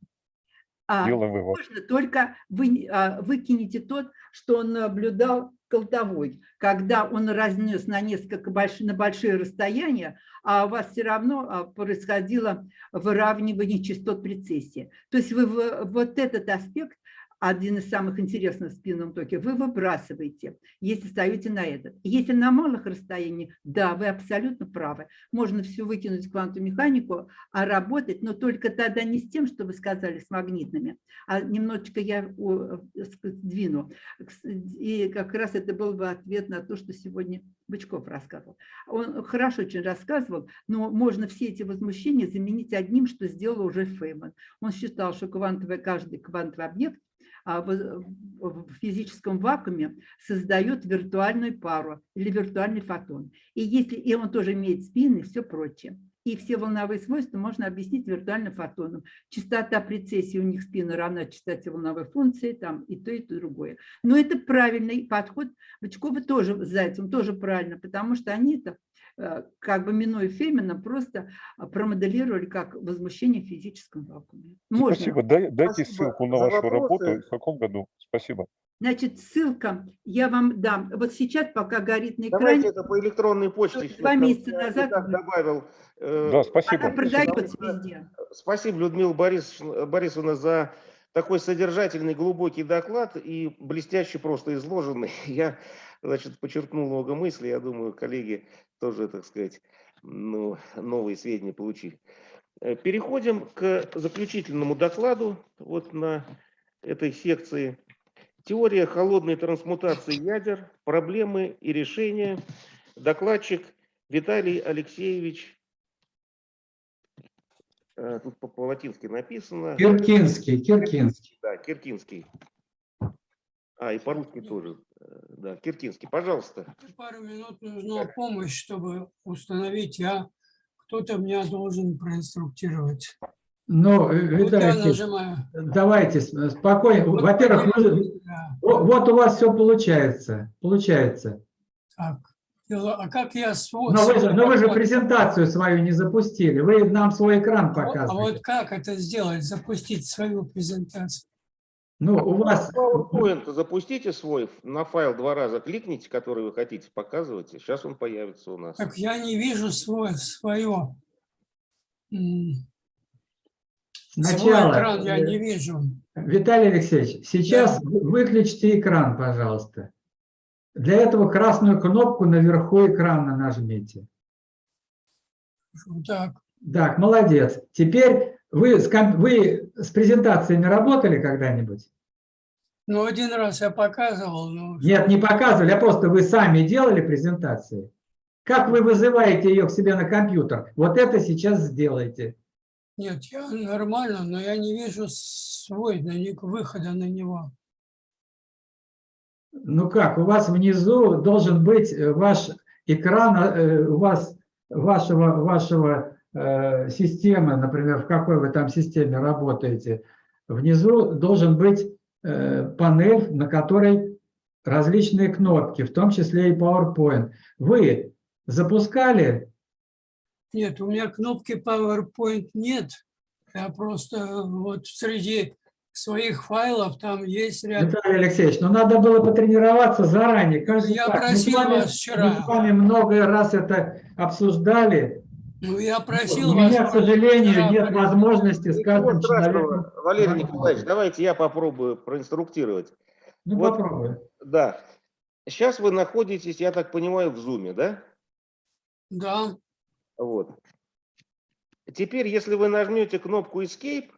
А, Делаем вывод. можно, только вы а, выкинете тот, что он наблюдал колтовой, когда он разнес на несколько больших, на большие расстояния, а у вас все равно а, происходило выравнивание частот прецессии. То есть вы вот этот аспект один из самых интересных в спинном токе, вы выбрасываете, если ставите на этот. Если на малых расстояниях, да, вы абсолютно правы. Можно все выкинуть в квантовую механику, а работать, но только тогда не с тем, что вы сказали, с магнитными, а немножечко я двину. И как раз это был бы ответ на то, что сегодня Бычков рассказывал. Он хорошо очень рассказывал, но можно все эти возмущения заменить одним, что сделал уже Фейман. Он считал, что квантовый, каждый квантовый объект в физическом вакууме создает виртуальную пару или виртуальный фотон. И, если, и он тоже имеет спины и все прочее. И все волновые свойства можно объяснить виртуальным фотоном. Частота прецессии у них спины равна частоте волновой функции, там и то, и то, другое. Но это правильный подход. Бычкова тоже, с Зайцем тоже правильно, потому что они это как бы минуя Фемина, просто а, промоделировали как возмущение в физическом вакууме. Можно. Спасибо. Дай- дайте Спасибо ссылку на вашу вопросы. работу. В каком году? Спасибо. Значит, ссылка я вам дам. Вот сейчас, пока горит на Давайте экране, это по электронной почте. Вот два месяца я назад так добавил. э, Да, спасибо. она продается везде. Спасибо, Людмила Борисовна, Борисовна, за такой содержательный, глубокий доклад и блестяще просто изложенный. Я, значит, подчеркнул много мыслей. Я думаю, коллеги тоже, так сказать, ну, новые сведения получили. Э, Переходим к заключительному докладу вот на этой секции. Теория холодной трансмутации ядер, проблемы и решения. Докладчик Виталий Алексеевич Э, Тут по- по-латински написано. Киркинский, Киркинский. Да, Киркинский. А, и по-русски тоже. э, Да, Киркинский. Пожалуйста. Пару минут нужна помощь, чтобы установить, я кто-то меня должен проинструктировать. Ну, э, Вот Виталий давайте спокойно. Во-первых, вы- Да, во- вот у вас все получается. Получается. Так, а как я свой... Но вы, же, но вы же презентацию свою не запустили. Вы нам свой экран А вот- А показываете. вот как это сделать, запустить свою презентацию? Ну, у вас... PowerPoint запустите свой, на файл два раза кликните, который вы хотите показывать, и сейчас он появится у нас. Так я не вижу свой, свое. м, Свой Сначала, экран я не вижу. Виталий Алексеевич, сейчас вы- выключите экран, пожалуйста. Для этого красную кнопку наверху экрана нажмите. Так, Так, молодец. Теперь вы с, вы с презентациями работали когда-нибудь? ну один раз я показывал, но Нет, не показывали, а просто вы сами делали презентации. Как вы вызываете ее к себе на компьютер? Вот это сейчас сделайте. нет, я нормально, но я не вижу свой выхода на него. Ну как, у вас внизу должен быть э, ваш экран, э, у вас вашего, вашего э, системы, например, в какой вы там системе работаете, внизу должен быть э, панель, на которой различные кнопки, в том числе и PowerPoint. Вы запускали? Нет, у меня кнопки PowerPoint нет. Я просто вот среди своих файлов там есть ряд... Виталий Алексеевич, ну надо было потренироваться заранее. Же Я так? Мы просил вами- вас вчера. Мы с вами много раз это обсуждали. Ну, я просил У меня, вас к сожалению, вчера нет возможности с Ничего каждым страшного, человеком... Валерий Николаевич, давайте я попробую проинструктировать. Ну, Вот, попробуй. Да. Сейчас вы находитесь, я так понимаю, в Zoom, да? Да, Вот. Теперь, если вы нажмете кнопку Escape,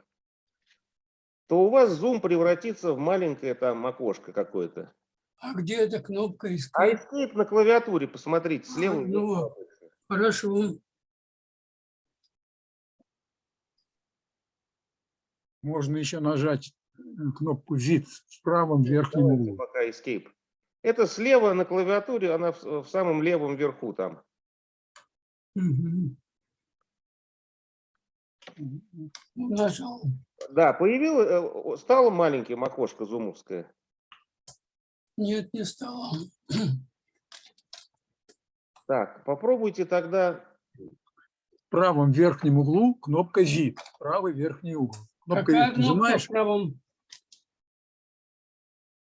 то у вас Zoom превратится в маленькое там окошко какое-то. а где эта кнопка А искать? Escape на клавиатуре, посмотрите, слева. А, ну, Хорошо. Можно еще нажать э, кнопку Shift в правом верхнем углу. пока Escape. Это слева на клавиатуре, она в, в самом левом верху там. Нажал. Да, появилось, э, стало маленьким окошко зумовское. Нет, не стало. Так, попробуйте тогда. В правом верхнем углу кнопка Shift. Правый верхний угол. Кнопка Какая Shift кнопка нажимаешь? в правом?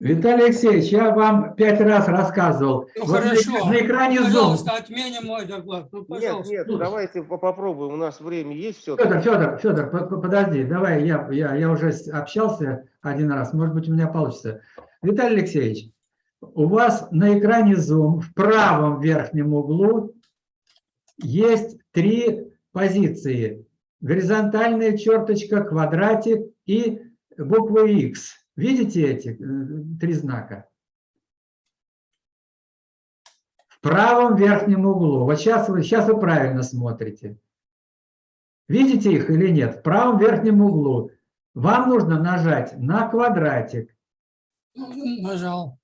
Виталий Алексеевич, я вам пять раз рассказывал. Ну, Вот на хорошо. На экране Zoom. Пожалуйста, отменим мой доклад. Ну, Нет, пожалуйста. нет, давайте по- попробуем. У нас время есть все. Федор, Федор, Федор, по- по- подожди, давай, я, я, я уже общался один раз, может быть, у меня получится. Виталий Алексеевич, у вас на экране Zoom в правом верхнем углу есть три позиции. Горизонтальная черточка, квадратик и буква X. Видите эти э, три знака? В правом верхнем углу. Вот сейчас вы, сейчас вы правильно смотрите. Видите их или нет? В правом верхнем углу. Вам нужно нажать на квадратик. Нажал.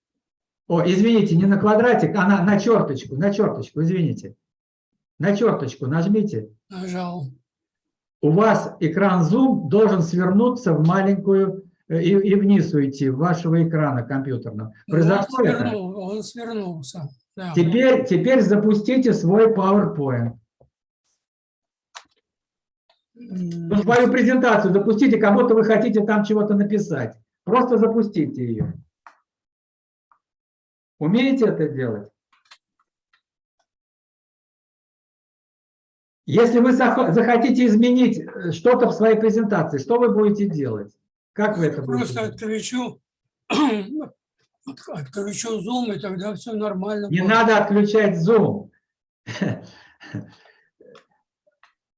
О, извините, не на квадратик, а на, на черточку, на черточку, извините. На черточку нажмите. Нажал. У вас экран Zoom должен свернуться в маленькую э, и, и вниз уйти, в вашего экрана компьютерного. Ну, Он Произошло это? свернул, он свернулся. Да. Теперь, теперь запустите свой PowerPoint. Ну, свою презентацию запустите, кому-то вы хотите там чего-то написать. Просто запустите ее. Умеете это делать? Если вы захо- захотите изменить э, что-то в своей презентации, что вы будете делать? Как вы это будете Просто отключу, от- отключу Zoom, и тогда все нормально. Не будет. надо отключать Zoom.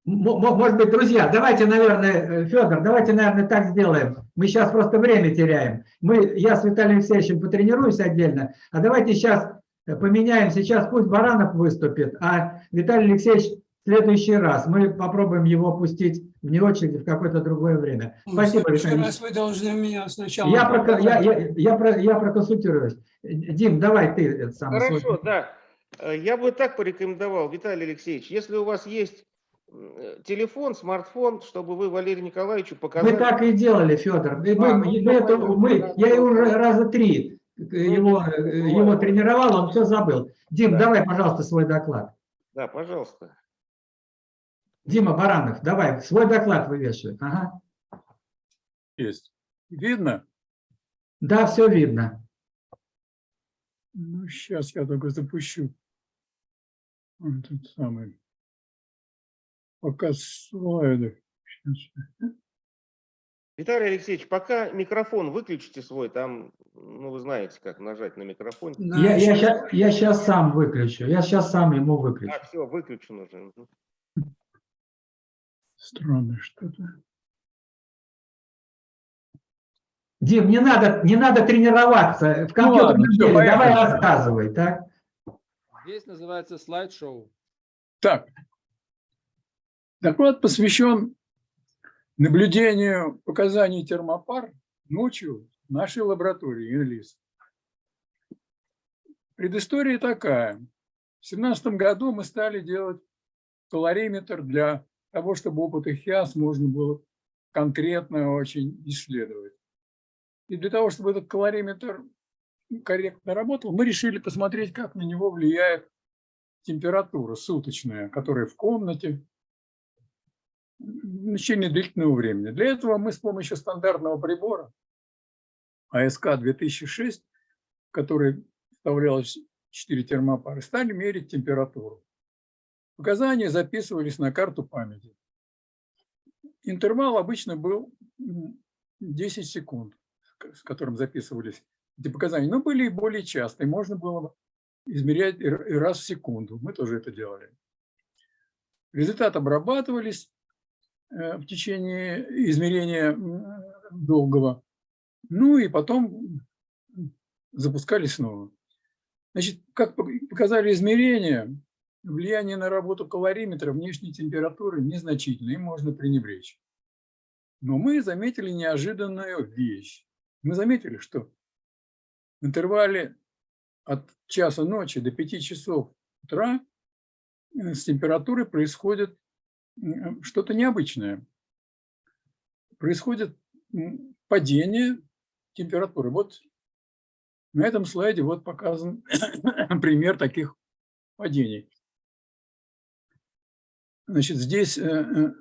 Может быть, друзья, давайте, наверное, Федор, давайте, наверное, так сделаем. Мы сейчас просто время теряем. Мы, я с Виталием Алексеевичем потренируюсь отдельно, а давайте сейчас поменяем. Сейчас пусть Баранов выступит, а Виталий Алексеевич следующий раз. Мы попробуем его пустить вне очереди в какое-то другое время. Ну, Спасибо, Виталий. раз вы должны меня сначала... Я, проко- я, я, я, про- я проконсультируюсь. Дим, давай ты это самое. свой- Хорошо, да. Э, Я бы так порекомендовал, Виталий Алексеевич, если у вас есть м, телефон, смартфон, чтобы вы Валерию Николаевичу показали. Мы так и делали, Федор. Мы, А, мы- ну, это- мы- я его уже раза три э, его, э, бывает. его тренировал, он все забыл. Дим, Да. давай, пожалуйста, свой доклад. Да, пожалуйста. Дима Баранов, давай, свой доклад вывешивай. Ага. Есть. Видно? Да, все видно. Ну, сейчас я только запущу. Вот Этот самый. Показ слайдов. Щас. Виталий Алексеевич, пока микрофон выключите свой, там, ну, вы знаете, как нажать на микрофон. Я, я, щас, я сейчас сам выключу. Я сейчас сам ему выключу. А, все, выключен уже. Странно что-то. Дим, не надо, не надо тренироваться в компьютерном Ну ладно, всё, деле. Давай поехали. рассказывай, так? Здесь называется слайд-шоу. Так. Доклад посвящен наблюдению показаний термопар ночью в нашей лаборатории ЮНЛИС. Предыстория такая. В 2017 году мы стали делать калориметр для того, чтобы опыты ХИАС можно было конкретно очень исследовать. И для того, чтобы этот калориметр корректно работал, мы решили посмотреть, как на него влияет температура суточная, которая в комнате в течение длительного времени. Для этого мы с помощью стандартного прибора АСК 2006, в который вставлялось 4 термопары, стали мерить температуру. Показания записывались на карту памяти. Интервал обычно был м, 10 секунд, с которым записывались эти показания. Но были и более частые. Можно было измерять раз в секунду. Мы тоже это делали. Результаты обрабатывались э, в течение измерения долгого. Ну и потом запускали снова. Значит, как пок- показали измерения, влияние на работу калориметра внешней температуры незначительно, им можно пренебречь. Но мы заметили неожиданную вещь. Мы заметили, что в интервале от часа ночи до 5 часов утра э, с температурой происходит м, что-то необычное. Происходит падение температуры. Вот на этом слайде вот показан пример таких падений. Значит, здесь э, э,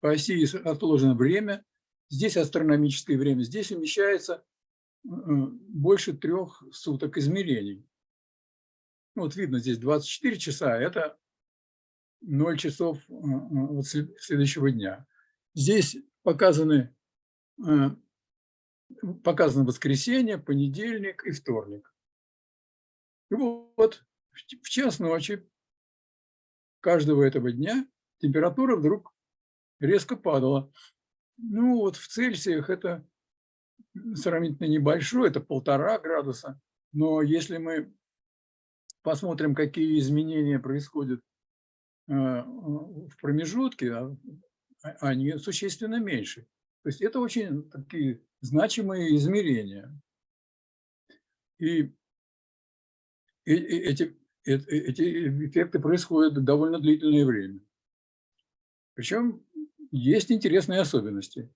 по оси отложено время, здесь астрономическое время, здесь умещается э, больше трех суток измерений. Ну, Вот видно, здесь 24 часа, а это 0 часов следующего дня. Здесь показаны, показано воскресенье, понедельник и вторник. И вот в час ночи каждого этого дня температура вдруг резко падала. Ну вот в Цельсиях это сравнительно небольшое, это полтора градуса. Но если мы посмотрим, какие изменения происходят э, в промежутке, а- а- они существенно меньше. То есть это очень такие значимые измерения. И эти, эти эффекты происходят довольно длительное время. Причем есть интересные особенности.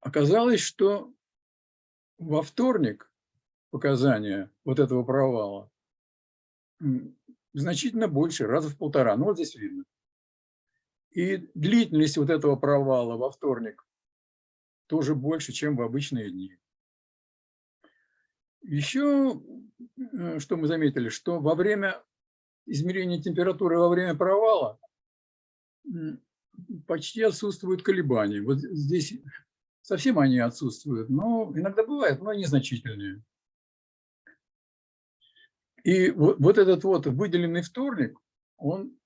Оказалось, что во вторник показания вот этого провала значительно больше, раза в полтора. Ну, вот здесь видно. И длительность вот этого провала во вторник тоже больше, чем в обычные дни. Еще, э, что мы заметили, что во время измерения температуры во время провала почти отсутствуют колебания. Вот здесь совсем они отсутствуют, но иногда бывает, но незначительные. И вот, вот этот вот выделенный вторник, он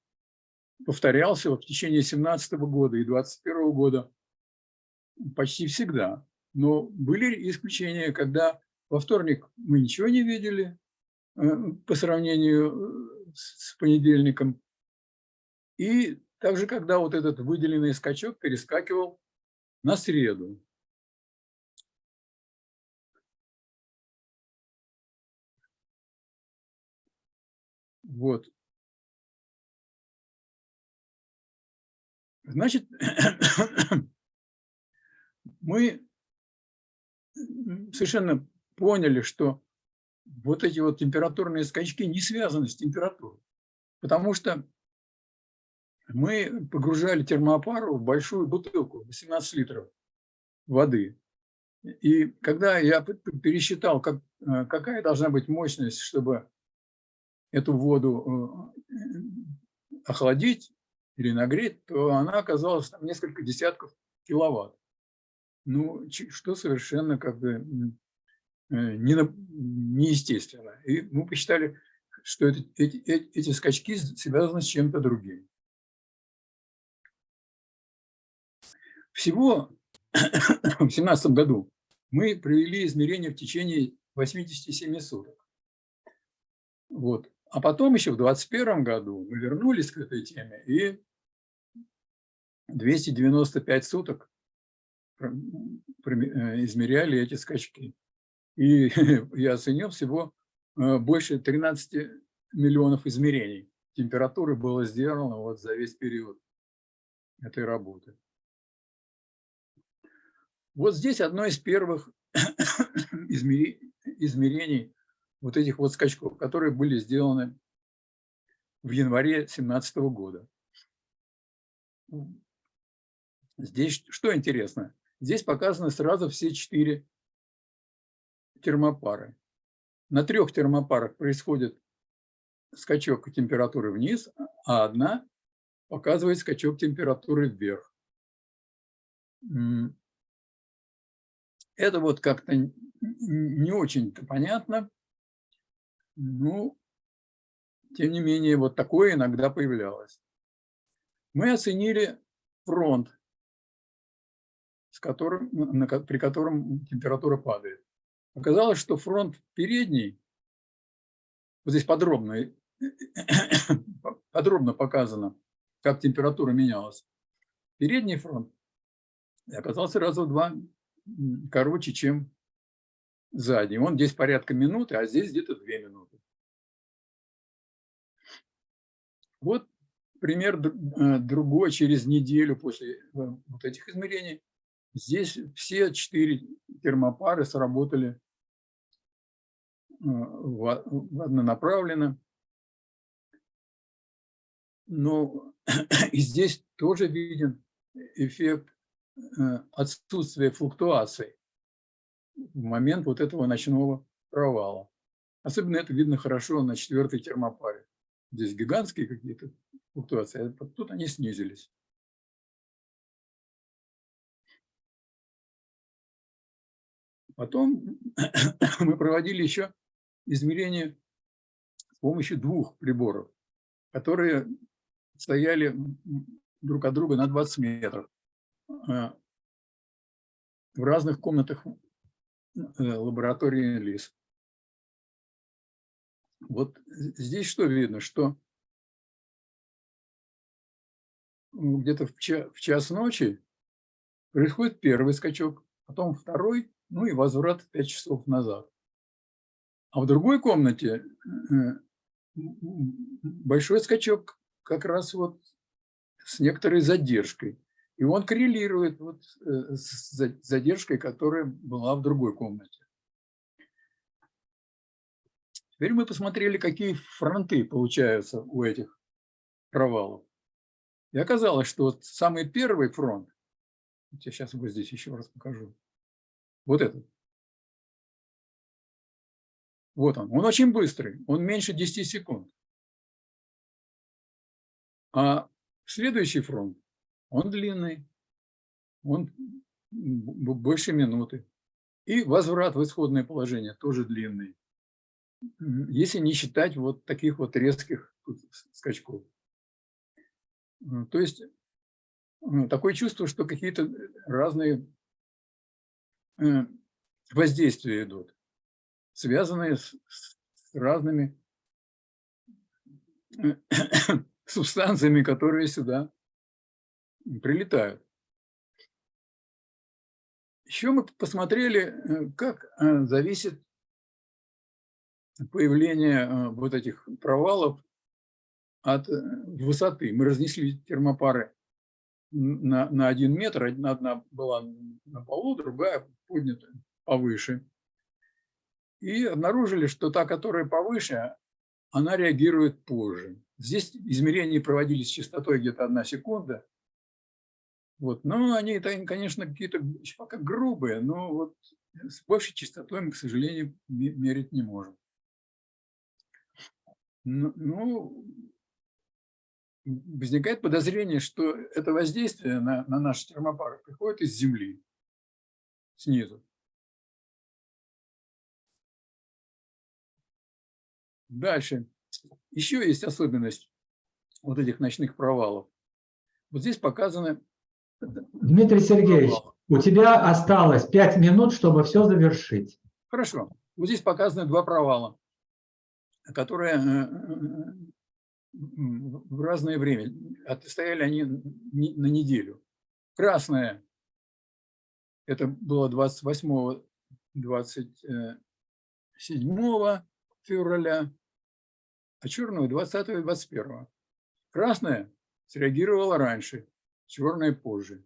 повторялся в течение 17 года и 21 года почти всегда. Но были исключения, когда во вторник мы ничего не видели э, по сравнению э, с понедельником. И также, когда вот этот выделенный скачок перескакивал на среду. Вот. Значит, мы совершенно поняли, что вот эти вот температурные скачки не связаны с температурой, потому что мы погружали термоапару в большую бутылку, 18 литров воды. И когда я пересчитал, как, э, какая должна быть мощность, чтобы эту воду э, охладить или нагреть, то она оказалась там несколько десятков киловатт. Ну, что совершенно как бы э, неестественно. И мы посчитали, что это, эти, эти скачки связаны с чем-то другим. Всего в 2017 году мы провели измерения в течение 87 суток. Вот. А потом еще в 2021 году мы вернулись к этой теме и 295 суток э, измеряли эти скачки. И я оценил всего э, больше 13 миллионов измерений. Температуры было сделано вот за весь период этой работы. Вот здесь одно из первых измерений вот этих вот скачков, которые были сделаны в январе 2017 года. Здесь что интересно? Здесь показаны сразу все четыре термопары. На трех термопарах происходит скачок температуры вниз, а одна показывает скачок температуры вверх. Это вот как-то не очень-то понятно. Ну, тем не менее, вот такое иногда появлялось. Мы оценили фронт, с которым, на, при котором температура падает. Оказалось, что фронт передний, вот здесь подробно, подробно показано, как температура менялась. Передний фронт оказался раза в два короче, чем задний. Он здесь порядка минуты, а здесь где-то две минуты. Вот пример э, другой через неделю после э, вот этих измерений. Здесь все четыре термопары сработали э, однонаправленно. Но и здесь тоже виден эффект отсутствия флуктуаций в момент вот этого ночного провала. Особенно это видно хорошо на четвертой термопаре. Здесь гигантские какие-то флуктуации, а тут они снизились. Потом мы проводили еще измерения с помощью двух приборов, которые стояли друг от друга на 20 метров а, в разных комнатах Э, лаборатории ЛИС. Вот здесь что видно, что где-то в, в час ночи происходит первый скачок, потом второй, ну и возврат 5 часов назад. А в другой комнате э, большой скачок как раз вот с некоторой задержкой. И он коррелирует вот э, с задержкой, которая была в другой комнате. Теперь мы посмотрели, какие фронты получаются у этих провалов. И оказалось, что вот самый первый фронт, я сейчас вот здесь еще раз покажу, вот этот. Вот он. Он очень быстрый, он меньше 10 секунд. А следующий фронт, он длинный, он больше минуты. И возврат в исходное положение тоже длинный, если не считать вот таких вот резких скачков. То есть такое чувство, что какие-то разные э, воздействия идут, связанные с, разными э, субстанциями, которые сюда прилетают. Еще мы посмотрели, э, как э, зависит появление э, вот этих провалов от высоты. Мы разнесли термопары на, на один метр. Одна была на полу, другая поднята повыше. И обнаружили, что та, которая повыше, она реагирует позже. Здесь измерения проводились с частотой где-то одна секунда. Вот. Но они, конечно, какие-то пока грубые, но вот с большей частотой мы, к сожалению, мерить не можем. Ну, ну, возникает подозрение, что это воздействие на, на наши термопары приходит из Земли, снизу. Дальше. Еще есть особенность вот этих ночных провалов. Вот здесь показаны Дмитрий Сергеевич, у тебя осталось пять минут, чтобы все завершить. Хорошо. Вот здесь показаны два провала, которые э, в разное время. Стояли они на неделю. Красное – это было 28-27 февраля, а черного 20 и 21. Красное среагировало раньше, черная позже.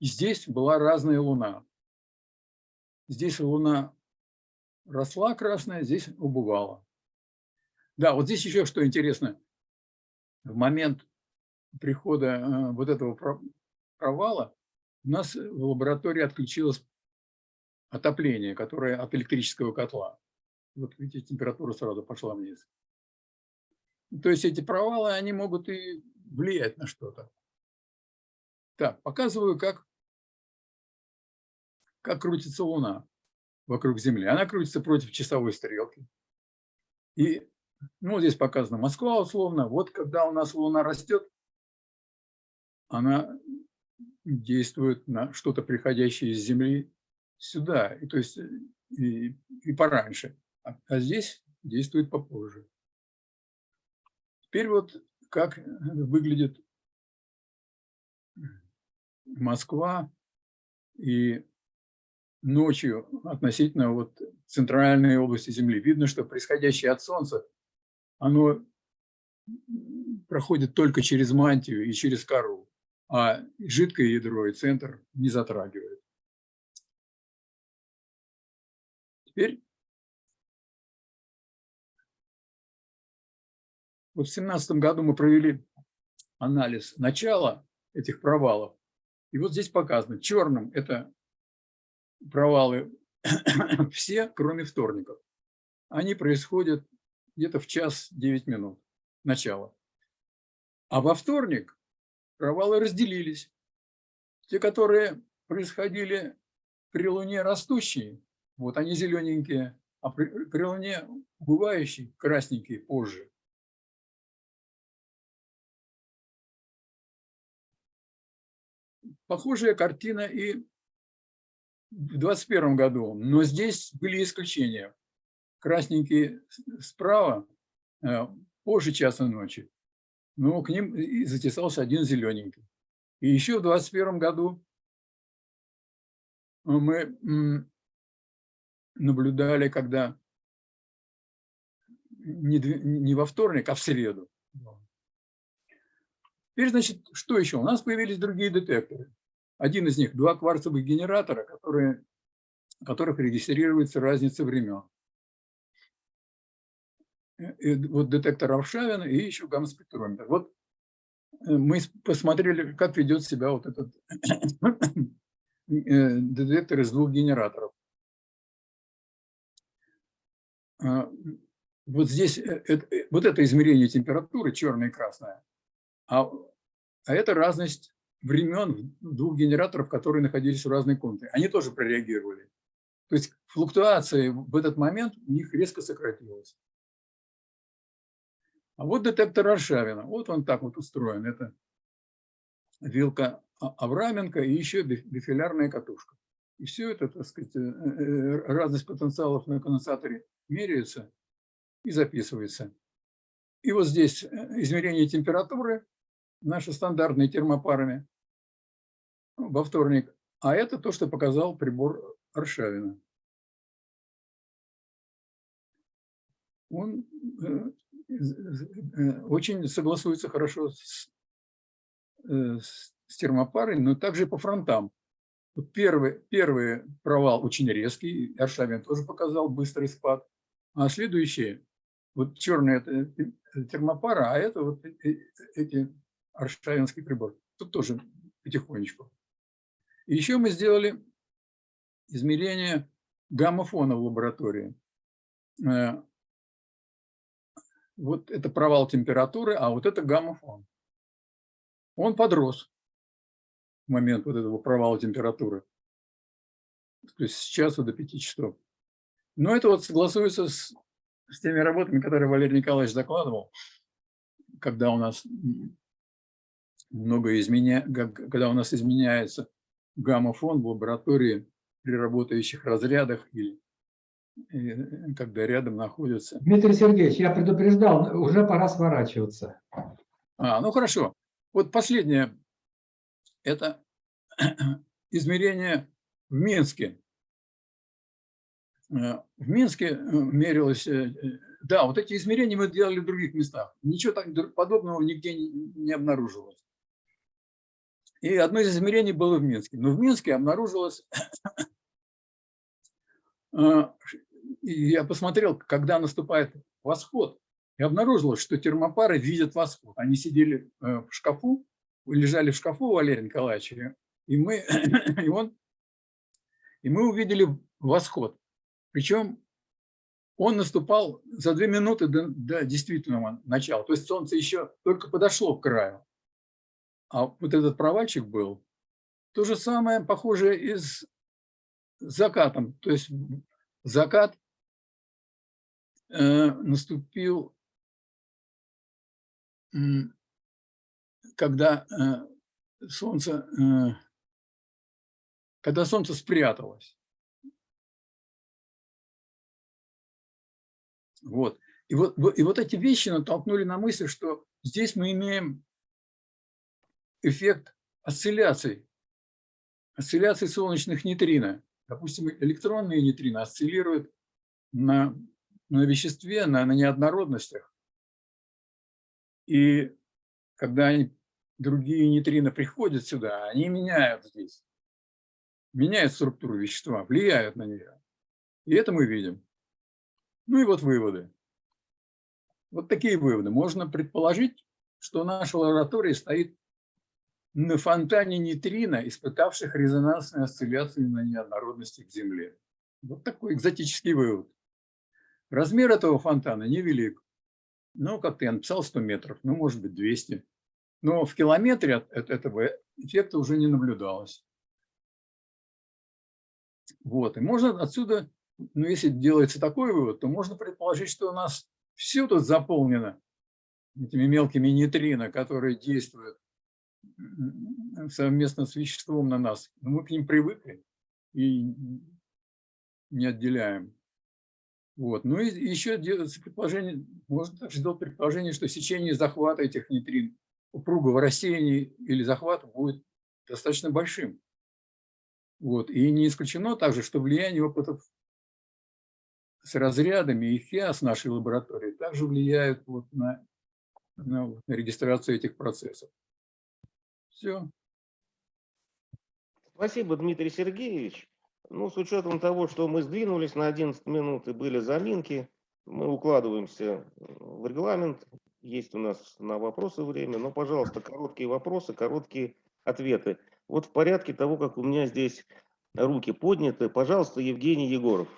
И здесь была разная луна. Здесь луна росла красная, здесь убывала. Да, вот здесь еще что интересно. В момент прихода э, вот этого провала у нас в лаборатории отключилось отопление, которое от электрического котла. Вот видите, температура сразу пошла вниз. То есть эти провалы, они могут и влиять на что-то. Так, показываю, как, как крутится Луна вокруг Земли. Она крутится против часовой стрелки. И ну, здесь показана Москва условно. Вот когда у нас Луна растет, она действует на что-то приходящее из Земли сюда, и, то есть и, и пораньше. А, а здесь действует попозже. Теперь вот как выглядит Москва и ночью относительно вот центральной области Земли. Видно, что происходящее от Солнца, оно проходит только через мантию и через кору, а жидкое ядро и центр не затрагивает. Теперь вот в 2017 году мы провели анализ начала этих провалов и вот здесь показано, черным это провалы все, кроме вторников. Они происходят где-то в час 9 минут начала. А во вторник провалы разделились. Те, которые происходили при Луне растущие, вот они зелененькие, а при, при Луне убывающие, красненькие позже. Похожая картина и в 2021 году, но здесь были исключения. Красненькие справа, э, позже часа ночи, но к ним затесался один зелененький. И еще в 2021 году мы наблюдали, когда не во вторник, а в среду Теперь, значит, что еще? У нас появились другие детекторы. Один из них – два кварцевых генератора, которые, которых регистрируется разница времен. э, вот детектор Аршавина и еще гамма-спектрометр. Вот э, мы посмотрели, как ведет себя вот этот э, детектор из двух генераторов. А, Вот здесь вот это измерение температуры, черное и красное, а, а это разность времен двух генераторов, которые находились в разной комнате. Они тоже прореагировали. То есть флуктуация в этот момент у них резко сократилась. А вот детектор Аршавина. Вот он так вот устроен. Это вилка Авраменко и еще биф- бифилярная катушка. И все это, так сказать, э, э, разность потенциалов на конденсаторе меряется и записывается. И вот здесь э, измерение температуры, наши стандартные термопарами во вторник. А это то, что показал прибор Аршавина. Он э, э, очень согласуется хорошо с, э, с термопарой, но также по фронтам. Первый, первый провал очень резкий, Аршавин тоже показал быстрый спад, а следующие, вот черный это термопара, а это вот эти аршавинский прибор. Тут тоже потихонечку. И еще мы сделали измерение гамма-фона в лаборатории. Э, Вот это провал температуры, а вот это гамма-фон. Он подрос в момент вот этого провала температуры. То есть с часу до 5 часов. Но это вот согласуется с, с теми работами, которые Валерий Николаевич закладывал, когда у нас много изменя... когда у нас изменяется гамма-фон в лаборатории при работающих разрядах или э, когда рядом находятся. Дмитрий Сергеевич, я предупреждал, уже пора сворачиваться. А, ну хорошо. Вот последнее. Это измерение в Минске. Э, В Минске э, мерилось... э, э, Да, вот эти измерения мы делали в других местах. Ничего так подобного нигде не обнаружилось. И одно из измерений было в Минске. Но в Минске обнаружилось... э, Я посмотрел, когда наступает восход, и обнаружилось, что термопары видят восход. Они сидели э, в шкафу, лежали в шкафу Валерия Николаевича, и мы, и он, и мы увидели восход. Причем он наступал за две минуты до, до действительного начала. То есть солнце еще только подошло к краю. А вот этот провальчик был. То же самое, похоже, и с закатом. То есть закат э, наступил, м, когда э, солнце, э, когда солнце спряталось. Вот. И вот- и вот эти вещи натолкнули на мысль, что здесь мы имеем эффект осцилляций, осцилляций солнечных нейтрино. Допустим, электронные нейтрино осциллируют на, на веществе, на, на неоднородностях. И когда они, другие нейтрино приходят сюда, они меняют здесь, меняют структуру вещества, влияют на нее. И это мы видим. Ну и вот выводы. Вот такие выводы. Можно предположить, что наша лаборатория стоит на фонтане нейтрино, испытавших резонансные осцилляции на неоднородности к Земле. Вот такой экзотический вывод. Размер этого фонтана невелик. Ну, как ты написал, 100 метров, ну, может быть, 200. Но в километре от этого эффекта уже не наблюдалось. Вот, и можно отсюда, ну, если делается такой вывод, то можно предположить, что у нас все тут заполнено этими мелкими нейтрино, которые действуют совместно с веществом на нас. Но мы к ним привыкли и не отделяем. Вот. Ну и еще делается предположение, можно также сделать предположение, что сечение захвата этих нейтрин упругого рассеяния или захвата будет достаточно большим. Вот. И не исключено также, что влияние опытов с разрядами и ФИАС нашей лаборатории также влияют вот на, на регистрацию этих процессов. Все. Спасибо, Дмитрий Сергеевич. Ну, с учетом того, что мы сдвинулись на 11 минут и были заминки, мы укладываемся в регламент, есть у нас на вопросы время, но, пожалуйста, короткие вопросы, короткие ответы. Вот в порядке того, как у меня здесь руки подняты, пожалуйста, Евгений Егоров.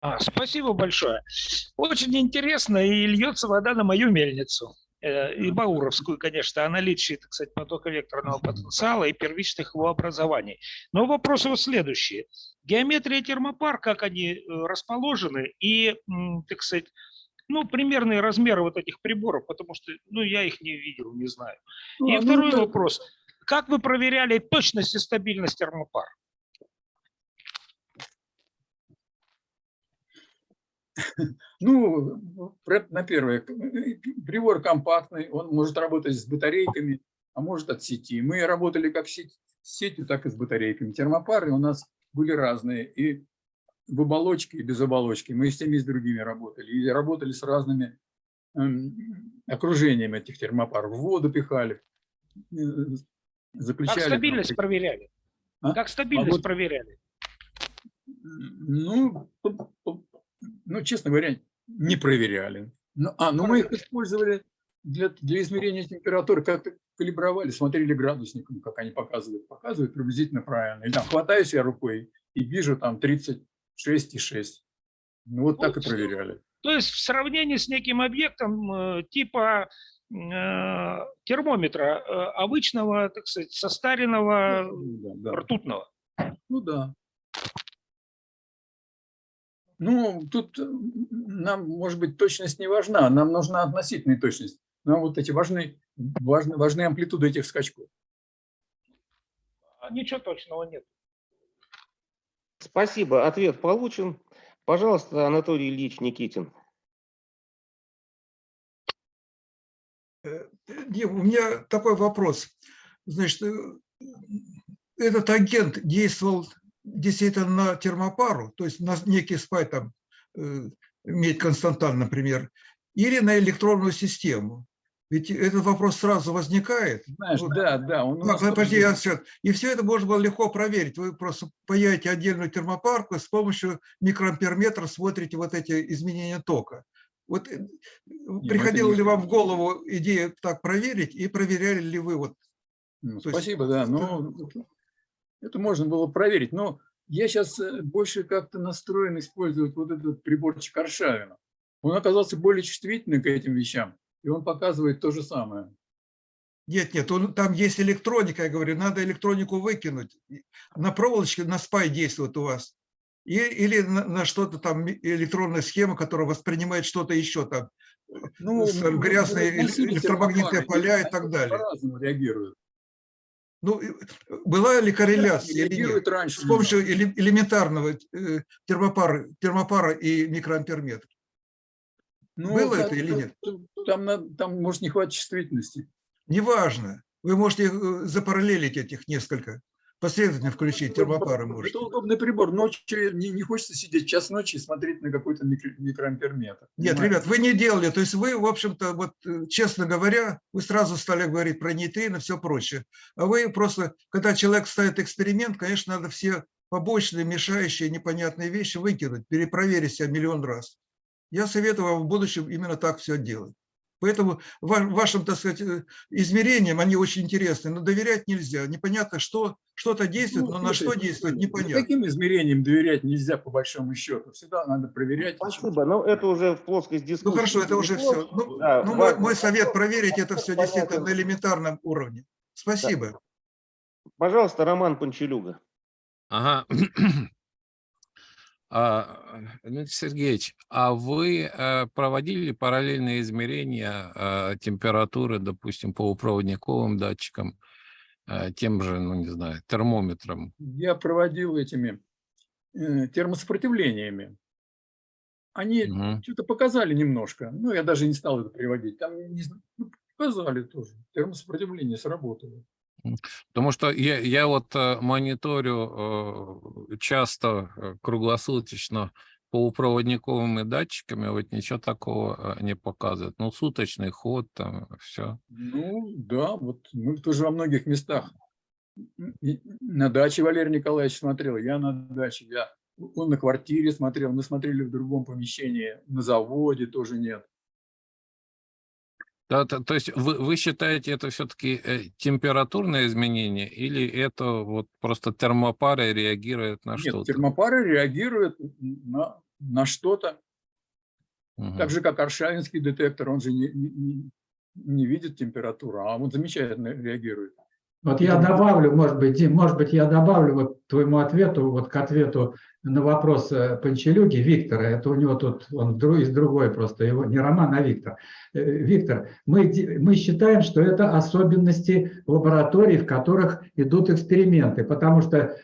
А, спасибо большое. Очень интересно, и льется вода на мою мельницу. Э, И Бауровскую, конечно, о наличии, так сказать, потоковекторного потенциала и первичных его образований. Но вопросы вот следующие. Геометрия термопар, как они э, расположены, и, так сказать, ну, примерные размеры вот этих приборов, потому что, ну, я их не видел, не знаю. Ну, И а, ну, второй это- вопрос. Как вы проверяли точность и стабильность термопар? Ну, на первое, прибор компактный, он может работать с батарейками, а может от сети. Мы работали как сеть- с сетью, так и с батарейками. Термопары у нас были разные, и в оболочке, и без оболочки. Мы и с теми, и с другими работали. И работали с разными эм, окружениями этих термопаров. В воду пихали, э, заключали. Как там стабильность проверяли? А? Как А стабильность вот, проверяли? ну, ну, честно говоря, не проверяли. Ну, а, ну мы их использовали для, для измерения температуры, как-то калибровали, смотрели градусником, как они показывают. Показывают приблизительно правильно. И там хватаюсь я рукой и вижу там 36,6. Ну вот так и проверяли. То есть в сравнении с неким объектом э, типа э, термометра э, обычного, так сказать, состаренного Ну, да, да. ртутного. Ну да. Ну, тут э, нам, может быть, точность не важна, нам нужна относительная точность. Нам вот эти важны, важны, важны амплитуды этих скачков. А Ничего точного нет. Спасибо, ответ получен. Пожалуйста, Анатолий Ильич Никитин. Не, у меня такой вопрос. Значит, э, этот агент действовал действительно на термопару, то есть на некий спай, там, э, медь константан, например, или на электронную систему? Ведь этот вопрос сразу возникает. Знаешь, Вот. да, да. Он у Да, нас тоже подожди, я всё- И все это можно было легко проверить. Вы просто паяете отдельную термопарку с помощью микроамперметра смотрите вот эти изменения тока. Вот э, это приходила не ли вам в голову идея так проверить и проверяли ли вы вот? Ну, то есть- спасибо, да. Ну, это можно было проверить. Но я сейчас больше как-то настроен использовать вот этот приборчик Аршавина. Он оказался более чувствительным к этим вещам, и он показывает то же самое. Нет, нет, он- там есть электроника, я говорю, надо электронику выкинуть. На проволочке, на спай действует у вас. И, или на, на что-то там электронная схема, которая воспринимает что-то еще там, Ну, с- ну, грязные ну, электромагнитные поля и так далее. По-разному реагируют. Ну, и была ли корреляция или нет? раньше С помощью эле- элементарного э, термопара, термопара и микроамперметра. Ну, Было да, это или нет? Там, там может не хватить чувствительности. Неважно. Вы можете э, запараллелить этих несколько. Последовательно включить термопары можете. Это удобный прибор. Ночью не, не хочется сидеть час ночи и смотреть на какой-то микро- микроамперметр. Нет, понимаете? ребят, вы не делали. То есть вы, в общем-то, вот, э, честно говоря, вы сразу стали говорить про нейтрино и все прочее. А вы просто, когда человек ставит эксперимент, конечно, надо все побочные, мешающие, непонятные вещи выкинуть, перепроверить себя миллион раз. Я советую вам в будущем именно так все делать. Поэтому ва- вашим, так сказать, э, измерениям они очень интересны, но доверять нельзя. Непонятно, что что-то действует, Ну, но на что слушай, действует, ну, непонятно. Каким измерениям доверять нельзя по большому счету? Всегда надо проверять. Спасибо, но это уже в плоскость дискуссии. Ну хорошо, это уже все. Ну, Да, ну, да. мой, мой совет проверить это все действительно Понятно. на элементарном уровне. Спасибо. Пожалуйста, Роман Панчелюга. Ага. А, Дмитрий Сергеевич, а вы э, проводили параллельные измерения э, температуры, допустим, по проводниковым датчикам, э, тем же, ну не знаю, термометром? Я проводил этими термосопротивлениями. Они Мгм. что-то показали немножко. Ну, я даже не стал это приводить. Там не ну, показали тоже. Термосопротивление сработало. Потому что я, я вот э, мониторю э, часто, э, круглосуточно полупроводниковыми датчиками, вот ничего такого не показывает. Ну, суточный ход, там, все. Ну, да, вот мы тоже во многих местах. На даче Валерий Николаевич смотрел, я на даче. Я он на квартире смотрел, мы смотрели в другом помещении, на заводе тоже нет. Да, то, то есть вы, вы считаете это все-таки э, температурное изменение или это вот просто термопара реагирует на Нет, что-то? термопара реагирует на, на что-то. Мгм. Так же, как аршавинский детектор, он же не, не- не видит температуру, а он замечательно реагирует. Вот я добавлю, может быть, Дим, может быть, я добавлю вот твоему ответу, вот к ответу на вопрос э, Панчелюги Виктора. Это у него тут, он из другой просто, его не Роман, а Виктор. Э, Виктор, мы, мы считаем, что это особенности лабораторий, в которых идут эксперименты, потому что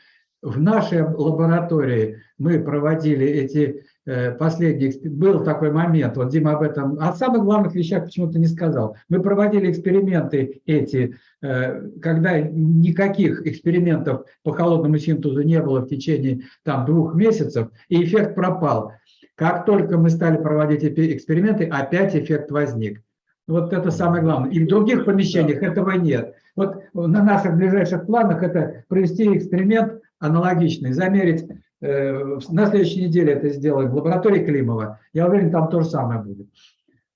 в нашей лаборатории мы проводили эти э, последние, эксп- был такой момент, вот Дима об этом, о самых главных вещах почему-то не сказал. Мы проводили эксперименты эти, э, когда никаких экспериментов по холодному синтезу не было в течение там двух месяцев, и эффект пропал. Как только мы стали проводить эти эксперименты, опять эффект возник. Вот это самое главное. И в других помещениях этого нет. Вот на наших ближайших планах это провести эксперимент аналогичный, замерить, на следующей неделе это сделаем в лаборатории Климова. Я уверен, там то же самое будет.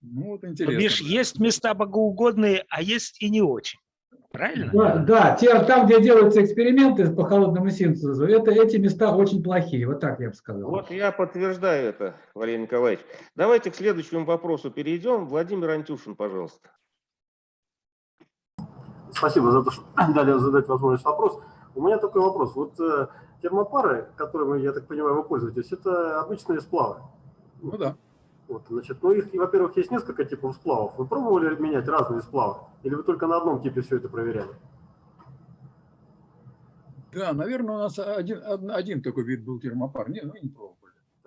Ну, вот интересно. бишь, есть места богоугодные, а есть и не очень. Правильно? Да, да, те, там, где делаются эксперименты по холодному синтезу, это, эти места очень плохие, вот так я бы сказал. Вот я подтверждаю это, Валерий Николаевич. Давайте к следующему вопросу перейдем. Владимир Антюшин, пожалуйста. Спасибо за то, что дали задать возможность вопрос. У меня такой вопрос. Вот э, термопары, которыми, я так понимаю, вы пользуетесь, это обычные сплавы. Ну да. Вот, значит, ну их, во-первых, есть несколько типов сплавов. Вы пробовали менять разные сплавы? Или вы только на одном типе все это проверяли? Да, наверное, у нас один, од- один такой вид был термопар. Не, ну не пробовали.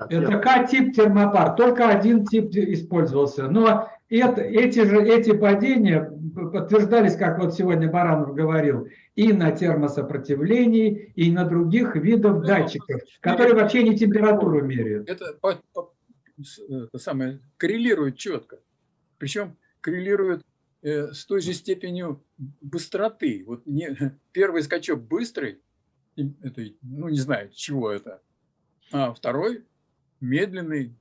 Это К-тип термопар, только один тип использовался. Но это, эти же эти падения подтверждались, как вот сегодня Баранов говорил, и на термосопротивлении, и на других видах датчиков, которые вообще не температуру меряют. Это, по- по- с- это самое, коррелирует четко. Причем коррелирует э, с той же степенью быстроты. Вот не, первый скачок быстрый, это, ну не знаю, чего это, а второй медленный,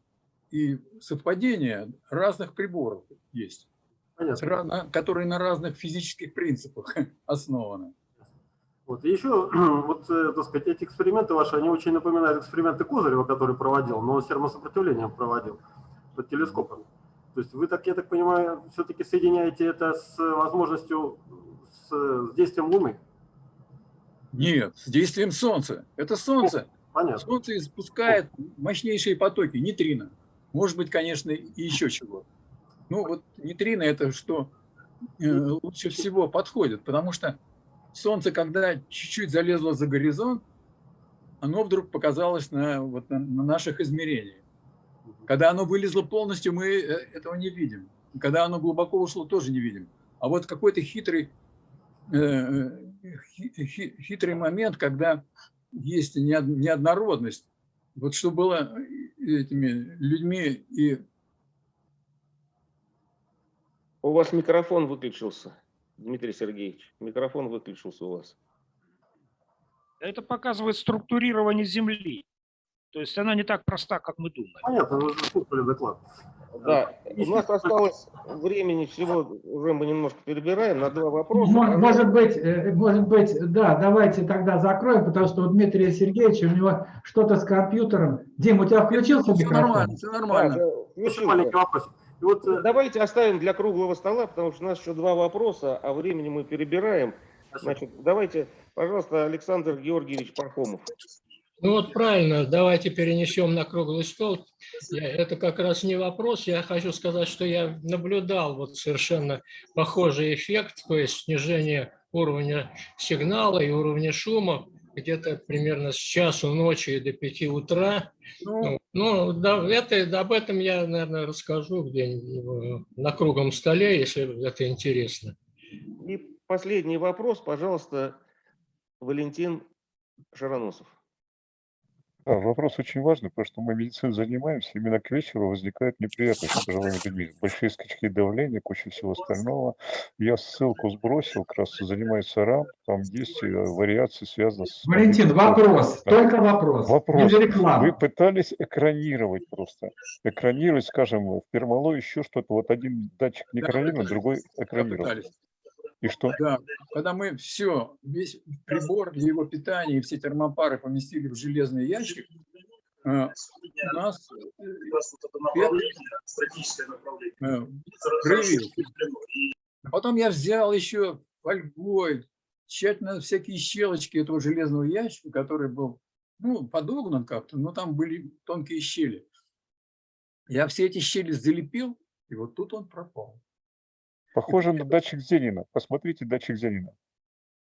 и совпадение разных приборов есть, на- которые на разных физических принципах основаны. Вот. И еще, вот, э, так сказать, эти эксперименты ваши, они очень напоминают эксперименты Козырева, который проводил, но с термосопротивлением проводил под телескопом. То есть вы, так, я так понимаю, все-таки соединяете это с возможностью, с, с действием Луны? Нет, с действием Солнца. Это Солнце. Понятно. Солнце испускает мощнейшие потоки, нейтрино. Может быть, конечно, и еще чего. Ну вот нейтрино это что э, лучше всего подходит, потому что Солнце, когда чуть-чуть залезло за горизонт, оно вдруг показалось на, вот, на, на наших измерениях. Когда оно вылезло полностью, мы э, этого не видим. Когда оно глубоко ушло, тоже не видим. А вот какой-то хитрый, э, хи- хитрый момент, когда есть неод- неоднородность. Вот что было этими людьми и У вас микрофон выключился, Дмитрий Сергеевич. Микрофон выключился у вас. Это показывает структурирование Земли. То есть она не так проста, как мы думаем. Понятно, вы слушали доклад. Да, у нас осталось времени всего, уже мы немножко перебираем, на два вопроса. Мо- Может быть, э, может быть, да, давайте тогда закроем, потому что у Дмитрия Сергеевича, у него что-то с компьютером. Дим, у тебя включился все микрофон? нормально, все нормально. Да, да, включился. маленький вопрос. И вот, э, Давайте оставим для круглого стола, потому что у нас еще два вопроса, а времени мы перебираем. Значит, давайте, пожалуйста, Александр Георгиевич Пархомов. Ну вот правильно, давайте перенесем на круглый стол. Я- это как раз не вопрос. Я хочу сказать, что я наблюдал вот совершенно похожий эффект, то есть снижение уровня сигнала и уровня шума где-то примерно с часу ночи до 5 утра. Ну, Ну, да, это, об этом я, наверное, расскажу где-нибудь на круглом столе, если это интересно. И последний вопрос, пожалуйста, Валентин Шароносов. А, вопрос очень важный, потому что мы медициной занимаемся, именно к вечеру возникают неприятности с пожилыми людьми. Большие скачки давления, куча всего остального. Я ссылку сбросил, как раз занимается РАМ, там есть э, вариации, связанные с... Валентин, вопрос, только вопрос. Вопрос. Вы пытались экранировать просто. Экранировать, скажем, в пермало еще что-то. Вот один датчик не Да, экранирован, пытались. другой Да, экранирован. пытались. И что? Да, когда мы все, весь прибор для его питания и все термопары поместили в железный ящик, э, у нас э, э. А Потом я взял еще фольгой, тщательно всякие щелочки этого железного ящика, который был ну, подогнан как-то, но там были тонкие щели. Я все эти щели залепил, и вот тут он пропал. Похоже на датчик Зенина. Посмотрите датчик Зенина.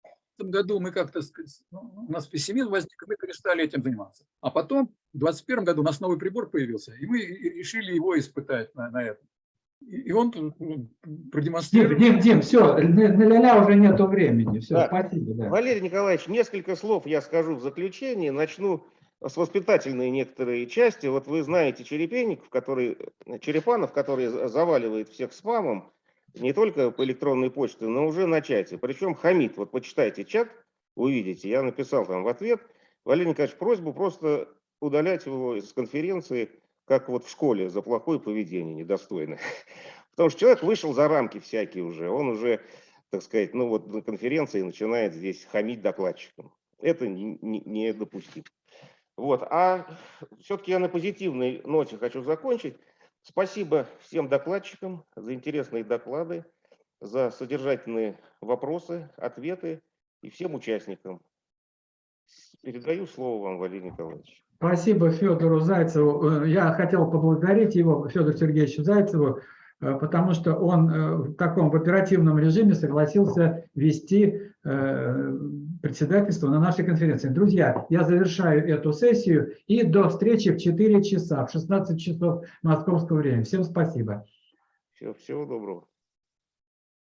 В этом году мы как-то, сказать, ну, у нас пессимизм возник, и мы перестали этим заниматься. А потом, в 2021 году у нас новый прибор появился, и мы решили его испытать на, на этом. И он ну, продемонстрировал... Дим, Дим, Дим, все, ля-ля уже нету времени. Все, Да. спасибо. Да. Валерий Николаевич, несколько слов я скажу в заключение. Начну с воспитательной некоторые части. Вот вы знаете Черепенников, который, Черепанов, который за- заваливает всех спамом, не только по электронной почте, но уже на чате. Причем хамит. Вот почитайте чат, увидите. Я написал там в ответ. Валерий Николаевич, просьбу просто удалять его из конференции, как вот в школе, за плохое поведение, недостойное. Потому что человек вышел за рамки всякие уже. Он уже, так сказать, ну вот на конференции начинает здесь хамить докладчикам. Это не- не- недопустимо. Вот. А все-таки я на позитивной ноте хочу закончить. Спасибо всем докладчикам за интересные доклады, за содержательные вопросы, ответы и всем участникам. Передаю слово вам, Валерий Николаевич. Спасибо Федору Зайцеву. Э, Я хотел поблагодарить его, Федору Сергеевичу Зайцеву, э, потому что он э, в таком в оперативном режиме согласился вести э, председательство на нашей конференции. Друзья, я завершаю эту сессию и до встречи в 4 часа, в 16 часов московского времени. Всем спасибо. Всего, всего доброго.